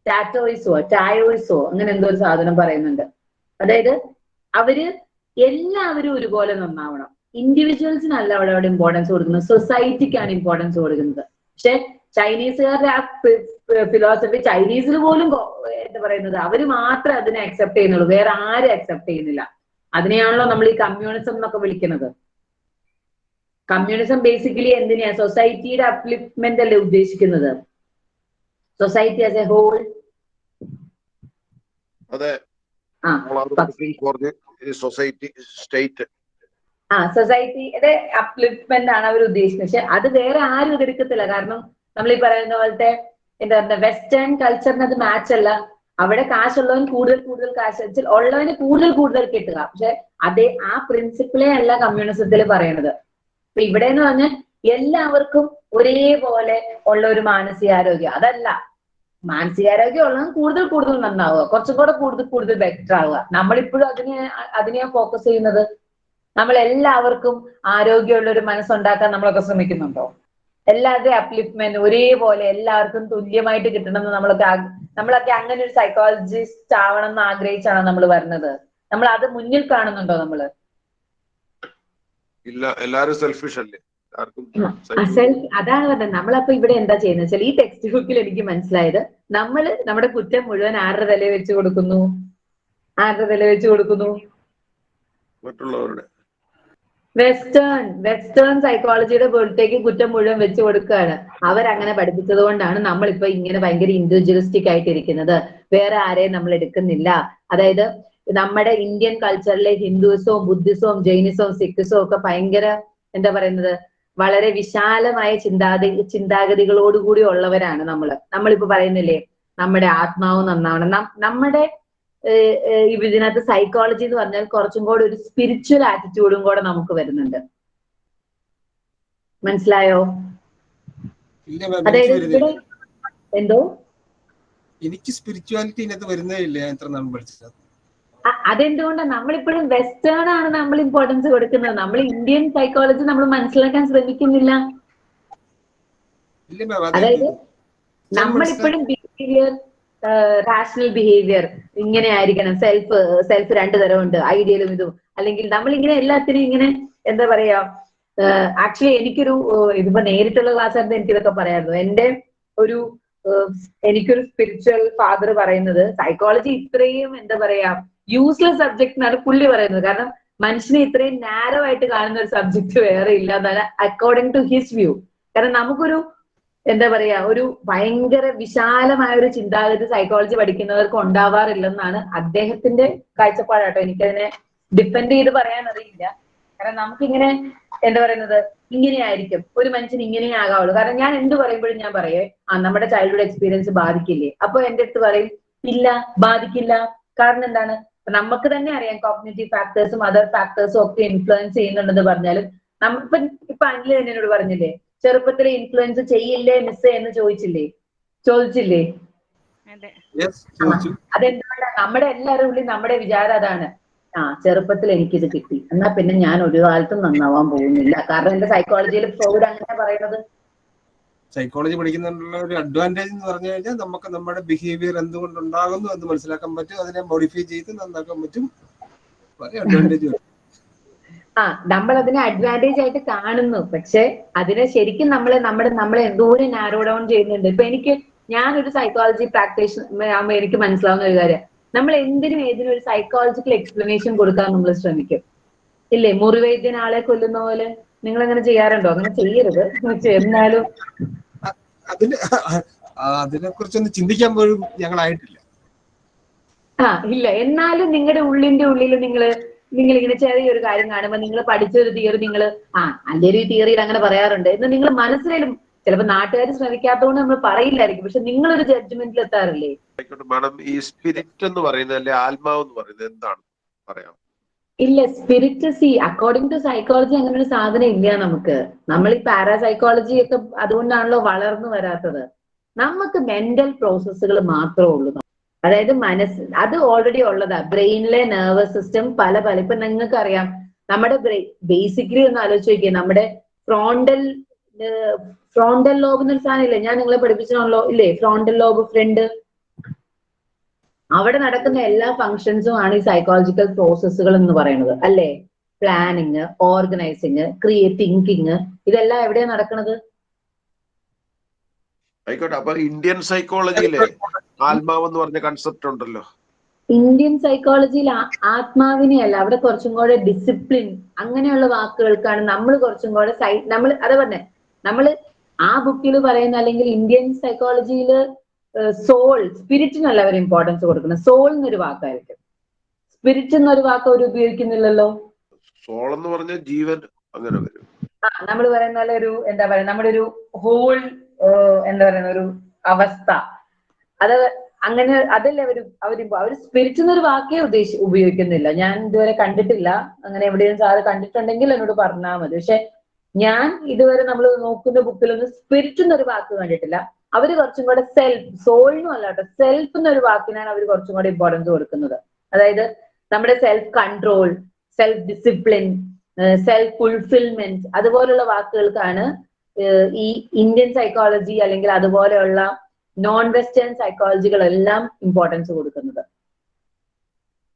S1: ടാറ്റോയിസോ ടായോയിസോ അങ്ങനെ എന്തോ ഒരു സാധനം പറയുന്നുണ്ട്. അതായത് അവർ എല്ലാവരും ഒരുപോലെ നന്നാവണം. ഇൻഡിവിജ്വൽസിനല്ല അവിടെ അവിടെ ഇമ്പോർട്ടൻസ് കൊടുക്കുന്നത്. സൊസൈറ്റിക്കാണ് ഇമ്പോർട്ടൻസ് കൊടുക്കുന്നത്. പക്ഷെ ചൈനീസുകാരുടെ ആ ഫിലോസഫി ചൈനീസിൽ പോലും എന്താ പറയുന്നത്? അവർ മാത്രമേ അതിനെ അക്സെപ്റ്റ് ചെയ്യുന്നുള്ളൂ. വേറെ ആരും അക്സെപ്റ്റ് ചെയ്യുന്നില്ല. അതിനെയാണല്ലോ നമ്മൾ ഈ കമ്മ്യൂണിസം എന്നൊക്കെ വിളിക്കുന്നത്. കമ്മ്യൂണിസം ബേസിക്കലി എന്തിനാ സൊസൈറ്റിയുടെ അപ്ലിഫ്റ്റ്മെന്റ് അല്ലേ ഉദ്ദേശിക്കുന്നത്? സൊസൈറ്റി ആസ് എ ഹോൾ
S2: അതെ. സൊസൈറ്റി സ്റ്റേറ്റ്
S1: ആ സൊസൈറ്റിയുടെ അപ്ലിപ്മെന്റ് ആണ് അവർ ഉദ്ദേശിക്കുന്നത്. പക്ഷെ അത് വേറെ ആരും ഇതെടുക്കത്തില്ല കാരണം നമ്മൾ ഈ പറയുന്ന പോലത്തെ എന്താ പറയുക വെസ്റ്റേൺ കൾച്ചറിന് അത് മാച്ച് അല്ല. അവിടെ കാശുള്ളവൻ കൂടുതൽ കൂടുതൽ കാശ് വെച്ചാൽ ഉള്ളവന് കൂടുതൽ കൂടുതൽ കിട്ടുക. പക്ഷെ അതേ ആ പ്രിൻസിപ്പിളേ അല്ല കമ്മ്യൂണിസത്തിൽ പറയണത്. ഇപ്പൊ ഇവിടെ എന്ന് പറഞ്ഞാൽ എല്ലാവർക്കും ഒരേപോലെ ഉള്ള ഒരു മാനസികാരോഗ്യം. അതല്ല. മാനസികാരോഗ്യം ഉള്ളവൻ കൂടുതൽ കൂടുതൽ നന്നാവുക. കുറച്ചും കൂടെ കൂടുതൽ കൂടുതൽ ബെറ്റർ ആവുക. നമ്മളിപ്പോഴും അതിനെ അതിനെയാണ് ഫോക്കസ് ചെയ്യുന്നത് നമ്മൾ എല്ലാവർക്കും ആരോഗ്യമുള്ള ഒരു മനസ്സുണ്ടാക്കാൻ നമ്മളൊക്കെ ശ്രമിക്കുന്നുണ്ടോ? എല്ലാവരുടെയും അപ്ലിഫ്റ്റ്മെന്റ് ഒരേപോലെ എല്ലാവർക്കും തുല്യമായിട്ട് കിട്ടണമെന്ന് നമ്മളൊക്കെ നമ്മൾ നമ്മളൊക്കെ അങ്ങനെ ഒരു സൈക്കോളജിസ്റ്റ് ആവണം എന്ന് ആഗ്രഹിച്ചാണ് നമ്മൾ വരുന്നത്? നമ്മൾ അത് മുന്നിൽ കാണുന്നുണ്ടോ നമ്മൾ?
S2: ഇല്ല എല്ലാരും സെൽഫിഷ് അല്ലേ?
S1: അതാണ് പറഞ്ഞത്. നമ്മളപ്പോ ഇവിടെ എന്താ ചെയ്യുന്നത് വെച്ചാൽ ഈ ടെക്സ്റ്റ് ബുക്കിൽ എനിക്ക് മനസ്സിലായത് നമ്മൾ നമ്മുടെ കുറ്റം മുഴുവൻ ആരുടെ തല വെച്ച് കൊടുക്കുന്നു? ആരുടെ തല വെച്ച് കൊടുക്കുന്നു?
S2: മറ്റുള്ളവരുടെ.
S1: വെസ്റ്റേൺ വെസ്റ്റേൺ സൈക്കോളജിയുടെ പുറത്തേക്ക് കുറ്റം മുഴുവൻ വെച്ച് കൊടുക്കുകയാണ്. അവരങ്ങനെ പഠിപ്പിച്ചത് കൊണ്ടാണ് നമ്മളിപ്പോ ഇങ്ങനെ ഭയങ്കര ഇൻഡിവിജ്വലിസ്റ്റിക് ആയിട്ടിരിക്കുന്നത്. വേറെ ആരെയും നമ്മൾ എടുക്കുന്നില്ല. അതായത് നമ്മുടെ ഇന്ത്യൻ കൾച്ചറിലെ ഹിന്ദുസവും ബുദ്ധിസവും ജൈനിസവും സിഖിസവും ഒക്കെ ഭയങ്കര എന്താ പറയുന്നത്? വളരെ വിശാലമായ ചിന്താഗതി ചിന്താഗതികളോടുകൂടി ഉള്ളവരാണ് നമ്മൾ നമ്മളിപ്പോ പറയുന്നില്ലേ നമ്മുടെ ആത്മാവ് നന്നാവണം. നമ്മുടെ ഇതിനകത്ത് സൈക്കോളജി എന്ന് പറഞ്ഞാൽ കുറച്ചും കൂടെ ഒരു സ്പിരിച്വൽ ആറ്റിറ്റ്യൂഡും കൂടെ നമുക്ക് വരുന്നുണ്ട്. മനസ്സിലായോ? അതായത് എന്തോ?
S3: എനിക്ക് സ്പിരിച്വാലിറ്റി ഇതിനകത്ത് വരുന്നേ ഇല്ല ഞാൻ എത്ര നാൾ പഠിച്ചത്
S1: അ- അതെന്തുകൊണ്ടാണ് നമ്മളിപ്പോഴും വെസ്റ്റേൺ ആണ് നമ്മൾ ഇമ്പോർട്ടൻസ് കൊടുക്കുന്നത്. നമ്മൾ ഇന്ത്യൻ സൈക്കോളജി നമ്മൾ മനസ്സിലാക്കാൻ ശ്രമിക്കുന്നില്ല. അതായത് നമ്മളിപ്പോഴും ബിഹേവിയർ റാഷണൽ ബിഹേവിയർ ഇങ്ങനെ ആയിരിക്കണം സെൽഫ് സെൽഫ് രണ്ടു തരമുണ്ട്. ഐഡിയലും ഇതും. അല്ലെങ്കിൽ നമ്മൾ ഇങ്ങനെ എല്ലാത്തിനും ഇങ്ങനെ എന്താ പറയാ ആക്ച്വലി എനിക്കൊരു ഇതിപ്പോ നേരിട്ടുള്ള ക്ലാസ് ആയിരുന്നു എനിക്ക് ഇതൊക്കെ പറയായിരുന്നു. എന്റെ ഒരു എനിക്കൊരു സ്പിരിച്വൽ ഫാദർ പറയുന്നത് സൈക്കോളജി ഇത്രയും എന്താ പറയാ യൂസ്ലെസ് സബ്ജക്ട് എന്നാണ് പുള്ളി പറയുന്നത്. കാരണം മനുഷ്യനെ ഇത്രയും നാരോ ആയിട്ട് കാണുന്ന ഒരു സബ്ജക്ട് വേറെ ഇല്ല എന്നാണ് അക്കോർഡിംഗ് ടു ഹിസ് വ്യൂ കാരണം നമുക്കൊരു എന്താ പറയാ ഒരു ഭയങ്കര വിശാലമായ ഒരു ചിന്താഗതി സൈക്കോളജി പഠിക്കുന്നവർക്ക് ഉണ്ടാവാറില്ലെന്നാണ് അദ്ദേഹത്തിന്റെ കാഴ്ചപ്പാടാട്ടോ. എനിക്കതിനെ ഡിപ്പെൻഡ് ചെയ്ത് പറയാൻ അറിയില്ല കാരണം നമുക്കിങ്ങനെ എന്താ പറയുന്നത് ഇങ്ങനെയായിരിക്കും. ഒരു മനുഷ്യൻ ഇങ്ങനെ ആകാവുള്ളൂ കാരണം ഞാൻ എന്ത് പറയുമ്പോഴും ഞാൻ പറയേ ആ നമ്മുടെ ചൈൽഡ്ഹുഡ് എക്സ്പീരിയൻസ് ബാധിക്കില്ലേ? അപ്പൊ എന്റെ അടുത്ത് പറയും ഇല്ല ബാധിക്കില്ല. കാരണം എന്താണ്? നമുക്ക് തന്നെ അറിയാം കോഗ്നേറ്റീവ് ഫാക്ടേഴ്സും അതർ ഫാക്ടേഴ്സും ഒക്കെ ഇൻഫ്ലുവൻസ് ചെയ്യുന്നുണ്ടെന്ന് പറഞ്ഞാലും നമ്മ ഇപ്പൊ ഇപ്പൊ അനിൽ തന്നെ എന്നോട് പറഞ്ഞില്ലേ ചെറുപ്പത്തിലെ ഇൻഫ്ലുവൻസ് ചെയ്യില്ലേ മിസ് എന്ന് ചോദിച്ചില്ലേ? ചോദിച്ചില്ലേ?
S4: അതെ.
S3: യെസ് ചോദിച്ചു.
S1: അതെന്താണ് നമ്മുടെ എല്ലാവരും ഉള്ളിൽ നമ്മുടെ വിചാരം അതാണ്. ആ ചെറുപ്പത്തിൽ എനിക്കിത് കിട്ടി. എന്നാ പിന്നെ ഞാൻ ഒരു കാലത്തും നന്നാവാൻ പോകുന്നില്ല. കാരണം എന്റെ സൈക്കോളജിയിൽ ഫ്രോഡ് അങ്ങനെ പറയുന്നത്.
S3: സൈക്കോളജി പഠിക്കുന്നതിനുള്ള ഒരു അഡ്വാന്റേജ് എന്ന് പറഞ്ഞു കഴിഞ്ഞാൽ നമുക്ക് നമ്മുടെ ബിഹേവിയർ എന്തുകൊണ്ട് ഉണ്ടാകുന്നു എന്ന് മനസ്സിലാക്കാൻ പറ്റും. അതിനെ മോഡിഫൈ ചെയ്ത് നന്നാക്കാൻ പറ്റും. വളരെ അഡ്വാന്റേജ്
S1: ആ നമ്മൾ അതിനെ അഡ്വാന്റേജ് ആയിട്ട് കാണുന്നു. പക്ഷെ അതിനെ ശരിക്കും നമ്മളെ നമ്മുടെ നമ്മളെ എന്തോരം നാരോ ഡൗൺ ചെയ്യുന്നുണ്ട്. ഇപ്പൊ എനിക്ക് ഞാനൊരു സൈക്കോളജി പ്രാക്ടീഷണർ ആകുമ്പോൾ എനിക്ക് മനസ്സിലാവുന്ന ഒരു കാര്യം. നമ്മൾ എന്തിനും ഏതിനും ഒരു സൈക്കോളജിക്കൽ എക്സ്പ്ലനേഷൻ കൊടുക്കാൻ നമ്മൾ ശ്രമിക്കും. ഇല്ലേ? മുറിവൈദ്യൻ ആളെ കൊല്ലുന്ന പോലെ നിങ്ങൾ അങ്ങനെ ചെയ്യാറുണ്ടോ? അങ്ങനെ ചെയ്യരുത്. എന്നാലും.
S3: അതിന് അതിനെ കുറിച്ചൊന്നും ചിന്തിക്കാൻ പോലും ഞങ്ങളായിട്ടില്ല.
S1: ആ ഇല്ല. എന്നാലും നിങ്ങളുടെ ഉള്ളിന്റെ ഉള്ളിൽ നിങ്ങൾ നിങ്ങൾ ഇങ്ങനെ ചെറിയൊരു കാര്യം കാണുമ്പോൾ നിങ്ങൾ പഠിച്ചൊരു തിയറി നിങ്ങൾ ആ അല്ലെ ഒരു തിയറിയിൽ അങ്ങനെ പറയാറുണ്ട്. എന്ന് നിങ്ങൾ മനസ്സിലും ചിലപ്പോൾ നാട്ടുകാർ ശ്രമിക്കാത്തതുകൊണ്ട് നമ്മൾ പറയില്ലായിരിക്കും. പക്ഷെ നിങ്ങളൊരു ജഡ്ജ്മെന്റിൽ എത്താറില്ലേ?
S2: ആയിക്കോട്ടെ മാഡം ഈ സ്പിരിറ്റ് എന്ന് പറയുന്നത് അല്ലെ ആത്മാവ് എന്ന് പറയുന്നത് എന്താണ്? പറയാം
S1: ഇല്ല സ്പിരിറ്റ് സി അക്കോർഡിംഗ് ടു സൈക്കോളജി അങ്ങനെ ഒരു സാധനം ഇല്ല നമുക്ക്. നമ്മൾ ഈ പാരാസൈക്കോളജി ഒക്കെ അതുകൊണ്ടാണല്ലോ വളർന്നു വരാത്തത്. നമുക്ക് മെന്റൽ പ്രോസസ്സുകൾ മാത്രമേ ഉള്ളൂ. അതായത് മനസ്സ് അത് ഓൾറെഡി ഉള്ളതാ. ബ്രെയിനിലെ നെർവസ് സിസ്റ്റം പല പല. ഇപ്പൊ നിങ്ങൾക്ക് അറിയാം നമ്മുടെ ബ്രെയിൻ ബേസിക്കലി ഒന്ന് ആലോചിച്ച് നോക്കിയേ. നമ്മുടെ ഫ്രോണ്ടൽ ഫ്രോണ്ടൽ ലോബ് എന്നൊരു സാധനം ഇല്ലേ ഞാൻ നിങ്ങളെ പഠിപ്പിച്ചാണല്ലോ ഇല്ലേ? ഫ്രോണ്ടൽ ലോബ് ഫ്രണ്ട് അവിടെ നടക്കുന്ന എല്ലാ ഫങ്ഷൻസും ആണ് ഈ സൈക്കോളജിക്കൽ പ്രോസസ്സുകൾ എന്ന് പറയുന്നത്. അല്ലേ? പ്ലാനിങ് ഓർഗനൈസിങ് ക്രിയേറ്റ് തിങ്കിങ് ഇതെല്ലാം എവിടെയാണ് നടക്കുന്നത്
S2: ആയിക്കോട്ടെ അപ്പൊ ഇന്ത്യൻ സൈക്കോളജിയിലെ ആത്മാവ് എന്ന് പറഞ്ഞ കൺസെപ്റ്റ് ഉണ്ടല്ലോ.
S1: ഇന്ത്യൻ സൈക്കോളജിയിൽ ആത്മാവിനെ അല്ല അവിടെ കുറച്ചും കൂടെ ഡിസിപ്ലിൻ അങ്ങനെയുള്ള വാക്കുകൾക്കാണ് നമ്മൾ കുറച്ചും കൂടെ സൈ നമ്മൾ അത് പറഞ്ഞേ നമ്മൾ ആ ബുക്കിൽ പറയുന്ന അല്ലെങ്കിൽ ഇന്ത്യൻ സൈക്കോളജിയിൽ സോൾ സ്പിരിറ്റിനല്ല അവർ ഇമ്പോർട്ടൻസ് കൊടുക്കുന്നത്. സോൾ എന്നൊരു വാക്കായിരിക്കും. സ്പിരിറ്റ് എന്നൊരു വാക്ക് അവർ ഉപയോഗിക്കുന്നില്ലല്ലോ?
S2: സോൾ എന്ന് പറഞ്ഞ ജീവൻ അങ്ങനെ വരും.
S1: ആ നമ്മൾ പറയുന്ന ഒരു എന്താ പറയാ നമ്മുടെ ഒരു ഹോൾ എന്താ പറയുന്ന ഒരു അവസ്ഥ. അത് അങ്ങനെ അതല്ല അവർ അവർ അവർ സ്പിരിറ്റ് എന്നൊരു വാക്കേ ഉദ്ദേശി ഉപയോഗിക്കുന്നില്ല. ഞാൻ ഇതുവരെ കണ്ടിട്ടില്ല. അങ്ങനെ എവിടെയും സാറ് കണ്ടിട്ടുണ്ടെങ്കിൽ എന്നോട് പറഞ്ഞാൽ മതി. പക്ഷെ ഞാൻ ഇതുവരെ നമ്മൾ നോക്കുന്ന ബുക്കിലൊന്നും സ്പിരിറ്റ് എന്നൊരു വാക്ക് കണ്ടിട്ടില്ല. അവർ കുറച്ചും കൂടെ സെൽഫ് സോളിനും അല്ല കേട്ടോ. സെൽഫ് എന്നൊരു വാക്കിനാണ് അവർ കുറച്ചും കൂടെ ഇമ്പോർട്ടൻസ് കൊടുക്കുന്നത്. അതായത് നമ്മുടെ self control self discipline self fulfilment അതുപോലുള്ള വാക്കുകൾക്കാണ് ഈ ഇന്ത്യൻ സൈക്കോളജി അല്ലെങ്കിൽ അതുപോലെയുള്ള നോൺ വെസ്റ്റേൺ സൈക്കോളജികളെല്ലാം ഇമ്പോർട്ടൻസ് കൊടുക്കുന്നത്.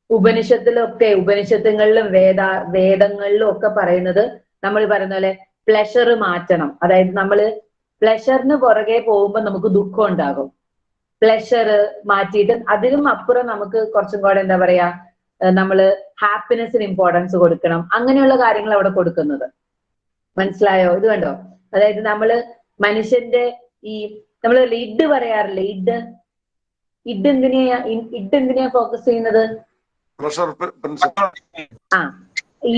S1: ഉപനിഷത്തിലൊക്കെ ഉപനിഷത്തുകളിലും വേദ വേദങ്ങളിലും ഒക്കെ പറയുന്നത് നമ്മൾ പറയുന്ന പോലെ പ്ലഷർ മാറ്റണം. അതായത് നമ്മൾ പ്ലഷറിന് പുറകെ പോകുമ്പോൾ നമുക്ക് ദുഃഖം ഉണ്ടാകും. പ്ലഷർ മാറ്റിയിട്ട് അതിനും അപ്പുറം നമുക്ക് കുറച്ചും കൂടെ എന്താ പറയാ നമ്മൾ ഹാപ്പിനെസ്സിന് ഇമ്പോർട്ടൻസ് കൊടുക്കണം. അങ്ങനെയുള്ള കാര്യങ്ങൾ അവിടെ കൊടുക്കുന്നത്. മനസ്സിലായോ? ഇത് കണ്ടോ? അതായത് നമ്മൾ മനുഷ്യന്റെ ഈ നമ്മൾ ഇഡ് പറയാറില്ലേ? ഇഡ് ഇഡ് എന്തിനെയാ ഇഡ് എന്തിനെയാ ഫോക്കസ് ചെയ്യുന്നത്?
S2: പ്രഷർ
S1: ആ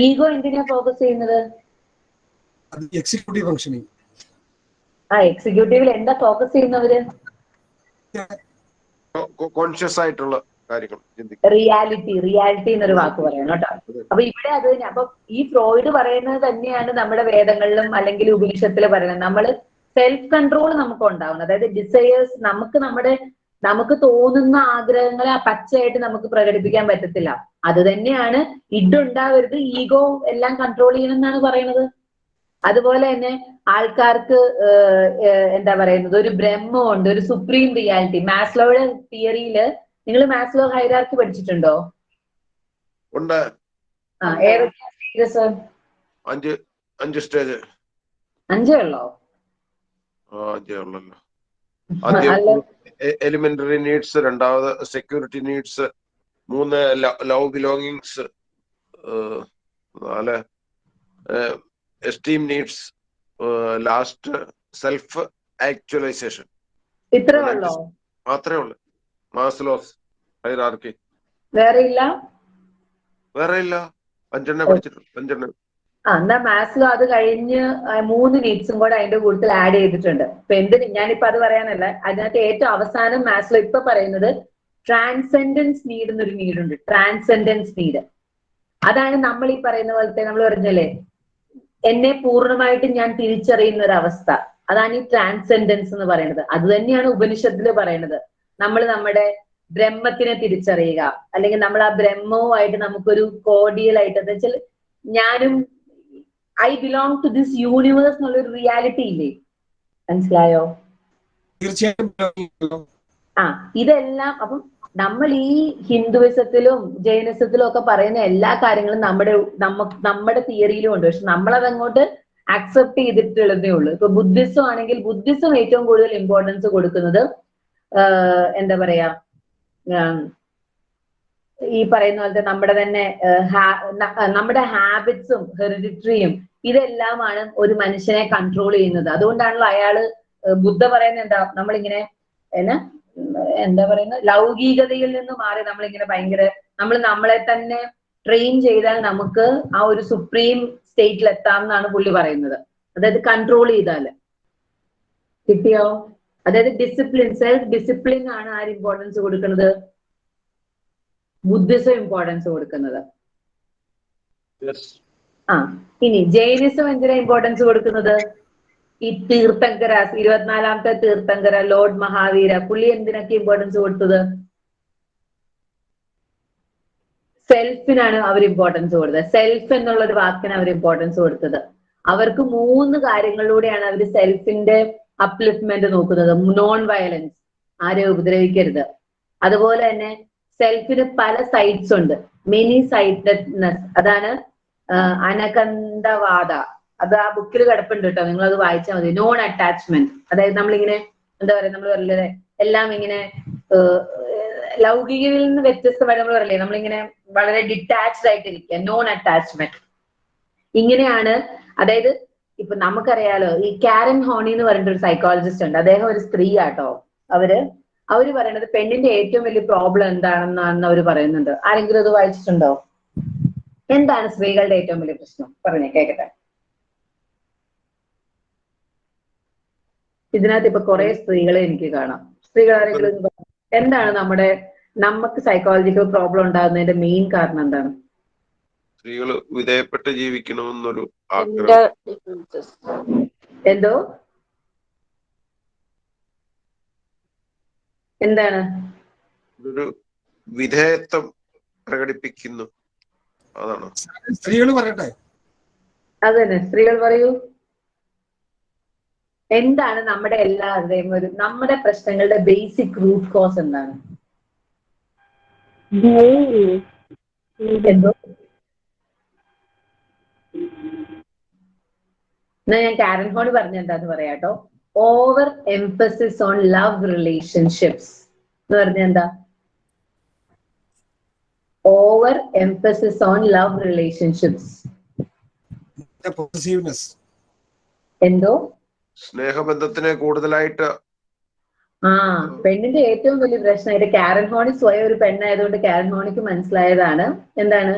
S1: ഈഗോ എന്തിനാ ഫോക്കസ് ചെയ്യുന്നത്?
S3: അത് എക്സിക്യൂട്ടീവ് ഫംഗ്ഷനിങ്
S1: ആ എക്സിക്യൂട്ടീവിൽ എന്താ ഫോക്കസ് ചെയ്യുന്നവര്?
S2: കോൺഷ്യസ് ആയിട്ടുള്ള കാര്യങ്ങൾ
S1: റിയാലിറ്റി റിയാലിറ്റി എന്നൊരു വാക്ക് പറയണം കേട്ടോ. അപ്പൊ ഇവിടെ അത് തന്നെ അപ്പൊ ഈ ഫ്രോയിഡ് പറയുന്നത് തന്നെയാണ് നമ്മുടെ വേദങ്ങളിലും അല്ലെങ്കിൽ ഉപനിഷത്തിൽ പറയുന്നത്. നമ്മൾ സെൽഫ് കൺട്രോൾ നമുക്ക് ഉണ്ടാവണം. അതായത് ഡിസയേഴ്സ് നമുക്ക് നമ്മുടെ നമുക്ക് തോന്നുന്ന ആഗ്രഹങ്ങളെ പച്ചയായിട്ട് നമുക്ക് പ്രകടിപ്പിക്കാൻ പറ്റത്തില്ല. അത് തന്നെയാണ് ഇഡുണ്ടാവരുത് ഈഗോ എല്ലാം കൺട്രോൾ ചെയ്യണം എന്നാണ് പറയുന്നത്. അതുപോലെ തന്നെ ആൾക്കാർക്ക് എന്താ പറയുന്നത്? ഒരു ബ്രഹ്മമുണ്ട് ഒരു സുപ്രീം റിയാലിറ്റി മാസ്ലോയുടെ തിയറിയിൽ നിങ്ങൾ മാസ്ലോ ഹൈറാർക്കി പഠിച്ചിട്ടുണ്ടോ?
S2: ഉണ്ട്. അഞ്ച് അഞ്ച് സ്റ്റേജ്
S1: അഞ്ചേ ഉള്ളോ?
S2: അഞ്ചേ ഉള്ളല്ലോ. ആദ്യം എലിമെന്ററി നീഡ്സ് രണ്ടാമത് സെക്യൂരിറ്റി നീഡ്സ് മൂന്ന് ലവ് ബിലോങ്ങിങ്സ് നാല് esteem needs last self actualisation
S1: ഇത്രേ ഉള്ളോ?
S2: മാത്രമേ ഉള്ളൂ. മാസ്ലോസ് ഹൈറാർക്കി
S1: വേറെ ഇല്ല?
S2: വേറെ ഇല്ല. അഞ്ചെണ്ണ പഠിച്ചിട്ടുണ്ട് അഞ്ചെണ്ണ
S1: ആ എന്നാ മാത്സ് അത് കഴിഞ്ഞ് മൂന്ന് നീഡ്സും കൂടെ അതിന്റെ കൂട്ടത്തിൽ ആഡ് ചെയ്തിട്ടുണ്ട്. ഇപ്പൊ എന്തിന് ഞാനിപ്പോ അത് പറയാനല്ല. അതിനകത്ത് ഏറ്റവും അവസാനം മാസ്ലോ ഇപ്പൊ പറയുന്നത് ട്രാൻസെൻഡൻസ് നീഡ് എന്നൊരു നീഡുണ്ട് ട്രാൻസെൻഡൻസ് നീഡ് അതാണ് നമ്മൾ ഈ പറയുന്ന പോലത്തെ നമ്മൾ പറഞ്ഞല്ലേ? എന്നെ പൂർണമായിട്ട് ഞാൻ തിരിച്ചറിയുന്ന ഒരു അവസ്ഥ. അതാണ് ഈ ട്രാൻസെൻഡൻസ് എന്ന് പറയുന്നത്. അത് തന്നെയാണ് ഉപനിഷത്തിൽ പറയുന്നത്. നമ്മൾ നമ്മുടെ ബ്രഹ്മത്തിനെ തിരിച്ചറിയുക. അല്ലെങ്കിൽ നമ്മൾ ആ ബ്രഹ്മവുമായിട്ട് നമുക്കൊരു കോഡിയൽ ആയിട്ട് എന്ന് വെച്ചാൽ ഞാനും I belong to this universe എന്നുള്ളൊരു റിയാലിറ്റി ഇല്ലേ? മനസ്സിലായോ?
S3: തീർച്ചയായും
S1: ആ ഇതെല്ലാം അപ്പം നമ്മൾ ഈ ഹിന്ദുവിസത്തിലും ജൈനിസത്തിലും ഒക്കെ പറയുന്ന എല്ലാ കാര്യങ്ങളും നമ്മുടെ നമ്മ നമ്മുടെ തിയറിയിലും ഉണ്ട്. പക്ഷെ നമ്മളത് അങ്ങോട്ട് അക്സെപ്റ്റ് ചെയ്തിട്ടുള്ളതേ ഉള്ളൂ. ഇപ്പൊ ബുദ്ധിസം ആണെങ്കിൽ ബുദ്ധിസം ഏറ്റവും കൂടുതൽ ഇമ്പോർട്ടൻസ് കൊടുക്കുന്നത് എന്താ പറയാ ഈ പറയുന്ന പോലത്തെ നമ്മുടെ തന്നെ നമ്മുടെ ഹാബിറ്റ്സും ഹെറിഡിറ്ററിയും ഇതെല്ലാമാണ് ഒരു മനുഷ്യനെ കൺട്രോൾ ചെയ്യുന്നത്. അതുകൊണ്ടാണല്ലോ അയാൾ ബുദ്ധ പറയുന്ന എന്താ നമ്മളിങ്ങനെ എന്നാ എന്താ പറയുന്നത് ലൗകികതയിൽ നിന്ന് മാറി നമ്മളിങ്ങനെ ഭയങ്കര നമ്മൾ നമ്മളെ തന്നെ ട്രെയിൻ ചെയ്താൽ നമുക്ക് ആ ഒരു സുപ്രീം സ്റ്റേറ്റിൽ എത്താം എന്നാണ് പുള്ളി പറയുന്നത്. അതായത് കൺട്രോൾ ചെയ്താൽ. കിട്ടിയോ? അതായത് ഡിസിപ്ലിൻ സെൽഫ് ഡിസിപ്ലിൻ ആണ് ആര് ഇമ്പോർട്ടൻസ് കൊടുക്കുന്നത്. ബുദ്ധിസം ഇമ്പോർട്ടൻസ് കൊടുക്കുന്നത്. ആ ഇനി ജൈനിസം എന്തിനാ ഇമ്പോർട്ടൻസ് കൊടുക്കുന്നത്? ഈ തീർത്ഥങ്കര ഇരുപത്തിനാലാമത്തെ തീർത്ഥങ്കര ലോർഡ് മഹാവീര പുള്ളി എന്തിനൊക്കെ ഇമ്പോർട്ടൻസ് കൊടുത്തത്? സെൽഫിനാണ് അവർ ഇമ്പോർട്ടൻസ് കൊടുത്തത്. സെൽഫ് എന്നുള്ള ഒരു വാക്കിന് അവർ ഇമ്പോർട്ടൻസ് കൊടുത്തത്. അവർക്ക് മൂന്ന് കാര്യങ്ങളിലൂടെയാണ് അവർ സെൽഫിന്റെ അപ്ലിഫ്റ്റ്മെന്റ് നോക്കുന്നത് നോൺ വയലൻസ് ആരെ ഉപദ്രവിക്കരുത്. അതുപോലെ തന്നെ സെൽഫിന് പല സൈറ്റ്സ് ഉണ്ട്. മെനി സൈറ്റഡ്നെസ് അതാണ് അനകന്ധവാദ അത് ആ ബുക്കിൽ കിടപ്പുണ്ട് കേട്ടോ നിങ്ങൾ അത് വായിച്ചാൽ മതി. നോൺ അറ്റാച്ച്മെന്റ് അതായത് നമ്മളിങ്ങനെ എന്താ പറയാ നമ്മൾ പറയല്ലേ എല്ലാം ഇങ്ങനെ ലൗകികയിൽ നിന്ന് വ്യത്യസ്തമായി നമ്മൾ പറയില്ലേ നമ്മളിങ്ങനെ വളരെ ഡിറ്റാച്ച്ഡ് ആയിട്ടിരിക്കുക നോൺ അറ്റാച്ച്മെന്റ് ഇങ്ങനെയാണ് അതായത് ഇപ്പൊ നമുക്കറിയാലോ ഈ കാരൻ ഹോണി എന്ന് പറഞ്ഞിട്ട് ഒരു സൈക്കോളജിസ്റ്റ് ഉണ്ട്. അദ്ദേഹം ഒരു സ്ത്രീ ആട്ടോ അവർ അവർ പറയണത് പെണ്ണിന്റെ ഏറ്റവും വലിയ പ്രോബ്ലം എന്താണെന്നാണ് അവർ പറയുന്നുണ്ട് ആരെങ്കിലും അത് വായിച്ചിട്ടുണ്ടോ? എന്താണ് സ്ത്രീകളുടെ ഏറ്റവും വലിയ പ്രശ്നം? പറഞ്ഞേ കേക്കട്ടെ. ഇതിനകത്ത് ഇപ്പൊ കുറെ സ്ത്രീകളെ എനിക്ക് കാണാം. സ്ത്രീകൾ ആരെങ്കിലും എന്താണ് നമ്മുടെ നമുക്ക് സൈക്കോളജിക്കൽ പ്രോബ്ലം ഉണ്ടാകുന്നതിന്റെ മെയിൻ കാരണം എന്താണ്?
S2: സ്ത്രീകൾ വിധേയപ്പെട്ട് ജീവിക്കണമെന്നൊരു ആഗ്രഹം.
S1: എന്തോ? എന്താണ്?
S2: ഒരു വിധേയത്വം പ്രകടിപ്പിക്കുന്നു. അതാണ്.
S3: സ്ത്രീകൾ പറയട്ടെ.
S1: അതന്നെ. സ്ത്രീകൾ പറയൂ. എന്താണ് നമ്മുടെ എല്ലാവരുടെയും ഒരു നമ്മുടെ പ്രശ്നങ്ങളുടെ ബേസിക് റൂട്ട് കോസ് എന്താണ്? എന്തോ? എന്നാ ഞാൻ കാരൻ ഹോൺ പറഞ്ഞ എന്താന്ന് പറയാട്ടോ? Over emphasis on love relationships എന്ന് പറഞ്ഞ എന്താ? Over emphasis on love relationships എന്തോ?
S2: സ്നേഹബന്ധത്തിനെ കൂടുതലായിട്ട്
S1: ആ പെണ്ണിന്റെ ഏറ്റവും വലിയ പ്രശ്നമായിട്ട് കാരൻ ഹോണി സ്വയം ഒരു പെണ്ണായതുകൊണ്ട് കാരൻ ഹോണിക്ക് മനസ്സിലായതാണ്. എന്താണ്?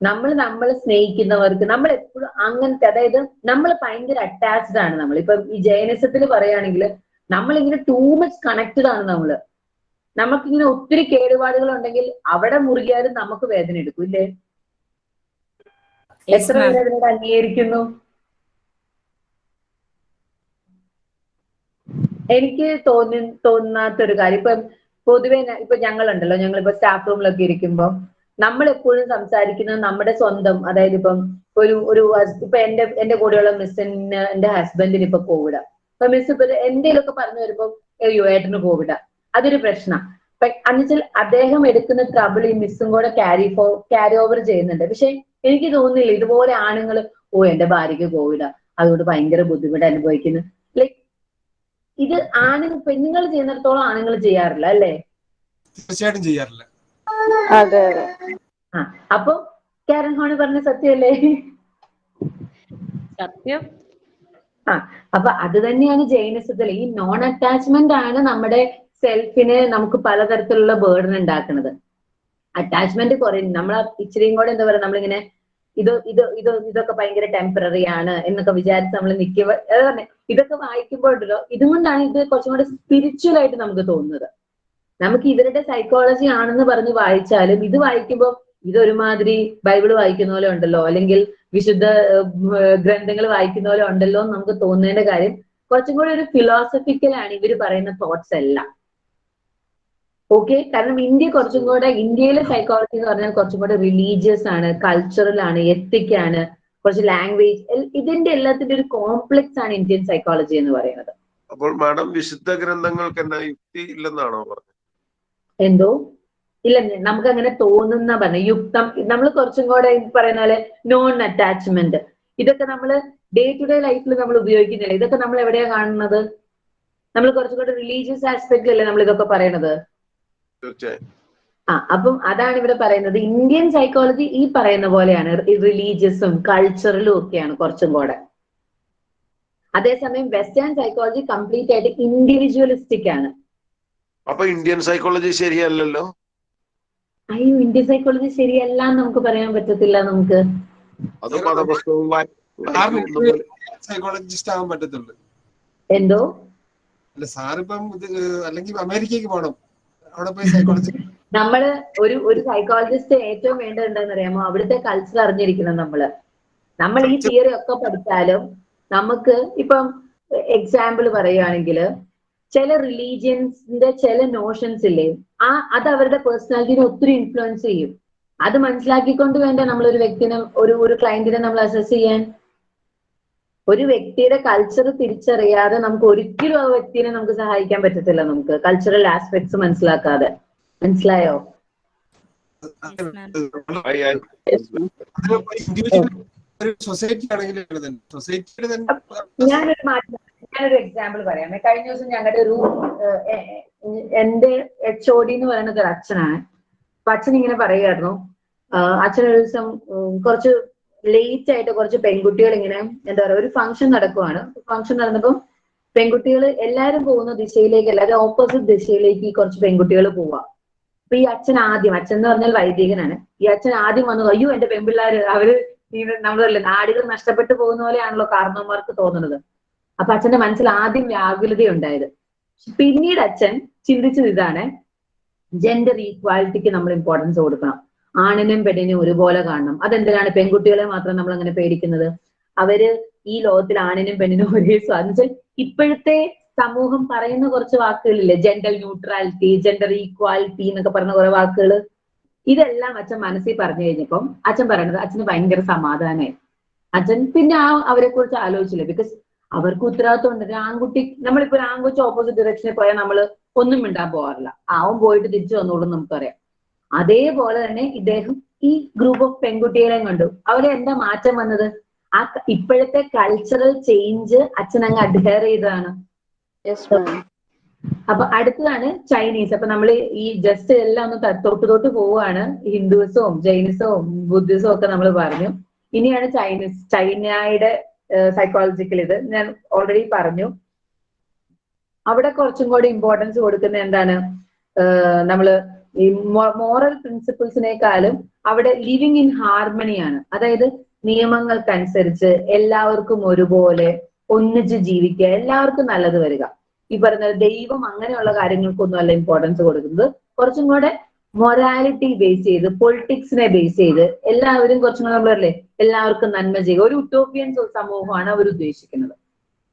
S1: നമ്മൾ നമ്മൾ സ്നേഹിക്കുന്നവർക്ക് നമ്മൾ എപ്പോഴും അങ്ങനത്തെ അതായത് നമ്മൾ ഭയങ്കര അറ്റാച്ച്ഡ് ആണ് നമ്മൾ ഇപ്പൊ ഈ ജൈനസത്തിൽ പറയുകയാണെങ്കിൽ നമ്മൾ ഇങ്ങനെ ടൂ മച്ച് കണക്റ്റഡ് ആണ് നമ്മൾ. നമുക്കിങ്ങനെ ഒത്തിരി കേടുപാടുകൾ ഉണ്ടെങ്കിൽ അവിടെ മുറുകിയാലും നമുക്ക് വേദന എടുക്കും ഇല്ലേ? എത്ര പേര് അതിനോട് അംഗീകരിക്കുന്നു? എനിക്ക് തോന്നി തോന്നാത്തൊരു കാര്യം. ഇപ്പൊ പൊതുവെ ഇപ്പൊ ഞങ്ങളുണ്ടല്ലോ ഞങ്ങൾ ഇപ്പൊ സ്റ്റാഫ് റൂമിലൊക്കെ ഇരിക്കുമ്പോൾ നമ്മൾ എപ്പോഴും സംസാരിക്കുന്നത് നമ്മുടെ സ്വന്തം അതായത് ഇപ്പം ഒരു ഒരു ഇപ്പൊ എന്റെ എന്റെ കൂടെയുള്ള മിസ്സിന് എന്റെ ഹസ്ബൻഡിന് ഇപ്പൊ കോവിഡ്. അപ്പൊ മിസ് ഇപ്പൊ എന്തെങ്കിലുമൊക്കെ പറഞ്ഞു വരുമ്പോ അയ്യോ ഏട്ടന് കോവിഡ്. അതൊരു പ്രശ്നം. എന്നുവെച്ചാൽ അദ്ദേഹം എടുക്കുന്ന ട്രബിൾ ഈ മിസ്സും കൂടെ ക്യാരി ഫോ ക്യാരി ഓവർ ചെയ്യുന്നുണ്ട്. പക്ഷെ എനിക്ക് തോന്നുന്നില്ല ഇതുപോലെ ആണുങ്ങൾ ഓ എന്റെ ഭാര്യയ്ക്ക് കോവിഡ്. അതുകൊണ്ട് ഭയങ്കര ബുദ്ധിമുട്ട് അനുഭവിക്കുന്നു. ലൈക് ഇത് ആണുങ്ങൾ പെണ്ണുങ്ങൾ ചെയ്യുന്നിടത്തോളം ആണുങ്ങൾ ചെയ്യാറില്ല അല്ലേ?
S3: തീർച്ചയായിട്ടും ചെയ്യാറില്ല.
S5: അതെ അതെ.
S1: ആ അപ്പൊ കാരൻ ഹോണി പറഞ്ഞ സത്യല്ലേ
S5: സത്യം.
S1: ആ അപ്പൊ അത് തന്നെയാണ് ജൈനസത്തിൽ ഈ നോൺ അറ്റാച്ച്മെന്റ് ആണ് നമ്മുടെ സെൽഫിന് നമുക്ക് പലതരത്തിലുള്ള ബേർഡൻ ഉണ്ടാക്കുന്നത്. അറ്റാച്ച്മെന്റ് കുറയും. നമ്മൾ ഇച്ചിരിയും കൂടെ എന്താ പറയാ നമ്മളിങ്ങനെ ഇത് ഇത് ഇത് ഇതൊക്കെ ഭയങ്കര ടെമ്പററി ആണ് എന്നൊക്കെ വിചാരിച്ച് നമ്മൾ നിൽക്കുക ഇതൊക്കെ വായിക്കുമ്പോഴല്ലോ ഇതുകൊണ്ടാണ് ഇത് കുറച്ചും കൂടെ സ്പിരിച്വൽ ആയിട്ട് നമുക്ക് തോന്നുന്നത്. നമുക്ക് ഇവരുടെ സൈക്കോളജി ആണെന്ന് പറഞ്ഞ് വായിച്ചാലും ഇത് വായിക്കുമ്പോൾ ഇതൊരുമാതിരി ബൈബിൾ വായിക്കുന്ന പോലെ ഉണ്ടല്ലോ. അല്ലെങ്കിൽ വിശുദ്ധ ഗ്രന്ഥങ്ങൾ വായിക്കുന്ന പോലെ ഉണ്ടല്ലോ എന്ന് നമുക്ക് തോന്നേണ്ട കാര്യം കുറച്ചും കൂടി ഒരു ഫിലോസഫിക്കൽ ആണ് ഇവർ പറയുന്ന തോട്ട്സ് എല്ലാം. ഓക്കെ കാരണം ഇന്ത്യ കുറച്ചും കൂടെ ഇന്ത്യയിലെ സൈക്കോളജി എന്ന് പറഞ്ഞാൽ കുറച്ചും കൂടെ റിലീജിയസ് ആണ് കൾച്ചറൽ ആണ് എത്തിക് ആണ് കുറച്ച് ലാംഗ്വേജ് ഇതിന്റെ എല്ലാത്തിന്റെ ഒരു കോംപ്ലക്സ് ആണ് ഇന്ത്യൻ സൈക്കോളജി എന്ന് പറയുന്നത്.
S2: അപ്പോൾ മാഡം വിശുദ്ധ ഗ്രന്ഥങ്ങൾക്ക് എന്നാ യുക്തി ഇല്ലെന്നാണോ പറഞ്ഞത്?
S1: എന്തോ? ഇല്ല നമുക്ക് അങ്ങനെ തോന്നുന്ന പറഞ്ഞ യുക്തം. നമ്മൾ കുറച്ചും കൂടെ പറയുന്ന പോലെ നോൺ അറ്റാച്ച്മെന്റ് ഇതൊക്കെ നമ്മൾ ഡേ ടു ഡേ ലൈഫിൽ നമ്മൾ ഉപയോഗിക്കുന്നില്ല. ഇതൊക്കെ നമ്മൾ എവിടെയാ കാണുന്നത്? നമ്മൾ കുറച്ചും കൂടെ റിലീജിയസ് ആസ്പെക്ട് അല്ലേ നമ്മൾ ഇതൊക്കെ പറയണത്? ആ അപ്പം അതാണ് ഇവിടെ പറയുന്നത്. ഇന്ത്യൻ സൈക്കോളജി ഈ പറയുന്ന പോലെയാണ്. റിലീജിയസും കൾച്ചറലും ഒക്കെയാണ് കുറച്ചും കൂടെ. അതേസമയം വെസ്റ്റേൺ സൈക്കോളജി കംപ്ലീറ്റ് ആയിട്ട് ഇൻഡിവിജ്വലിസ്റ്റിക് ആണ്.
S2: അപ്പൊ ഇന്ത്യൻ സൈക്കോളജി ശരിയല്ലല്ലോ?
S1: അയ്യോ ഇന്ത്യൻ സൈക്കോളജി ശരിയല്ല എന്ന് നമുക്ക് പറയാൻ പറ്റത്തില്ല നമുക്ക്.
S2: അത്
S3: സൈക്കോളജിസ്റ്റ് ആവാൻ പറ്റത്തുള്ളൂ.
S1: എന്തോ?
S3: അല്ല സാറിപ്പം അല്ലെങ്കിൽ അമേരിക്കക്ക് പോകണം അവിടെ പോയി സൈക്കോളജി
S1: നമ്മൾ ഒരു ഒരു സൈക്കോളജിസ്റ്റ് ഏറ്റവും വേണ്ടത് എന്താണെന്ന് അറിയാമോ? അവിടുത്തെ കൾച്ചർ അറിഞ്ഞിരിക്കണം നമ്മൾ. നമ്മൾ ഈ തിയറി ഒക്കെ പഠിച്ചാലും നമുക്ക് ഇപ്പം എക്സാമ്പിൾ പറയുകയാണെങ്കിൽ ചില റിലീജിയൻസിന്റെ ചില നോഷൻസ് ഇല്ലേ ആ അത് അവരുടെ പേഴ്സണാലിറ്റിനെ ഒത്തിരി ഇൻഫ്ലുവൻസ് ചെയ്യും. അത് മനസ്സിലാക്കിക്കൊണ്ട് വേണ്ട നമ്മൾ ഒരു വ്യക്തിനെ ഒരു ഒരു ക്ലയന്റിനെ നമ്മൾ അസസ് ചെയ്യാൻ? ഒരു വ്യക്തിയുടെ കൾച്ചർ തിരിച്ചറിയാതെ നമുക്ക് ഒരിക്കലും ആ വ്യക്തിനെ നമുക്ക് സഹായിക്കാൻ പറ്റത്തില്ല നമുക്ക്. കൾച്ചറൽ ആസ്പെക്ട്സ് മനസ്സിലാക്കാതെ. മനസ്സിലായോ? ഞാനൊരു മാറ്റം ഞാനൊരു എക്സാമ്പിൾ പറയാം. കഴിഞ്ഞ ദിവസം ഞങ്ങളുടെ ഒരു എന്റെ എച്ച് ഒ ഡി എന്ന് പറയുന്നത് ഒരു അച്ഛനാണ്. അപ്പൊ അച്ഛൻ ഇങ്ങനെ പറയുമായിരുന്നു അച്ഛൻ ഒരു ദിവസം കുറച്ച് ലേറ്റ് ആയിട്ട് കുറച്ച് പെൺകുട്ടികൾ ഇങ്ങനെ എന്താ പറയുക ഒരു ഫംഗ്ഷൻ നടക്കുവാണ്. ഫംഗ്ഷൻ നടന്നപ്പോൾ പെൺകുട്ടികൾ എല്ലാരും പോകുന്ന ദിശയിലേക്ക് അല്ലാതെ ഓപ്പോസിറ്റ് ദിശയിലേക്ക് കുറച്ച് പെൺകുട്ടികൾ പോവാ. അപ്പൊ ഈ അച്ഛൻ ആദ്യം അച്ഛൻ എന്ന് പറഞ്ഞാൽ വൈദികനാണ്. ഈ അച്ഛൻ ആദ്യം വന്നു അയ്യോ എന്റെ പെൺപിള്ളാര് അവർ നമ്മളല്ലേ നാടുകൾ നഷ്ടപ്പെട്ടു പോകുന്ന പോലെയാണല്ലോ കാരണവന്മാർക്ക് തോന്നുന്നത്. അപ്പൊ അച്ഛന്റെ മനസ്സിൽ ആദ്യം വ്യാകുലത ഉണ്ടായത് പിന്നീട് അച്ഛൻ ചിന്തിച്ചത് ഇതാണ് ജെൻഡർ ഈക്വാലിറ്റിക്ക് നമ്മൾ ഇമ്പോർട്ടൻസ് കൊടുക്കണം. ആണിനും പെണ്ണിനും ഒരുപോലെ കാണണം. അതെന്തിനാണ് പെൺകുട്ടികളെ മാത്രം നമ്മൾ അങ്ങനെ പേടിക്കുന്നത്? അവർ ഈ ലോകത്തിൽ ആണിനും പെണ്ണിനും ഒരേ സ്വാതന്ത്ര്യം ഇപ്പോഴത്തെ സമൂഹം പറയുന്ന കുറച്ച് വാക്കുകളില്ലേ ജെൻഡർ ന്യൂട്രാലിറ്റി ജെൻഡർ ഈക്വാലിറ്റി എന്നൊക്കെ പറഞ്ഞ കുറെ വാക്കുകൾ ഇതെല്ലാം അച്ഛൻ മനസ്സിൽ പറഞ്ഞു കഴിഞ്ഞപ്പം അച്ഛൻ പറയണത് അച്ഛന് ഭയങ്കര സമാധാനമായി. അച്ഛൻ പിന്നെ ആ അവരെ കുറിച്ച് ആലോചിച്ചില്ല. ബിക്കോസ് അവർക്ക് ഉത്തരവാദിത്വം ഉണ്ട് ആൺകുട്ടി നമ്മളിപ്പോ ഒരു ആൺകുട്ടി ഓപ്പോസിറ്റ് ഡയറക്ഷനിൽ പോയാൽ നമ്മൾ ഒന്നും മിണ്ടാൻ പോകാറില്ല. അവൻ പോയിട്ട് തിരിച്ചു വന്നോളും നമുക്കറിയാം. അതേപോലെ തന്നെ ഇദ്ദേഹം ഈ ഗ്രൂപ്പ് ഓഫ് പെൺകുട്ടികളെയും കണ്ടു. അവരെ എന്താ മാറ്റം വന്നത്? ആ ഇപ്പോഴത്തെ കൾച്ചറൽ ചേഞ്ച് അച്ഛനങ്ങ് അഡ്ഹെയർ ചെയ്തതാണ്. അപ്പൊ അടുത്തതാണ് ചൈനീസ് അപ്പൊ നമ്മൾ ഈ ജസ്റ്റ് എല്ലാം ഒന്ന് തൊട്ട് തൊട്ട് പോവുകയാണ്. ഹിന്ദുസവും ജൈനിസവും ബുദ്ധിസവും ഒക്കെ നമ്മൾ പറഞ്ഞു. ഇനിയാണ് ചൈനീസ് ചൈനയുടെ സൈക്കോളജിക്കൽ ഇത് ഞാൻ ഓൾറെഡി പറഞ്ഞു. അവിടെ കുറച്ചും കൂടി ഇമ്പോർട്ടൻസ് കൊടുക്കുന്ന എന്താണ്? നമ്മൾ ഈ മോറൽ പ്രിൻസിപ്പിൾസിനേക്കാളും അവിടെ ലിവിങ് ഇൻ ഹാർമണിയാണ് അതായത് നിയമങ്ങൾക്കനുസരിച്ച് എല്ലാവർക്കും ഒരുപോലെ ഒന്നിച്ച് ജീവിക്കുക എല്ലാവർക്കും നല്ലത് വരിക. ഈ പറഞ്ഞ ദൈവം അങ്ങനെയുള്ള കാര്യങ്ങൾക്കൊന്നും അല്ല ഇമ്പോർട്ടൻസ് കൊടുക്കുന്നത്. കുറച്ചും കൂടെ മൊറാലിറ്റി ബേസ് ചെയ്ത് പൊളിറ്റിക്സിനെ ബേസ് ചെയ്ത് എല്ലാവരും കുറച്ചും കൂടെ നമ്മളല്ലേ എല്ലാവർക്കും നന്മ ചെയ്യുക. ഒരു ഉട്ടോപ്യൻ സമൂഹമാണ് അവർ ഉദ്ദേശിക്കുന്നത്.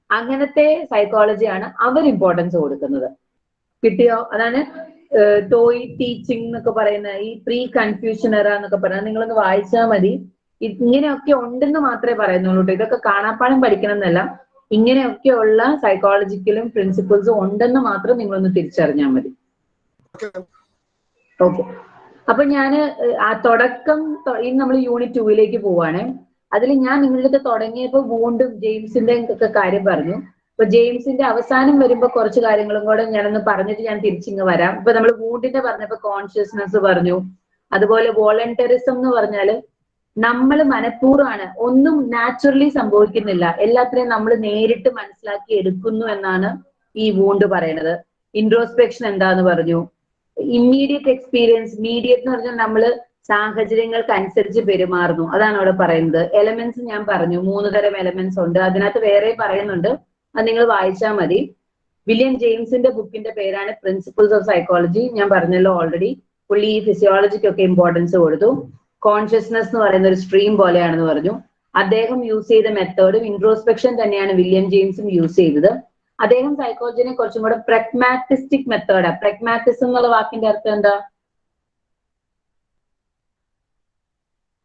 S1: അങ്ങനത്തെ സൈക്കോളജിയാണ് അവർ ഇമ്പോർട്ടൻസ് കൊടുക്കുന്നത്. കിട്ടിയോ? അതാണ് ടോയ് ടീച്ചിങ് എന്നൊക്കെ പറയുന്ന ഈ പ്രീ കൺഫ്യൂഷൻ എറ എന്നൊക്കെ പറയുന്നത് നിങ്ങളൊന്ന് വായിച്ചാൽ മതി. ഇങ്ങനെയൊക്കെ ഉണ്ടെന്ന് മാത്രമേ പറയുന്നുള്ളൂ ട്ടോ. ഇതൊക്കെ കാണാപ്പാടം പഠിക്കണം എന്നല്ല. ഇങ്ങനെയൊക്കെയുള്ള സൈക്കോളജിക്കലും പ്രിൻസിപ്പിൾസും ഉണ്ടെന്ന് മാത്രം നിങ്ങളൊന്ന് തിരിച്ചറിഞ്ഞാൽ മതി. ഓക്കെ. അപ്പൊ ഏഹ്, ആ തുടക്കം ഇനി നമ്മൾ യൂണിറ്റ് ടൂവിലേക്ക് പോവാണ്. അതിൽ ഞാൻ നിങ്ങളുടെ അടുത്ത് തുടങ്ങിയപ്പോ വീണ്ടും ജെയിംസിന്റെ ഒക്കെ കാര്യം പറഞ്ഞു. അപ്പൊ ജെയിംസിന്റെ അവസാനം വരുമ്പോ കുറച്ച് കാര്യങ്ങളും കൂടെ ഞാനൊന്ന് പറഞ്ഞിട്ട് ഞാൻ തിരിച്ചിങ്ങ് വരാം. ഇപ്പൊ നമ്മൾ വൂണ്ടിന്റെ പറഞ്ഞപ്പോ കോൺഷ്യസ്നെസ് പറഞ്ഞു. അതുപോലെ വോളണ്ടറിസം എന്ന് പറഞ്ഞാൽ നമ്മൾ മനഃപൂർവമാണ്. ഒന്നും നാച്ചുറലി സംഭവിക്കുന്നില്ല. എല്ലാത്തിനെയും നമ്മൾ നേരിട്ട് മനസ്സിലാക്കി എടുക്കുന്നു എന്നാണ് ഈ വൂണ്ട് പറയണത്. ഇൻട്രോസ്പെക്ഷൻ എന്താന്ന് പറഞ്ഞു. ഇമ്മീഡിയറ്റ് എക്സ്പീരിയൻസ് മീഡിയറ്റ് എന്ന് പറഞ്ഞാൽ നമ്മൾ സാഹചര്യങ്ങൾക്ക് അനുസരിച്ച് പെരുമാറുന്നു. അതാണ് അവിടെ പറയുന്നത്. എലമെന്റ്സ് ഞാൻ പറഞ്ഞു. മൂന്ന് തരം എലമെന്റ്സ് ഉണ്ട്. അതിനകത്ത് വേറെ പറയുന്നുണ്ട്. അത് നിങ്ങൾ വായിച്ചാൽ മതി. വില്യം ജെയിംസിന്റെ ബുക്കിന്റെ പേരാണ് പ്രിൻസിപ്പിൾസ് ഓഫ് സൈക്കോളജി ഞാൻ പറഞ്ഞല്ലോ ഓൾറെഡി പുള്ളി ഈ ഫിസിയോളജിക്കൊക്കെ ഇമ്പോർട്ടൻസ് കൊടുത്തു. കോൺഷ്യസ്നെസ് എന്ന് പറയുന്ന ഒരു സ്ട്രീം പോലെയാണെന്ന് പറഞ്ഞു. അദ്ദേഹം യൂസ് ചെയ്ത മെത്തേഡും ഇൻട്രോസ്പെക്ഷൻ തന്നെയാണ് വില്യം ജെയിംസും യൂസ് ചെയ്തത്. അദ്ദേഹം സൈക്കോളജിനെ കുറച്ചും കൂടെ പ്രഗ്മാറ്റിസ്റ്റിക് മെത്തേഡാ പ്രഗ്മാറ്റിസം എന്നുള്ള വാക്കിന്റെ അർത്ഥം എന്താ?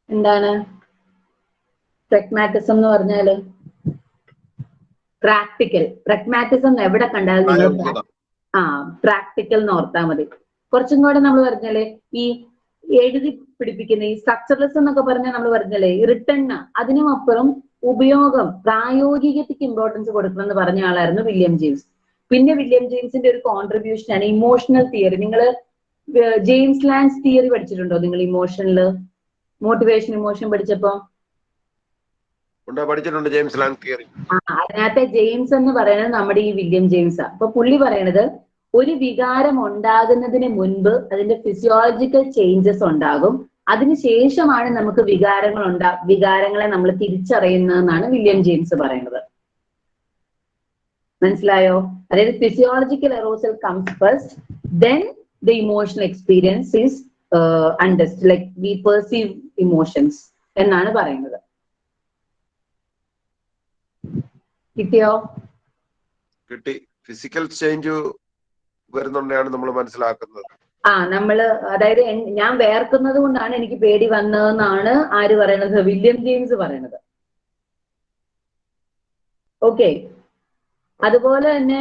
S1: എന്താണ്? പ്രഗ്മാറ്റിസം എന്ന് പറഞ്ഞാൽ പ്രാക്ടിക്കൽ പ്രഗ്മാറ്റിസം എവിടെ കണ്ടാലും നിങ്ങൾ ആ പ്രാക്ടിക്കൽ എന്ന് ഓർത്താൽ മതി. കുറച്ചും കൂടെ നമ്മൾ പറഞ്ഞാൽ ഈ എഴുതി പിടിപ്പിക്കുന്ന ഈ സ്ട്രക്ചർലെസ് എന്നൊക്കെ പറഞ്ഞാൽ നമ്മൾ പറഞ്ഞല്ലേ റിട്ടേൺ അതിനും അപ്പുറം ഉപയോഗം പ്രായോഗികതയ്ക്ക് ഇമ്പോർട്ടൻസ് കൊടുക്കണം എന്ന് പറഞ്ഞ ആളായിരുന്നു വില്യം ജെയിംസ്. പിന്നെ വില്യം ജെയിംസിന്റെ ഒരു കോൺട്രിബ്യൂഷൻ ആണ് ഇമോഷണൽ തിയറി നിങ്ങൾ ജെയിംസ് ലാൻഡ്സ് തിയറി പഠിച്ചിട്ടുണ്ടോ നിങ്ങൾ ഇമോഷനിൽ മോട്ടിവേഷൻ ഇമോഷൻ പഠിച്ചപ്പോ?
S2: പഠിച്ചിട്ടുണ്ട് ജെയിംസ് തിയറി
S1: അതിനകത്തെ ജെയിംസ് എന്ന് പറയുന്നത് നമ്മുടെ ഈ വില്യം ജെയിംസ്. അപ്പൊ പുള്ളി പറയണത് ഒരു വികാരം ഉണ്ടാകുന്നതിന് മുൻപ് അതിന്റെ ഫിസിയോളജിക്കൽ ചേഞ്ചസ് ഉണ്ടാകും. അതിനുശേഷമാണ് നമുക്ക് വികാരങ്ങൾ ഉണ്ടാ വികാരങ്ങളെ നമ്മൾ തിരിച്ചറിയുന്നതെന്നാണ് വില്യം ജെയിംസ് പറയുന്നത്. മനസ്സിലായോ? അതായത് physiological arousal comes first then the emotional experience is understood like we perceive emotions എന്നാണ് പറയുന്നത്. കിട്ടിയോ?
S2: കിട്ടി. ഫിസിക്കൽ ചേഞ്ച് വരുന്നുണ്ടാണ് നമ്മൾ മനസ്സിലാക്കുന്നത്.
S1: ആ നമ്മൾ അതായത് ഞാൻ വേർക്കുന്നത് കൊണ്ടാണ് എനിക്ക് പേടി വന്നതെന്നാണ് ആര് പറയണത്? വില്യം ജെയിംസ് പറയണത്. ഓക്കെ. അതുപോലെ തന്നെ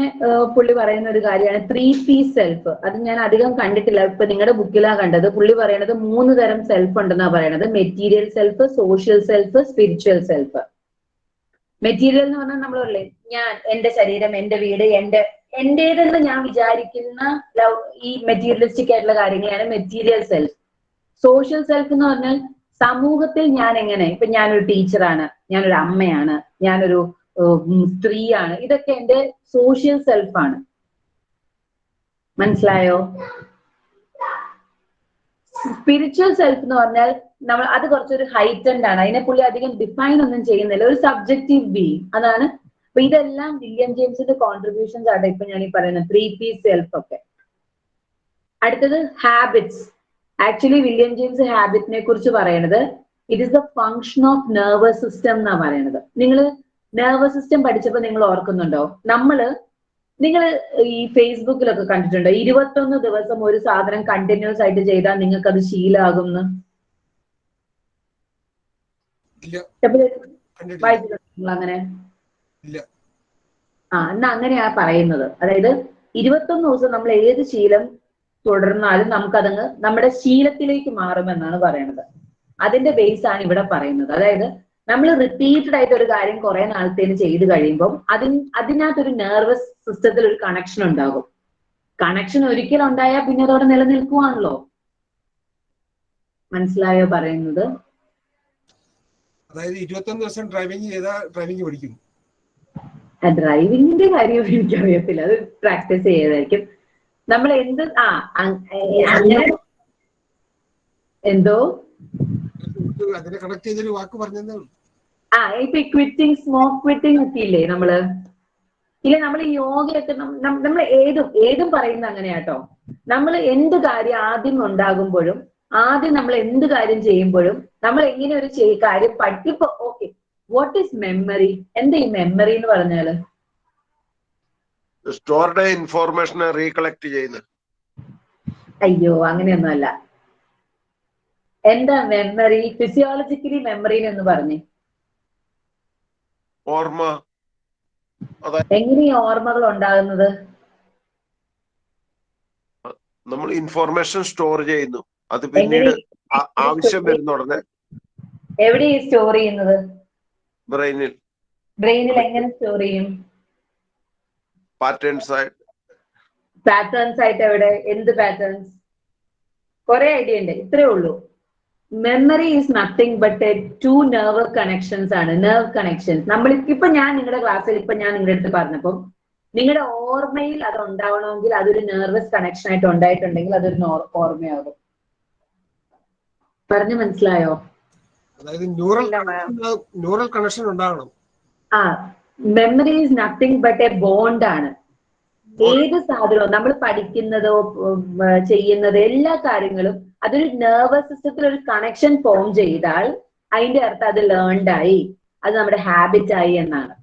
S1: പുള്ളി പറയുന്ന ഒരു കാര്യമാണ് ത്രീ പി സെൽഫ് അത് ഞാൻ അധികം കണ്ടിട്ടില്ല. ഇപ്പൊ നിങ്ങളുടെ ബുക്കിലാ കണ്ടത്. പുള്ളി പറയണത് മൂന്ന് തരം സെൽഫ് ഉണ്ടെന്നാ പറയണത്. Material self social self spiritual self material എന്ന് പറഞ്ഞാൽ നമ്മൾ പറയില്ലേ ഞാൻ എന്റെ ശരീരം എന്റെ വീട് എന്റെ എന്റേതെന്ന് ഞാൻ വിചാരിക്കുന്ന ലവ് ഈ മെറ്റീരിയലിസ്റ്റിക് ആയിട്ടുള്ള കാര്യങ്ങളാണ് മെറ്റീരിയൽ സെൽഫ് സോഷ്യൽ സെൽഫ് എന്ന് പറഞ്ഞാൽ സമൂഹത്തിൽ ഞാൻ എങ്ങനെ ഇപ്പൊ ഞാനൊരു ടീച്ചറാണ് ഞാനൊരു അമ്മയാണ് ഞാനൊരു സ്ത്രീയാണ് ഇതൊക്കെ എന്റെ സോഷ്യൽ സെൽഫാണ് മനസ്സിലായോ? സ്പിരിച്വൽ സെൽഫ് എന്ന് പറഞ്ഞാൽ നമ്മൾ അത് കുറച്ചൊരു ഹൈറ്റൻഡ് ആണ് അതിനെ പുള്ളി അധികം ഡിഫൈൻ ഒന്നും ചെയ്യുന്നില്ല ഒരു സബ്ജക്റ്റീവ് ബീങ് അതാണ് അപ്പൊ ഇതെല്ലാം വില്യം ജെയിംസിന്റെ കോൺട്രിബ്യൂഷൻസ് ആണ് ഇപ്പൊ ഞാൻ ഈ പറയുന്നത്. ത്രീ പി സെൽഫ് ഒക്കെ. അടുത്തത് ഹാബിറ്റ്സ് ആക്ച്വലി വില്യം ജെയിംസ് ഹാബിറ്റിനെ കുറിച്ച് പറയണത് it is the function of nervous system എന്നാ പറയണത്. നിങ്ങൾ നെർവസ് സിസ്റ്റം പഠിച്ചപ്പോൾ നിങ്ങൾ ഓർക്കുന്നുണ്ടോ? നമ്മൾ നിങ്ങൾ ഈ ഫേസ്ബുക്കിലൊക്കെ കണ്ടിട്ടുണ്ടോ? ഇരുപത്തൊന്ന് ദിവസം ഒരു സാധനം കണ്ടിന്യൂസ് ആയിട്ട് ചെയ്താൽ നിങ്ങൾക്ക് അത് ശീലാകുന്ന അങ്ങനെ
S3: ഇല്ല.
S1: ആ എന്നാ അങ്ങനെയാ പറയുന്നത്. അതായത് ഇരുപത്തൊന്ന് ദിവസം നമ്മൾ ഏത് ശീലം തുടർന്നാലും നമുക്കതങ്ങ് നമ്മുടെ ശീലത്തിലേക്ക് മാറുമെന്നാണ് പറയുന്നത് അതിന്റെ ബേസ് ആണ് ഇവിടെ പറയുന്നത്. അതായത് നമ്മൾ റിപ്പീറ്റഡ് ആയിട്ട് ഒരു കാര്യം കുറെ നാളത്തേന് ചെയ്ത് കഴിയുമ്പോൾ അതിന് അതിനകത്തൊരു നെർവസ് സിസ്റ്റത്തിൽ ഒരു കണക്ഷൻ ഉണ്ടാകും. കണക്ഷൻ ഒരിക്കലും ഉണ്ടായാൽ പിന്നെ അതോടെ നിലനിൽക്കുവാണല്ലോ. മനസ്സിലായോ പറയുന്നത്?
S3: അതായത് ഇരുപത്തൊന്ന് ദിവസം ഡ്രൈവിംഗ് ചെയ്താൽ ഡ്രൈവിംഗ് പഠിക്കും
S1: ഡ്രൈവിംഗിന്റെ കാര്യം എനിക്കറിയത്തില്ല. അത് പ്രാക്ടീസ് ചെയ്തായിരിക്കും. നമ്മൾ എന്ത് ആ അങ്ങനെ എന്തോ?
S3: അതിനെ കണക്ട് ചെയ്തൊരു വാക്ക് പറഞ്ഞതേ
S1: ആ ഇപ്പൊ ക്വിറ്റിംഗ് സ്മോക്ക് ക്വിറ്റിംഗ് ഒക്കെ ഇല്ലേ നമ്മൾ? ഇല്ല നമ്മൾ യോഗയൊക്കെ നമ്മൾ ഏതും ഏതും പറയുന്ന അങ്ങനെയാട്ടോ. നമ്മൾ എന്ത് കാര്യം ആദ്യം ഉണ്ടാകുമ്പോഴും ആദ്യം നമ്മൾ എന്ത് കാര്യം ചെയ്യുമ്പോഴും നമ്മൾ എങ്ങനെ ഒരു കാര്യം പഠിപ്പോ ഓക്കെ വാട്ട് ഈസ് മെമ്മറി എന്താ ഈ മെമ്മറി എന്ന് പറഞ്ഞാൽ?
S2: സ്റ്റോർഡ് ഇൻഫോർമേഷനെ റീകളക്ട് ചെയ്യുന്നത്.
S1: അയ്യോ അങ്ങനെയൊന്നും അല്ല എന്താ മെമ്മറി ഫിസിയോളജിക്കലി മെമ്മറി എന്ന് പറഞ്ഞു.
S2: ഓർമ്മ.
S1: എങ്ങനെ ഓർമ്മകൾ ഉണ്ടാകുന്നത്?
S2: നമ്മൾ ഇൻഫോർമേഷൻ സ്റ്റോർ ചെയ്യുന്നു. അത് പിന്നീട് ആവശ്യം വരുന്ന ഉടനെ
S1: എവിടെ സ്റ്റോർ ചെയ്യുന്നത്?
S2: ബ്രെയിനിൽ
S1: ബ്രെയിനിൽ എങ്ങനെ സ്റ്റോർ ചെയ്യും?
S2: പാറ്റേൺസ് ആയിട്ട്.
S1: പാറ്റേൺസ് ആയിട്ട് എവിടെ? എന്ത് പാറ്റേൺസ് കുറെ ഐഡിയ ഉണ്ട് ഇത്രേ ഉള്ളൂ. Memory is nothing but to nerve connections ആണ്. നെർവ് കണക്ഷൻസ് നമ്മൾ ഇപ്പൊ ഞാൻ നിങ്ങളുടെ ക്ലാസ്സിൽ ഇപ്പൊ ഞാൻ നിങ്ങളുടെ അടുത്ത് പറഞ്ഞപ്പോ നിങ്ങളുടെ ഓർമ്മയിൽ അത് ഉണ്ടാവണമെങ്കിൽ അതൊരു നെർവസ് കണക്ഷൻ ആയിട്ട് ഉണ്ടായിട്ടുണ്ടെങ്കിൽ അതൊരു ഓർമ്മയാകും. പറഞ്ഞു മനസ്സിലായോ?
S3: അതായത് ന്യൂറൽ ന്യൂറൽ കണക്ഷൻ ഉണ്ടാകണം.
S1: ആ memory is nothing but a bond ആണ്. ഏത് സാധനവും നമ്മൾ പഠിക്കുന്നതോ ചെയ്യുന്നതോ എല്ലാ കാര്യങ്ങളും അതൊരു നെർവസ് സിസ്റ്റത്തിൽ ഒരു കണക്ഷൻ ഫോം ചെയ്താൽ അതിന്റെ അർത്ഥം അത് ലേൺഡ് ആയി അത് നമ്മുടെ ഹാബിറ്റ് ആയി എന്നാണ്.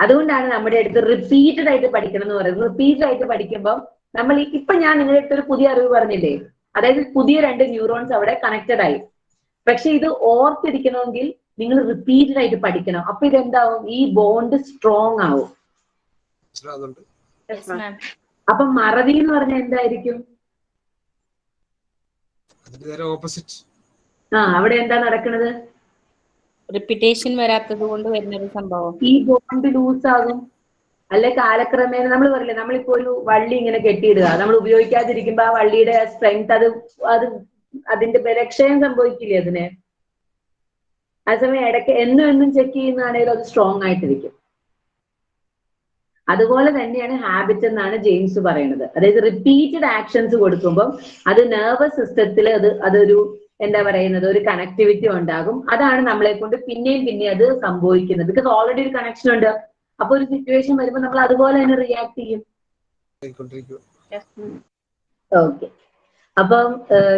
S1: അതുകൊണ്ടാണ് നമ്മുടെ അടുത്ത് റിപ്പീറ്റഡ് ആയിട്ട് പഠിക്കണം എന്ന് പറയുന്നത്. റിപ്പീറ്റഡ് ആയിട്ട് പഠിക്കുമ്പോൾ നമ്മൾ ഇപ്പൊ ഞാൻ നിങ്ങളുടെ അടുത്ത് ഒരു പുതിയ അറിവ് പറഞ്ഞില്ലേ? അതായത് പുതിയ രണ്ട് ന്യൂറോൺസ് അവിടെ കണക്റ്റഡ് ആയി. പക്ഷെ ഇത് ഓർത്തിരിക്കണമെങ്കിൽ നിങ്ങൾ റിപ്പീറ്റഡ് ആയിട്ട് പഠിക്കണം. അപ്പൊ ഇതെന്താവും? ഈ ബോണ്ട് സ്ട്രോങ് ആവും. അപ്പൊ മറവി എന്ന് പറഞ്ഞാൽ എന്തായിരിക്കും? ആ അവിടെ എന്താ നടക്കുന്നത്
S4: റിപ്പിറ്റേഷൻ വരാത്തത് കൊണ്ട് വരുന്നൊരു സംഭവം.
S1: ഈ ബോണ്ട് ലൂസ് ആകും. അല്ലെ കാലക്രമേണ നമ്മൾ പറയില്ലേ നമ്മളിപ്പോ ഒരു വള്ളി ഇങ്ങനെ കെട്ടിയിടുക. നമ്മൾ ഉപയോഗിക്കാതിരിക്കുമ്പോ ആ വള്ളിയുടെ സ്ട്രെങ്ത് അത് അത് അതിന്റെ ബലക്ഷയം സംഭവിക്കില്ലേ അതിന്? അതേസമയം ഇടയ്ക്ക് എന്നും എന്നും ചെക്ക് ചെയ്യുന്നതാണെങ്കിൽ അത് സ്ട്രോങ് ആയിട്ടിരിക്കും. അതുപോലെ തന്നെയാണ് ഹാബിറ്റ് എന്നാണ് ജെയിംസ് പറയുന്നത്. അതായത് റിപ്പീറ്റഡ് ആക്ഷൻസ് കൊടുക്കുമ്പോൾ അത് നെർവസ് സിസ്റ്റത്തിൽ അത് അതൊരു എന്താ പറയുന്നത്? ഒരു കണക്ടിവിറ്റി ഉണ്ടാകും. അതാണ് നമ്മളെ കൊണ്ട് പിന്നെയും പിന്നെയും അത് സംഭവിക്കുന്നത്. ബിക്കോസ് ഓൾറെഡി ഒരു കണക്ഷൻ ഉണ്ട്. അപ്പൊ ഒരു സിറ്റുവേഷൻ വരുമ്പോൾ നമ്മൾ അതുപോലെ തന്നെ റിയാക്ട് ചെയ്യും. ഓക്കെ അപ്പം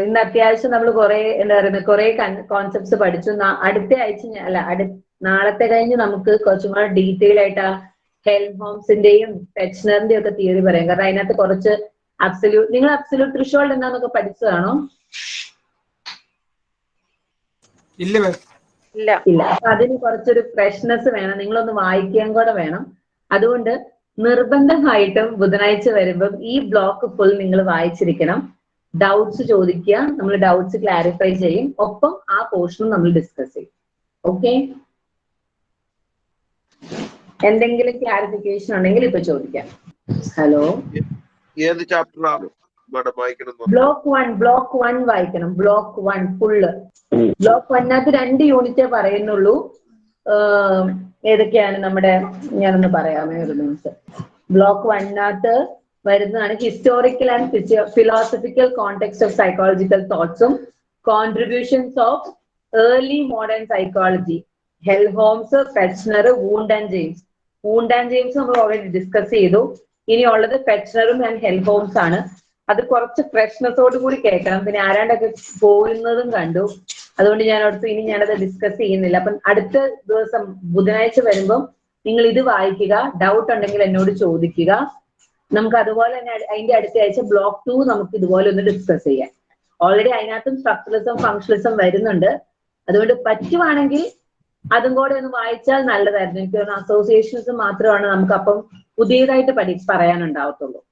S1: ഇന്ന് അത്യാവശ്യം നമ്മൾ കുറെ എന്താ പറയുന്നത് കുറെ കോൺസെപ്റ്റ്സ് പഠിച്ചു. അടുത്ത ആഴ്ച അല്ല അടു നാളത്തെ കഴിഞ്ഞ് നമുക്ക് കുറച്ചും കൂടെ ഡീറ്റെയിൽ ആയിട്ട് ആ ഹെൽം ഹോംസിന്റെയും പെച്ച്നറിന്റെയും ഒക്കെ തിയറി പറയാം. കാരണം അതിനകത്ത് കുറച്ച് അബ്സല്യൂട്ട് നിങ്ങൾ അബ്സല്യൂട്ട് ത്രിഷോൾഡ് എന്താന്നൊക്കെ പഠിച്ചതാണോ
S3: ഇല്ല
S5: ഇല്ല.
S1: ഇല്ല. അപ്പൊ അതിന് കുറച്ചൊരു ഫ്രഷ്നെസ് വേണം. നിങ്ങളൊന്ന് വായിക്കാൻ കൂടെ വേണം. അതുകൊണ്ട് നിർബന്ധമായിട്ടും ബുധനാഴ്ച വരുമ്പം ഈ ബ്ലോക്ക് ഫുൾ നിങ്ങൾ വായിച്ചിരിക്കണം. ഡൗട്ട്സ് ചോദിക്കുക നമ്മൾ ഡൗട്ട്സ് ക്ലാരിഫൈ ചെയ്യും. ഒപ്പം ആ പോർഷനും നമ്മൾ ഡിസ്കസ് ചെയ്യും. ഓക്കെ എന്തെങ്കിലും ക്ലാരിഫിക്കേഷൻ ഉണ്ടെങ്കിൽ ഇപ്പൊ ചോദിക്കാം. ഹലോ
S2: ഏത് ചാപ്റ്ററാണ്
S1: ബ്ലോക്ക് വൺ ബ്ലോക്ക് വൺ വായിക്കണം. ബ്ലോക്ക് വൺ ഫുള്ള് ബ്ലോക്ക് വണ്ണകത്ത് രണ്ട് യൂണിറ്റേ പറയുന്നുള്ളൂ. ഏതൊക്കെയാണ് നമ്മുടെ ഞാനൊന്ന് പറയാമേ ഒരു ബ്ലോക്ക് വണ്ണകത്ത് വരുന്നതാണ് historical and philosophical context of psychological തോട്ട്സും contributions of early modern psychology Helmholtz Fechner Wundt and James Wundt and James നമ്മൾ ഓൾറെഡി ഡിസ്കസ് ചെയ്തു. ഇനിയുള്ളത് ഫെച്ച്നറും ആൻഡ് ഹെൽഹോംസ് ആണ്. അത് കുറച്ച് ഫ്രഷ്നെസ്സോട് കൂടി കേൾക്കണം. പിന്നെ ആരാണ്ടൊക്കെ പോരുന്നതും കണ്ടു. അതുകൊണ്ട് ഞാൻ അടുത്ത് ഇനി ഞാനത് ഡിസ്കസ് ചെയ്യുന്നില്ല. അപ്പം അടുത്ത ദിവസം ബുധനാഴ്ച വരുമ്പം നിങ്ങൾ ഇത് വായിക്കുക. ഡൗട്ട് ഉണ്ടെങ്കിൽ എന്നോട് ചോദിക്കുക. നമുക്ക് അതുപോലെ തന്നെ അതിന്റെ അടുത്ത ആഴ്ച ബ്ലോക്ക് ടു നമുക്ക് ഇതുപോലെ ഒന്ന് ഡിസ്കസ് ചെയ്യാം. ഓൾറെഡി അതിനകത്തും സ്ട്രക്ചറലിസം ഫങ്ഷണലിസം വരുന്നുണ്ട്. അതുകൊണ്ട് പറ്റുവാണെങ്കിൽ അതും കൂടെ ഒന്ന് വായിച്ചാൽ നല്ലതായിരുന്നു. എനിക്ക് തോന്നുന്നു അസോസിയേഷൻസ് മാത്രമാണ് നമുക്ക് അപ്പം പുതിയതായിട്ട് പഠി പറയാനുണ്ടാവത്തുള്ളൂ.